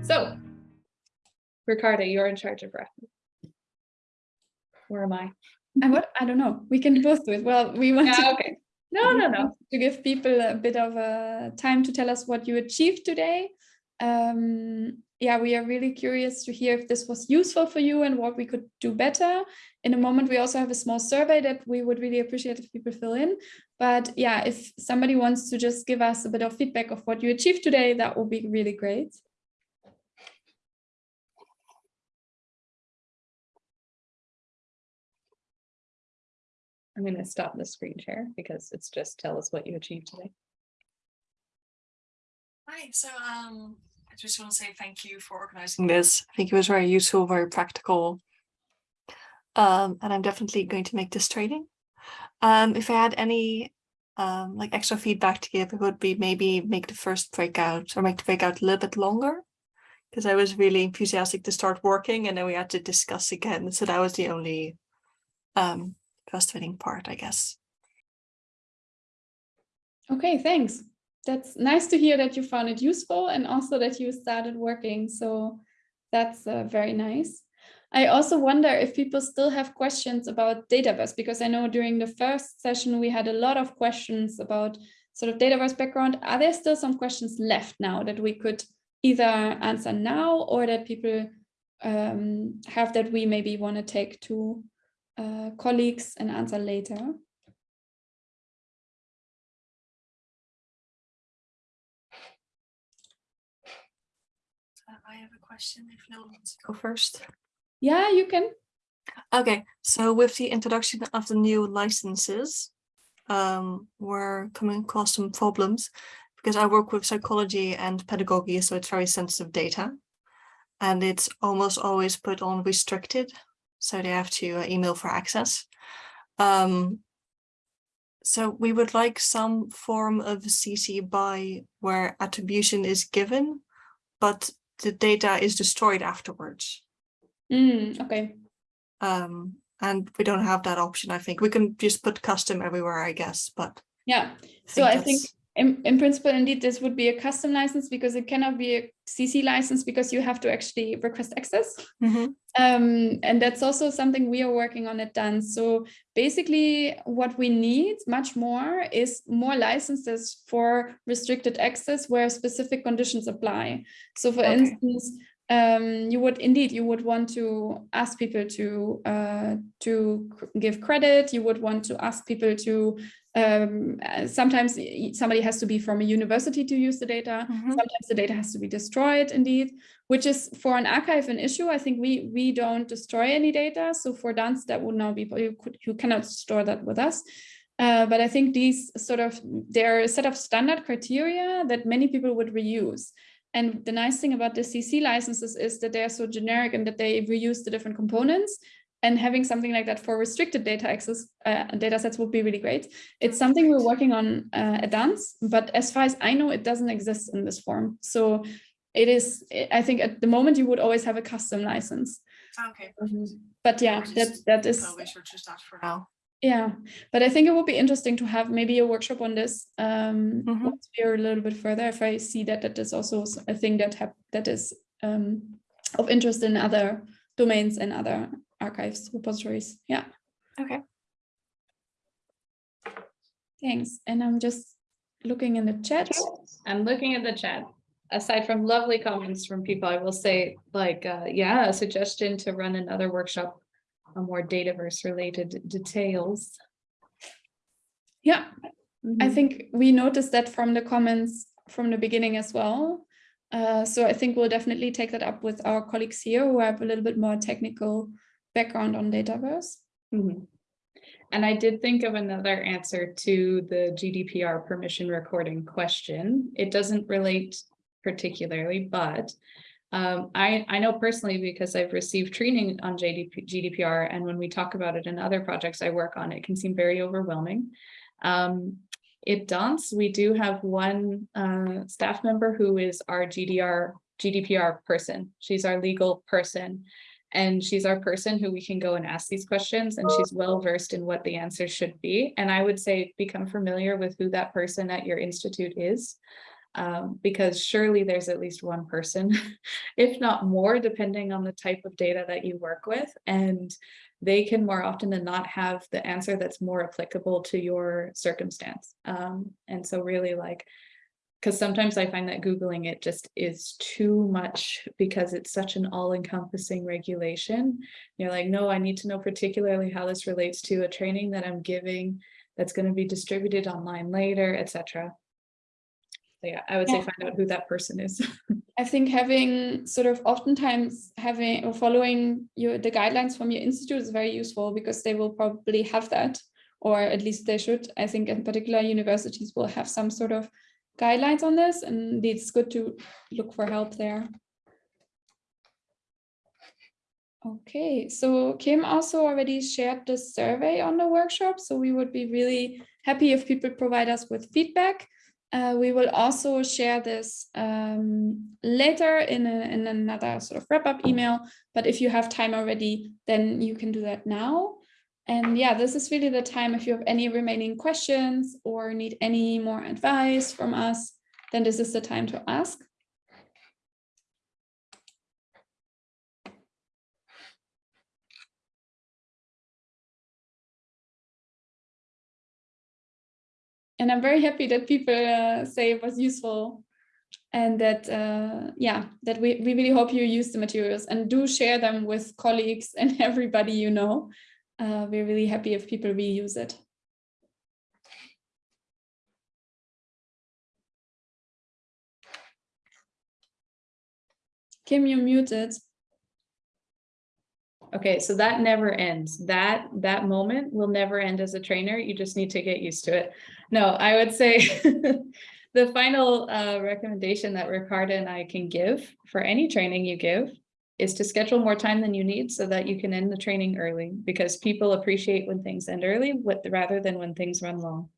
So, Ricarda, you're in charge of rep. Where am I? And what, I don't know, we can both do it. Well, we want Yeah, to okay. No, no, no. to give people a bit of a time to tell us what you achieved today. Um, yeah, we are really curious to hear if this was useful for you and what we could do better. In a moment, we also have a small survey that we would really appreciate if people fill in. But yeah, if somebody wants to just give us a bit of feedback of what you achieved today, that would be really great. I'm gonna stop the screen share because it's just tell us what you achieved today. Hi, so um, I just want to say thank you for organizing this. I think it was very useful, very practical. Um, and I'm definitely going to make this training. Um, if I had any um, like extra feedback to give, it would be maybe make the first breakout or make the breakout a little bit longer. Because I was really enthusiastic to start working and then we had to discuss again. So that was the only um, frustrating part, I guess. Okay, thanks. That's nice to hear that you found it useful and also that you started working. So that's uh, very nice. I also wonder if people still have questions about Dataverse, because I know during the first session we had a lot of questions about sort of Dataverse background. Are there still some questions left now that we could either answer now or that people um, have that we maybe want to take to uh, colleagues and answer later? Uh, I have a question if no one wants to go first. Yeah, you can. Okay, so with the introduction of the new licenses, um, we're coming across some problems because I work with psychology and pedagogy, so it's very sensitive data. And it's almost always put on restricted, so they have to uh, email for access. Um, so we would like some form of CC by where attribution is given, but the data is destroyed afterwards. Mm, okay. Um, and we don't have that option, I think. We can just put custom everywhere, I guess, but Yeah. So I think in, in principle, indeed, this would be a custom license because it cannot be a CC license because you have to actually request access. Mhm. Um, and that's also something we are working on at DANS. So basically what we need much more is more licenses for restricted access where specific conditions apply. So for Okay. instance, um, you would indeed, you would want to ask people to uh, to give credit. You would want to ask people to um, sometimes somebody has to be from a university to use the data. Mhm. Sometimes the data has to be destroyed indeed, which is for an archive an issue. I think we we don't destroy any data. So for DANS, that would now be, you could, you cannot store that with us. Uh, but I think these sort of, there are a set of standard criteria that many people would reuse. And the nice thing about the CC licenses is that they're so generic and that they reuse the different components. And having something like that for restricted data access uh, data sets would be really great. It's something we're working on uh, at DANS, but as far as I know, it doesn't exist in this form. So it is, I think at the moment you would always have a custom license. Okay. But yeah, that, that is, So research is that for now. yeah, but I think it would be interesting to have maybe a workshop on this um, Mhm. once we're a little bit further. If I see that that is also a thing that have that is um, of interest in other domains and other archives repositories. Yeah. Okay. Thanks. And I'm just looking in the chat. I'm looking at the chat. Aside from lovely comments from people, I will say like, uh, yeah, a suggestion to run another workshop on more Dataverse related details. Yeah, I Mhm. think we noticed that from the comments from the beginning as well. Uh, so I think we'll definitely take that up with our colleagues here who have a little bit more technical background on Dataverse. Mhm. And I did think of another answer to the GDPR permission recording question. It doesn't relate particularly, but um, I, I know personally because I've received training on JDP, GDPR and when we talk about it in other projects I work on, it can seem very overwhelming. Um, at DANS, we do have one uh, staff member who is our GDR, GDPR person. She's our legal person. And she's our person who we can go and ask these questions and she's well versed in what the answers should be. And I would say become familiar with who that person at your institute is. Um, because surely there's at least one person, if not more, depending on the type of data that you work with. And they can more often than not have the answer that's more applicable to your circumstance. Um, and so really like because sometimes I find that Googling it just is too much because it's such an all-encompassing regulation. You're like, no, I need to know particularly how this relates to a training that I'm giving that's going to be distributed online later, etc. So yeah, I would say find out who that person is. I think having sort of oftentimes having or following your the guidelines from your institute is very useful because they will probably have that, or at least they should. I think in particular universities will have some sort of guidelines on this, and it's good to look for help there. Okay, so Kim also already shared the survey on the workshop, so we would be really happy if people provide us with feedback. Uh, we will also share this um, later in, a, in another sort of wrap-up email, but if you have time already, then you can do that now. And yeah, this is really the time if you have any remaining questions or need any more advice from us, then this is the time to ask. And I'm very happy that people uh, say it was useful and that, uh, yeah, that we, we really hope you use the materials and do share them with colleagues and everybody you know. Uh, we're really happy if people reuse it. Kim, you're muted. Okay, so that never ends. That that moment will never end as a trainer. You just need to get used to it. No, I would say the final uh, recommendation that Ricarda and I can give for any training you give is to schedule more time than you need so that you can end the training early because people appreciate when things end early what, rather than when things run long.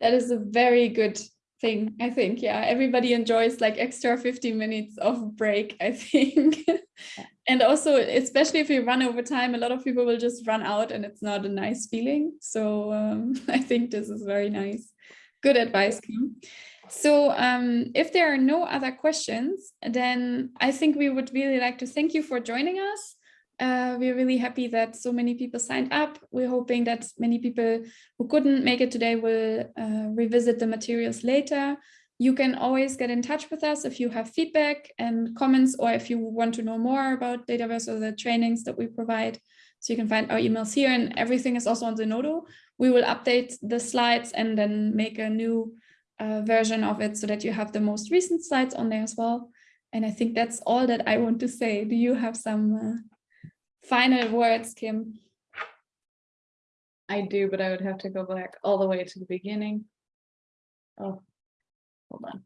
That is a very good thing, I think. Yeah, everybody enjoys like extra 15 minutes of break, I think. and also, especially if you run over time, a lot of people will just run out and it's not a nice feeling. So um, I think this is very nice. Good advice, Kim. So um, if there are no other questions, then I think we would really like to thank you for joining us. Uh, we're really happy that so many people signed up. We're hoping that many people who couldn't make it today will uh, revisit the materials later. You can always get in touch with us if you have feedback and comments or if you want to know more about Dataverse or the trainings that we provide. So you can find our emails here and everything is also on Zenodo. We will update the slides and then make a new uh, version of it so that you have the most recent slides on there as well. And I think that's all that I want to say. Do you have some uh, final words, Kim? I do, but I would have to go back all the way to the beginning. Oh, hold on.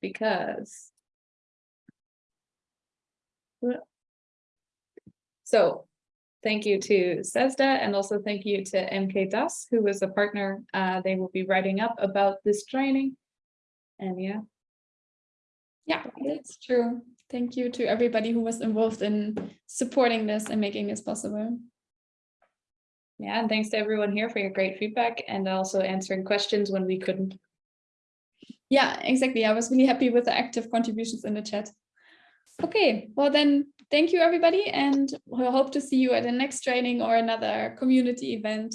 Because. So thank you to CESSDA and also thank you to MK Das, who was a partner. Uh, they will be writing up about this training. And yeah, Yeah, that's true. Thank you to everybody who was involved in supporting this and making this possible. yeah, and thanks to everyone here for your great feedback and also answering questions when we couldn't. Yeah, exactly. I was really happy with the active contributions in the chat. Okay, well then, thank you everybody and we hope to see you at the next training or another community event.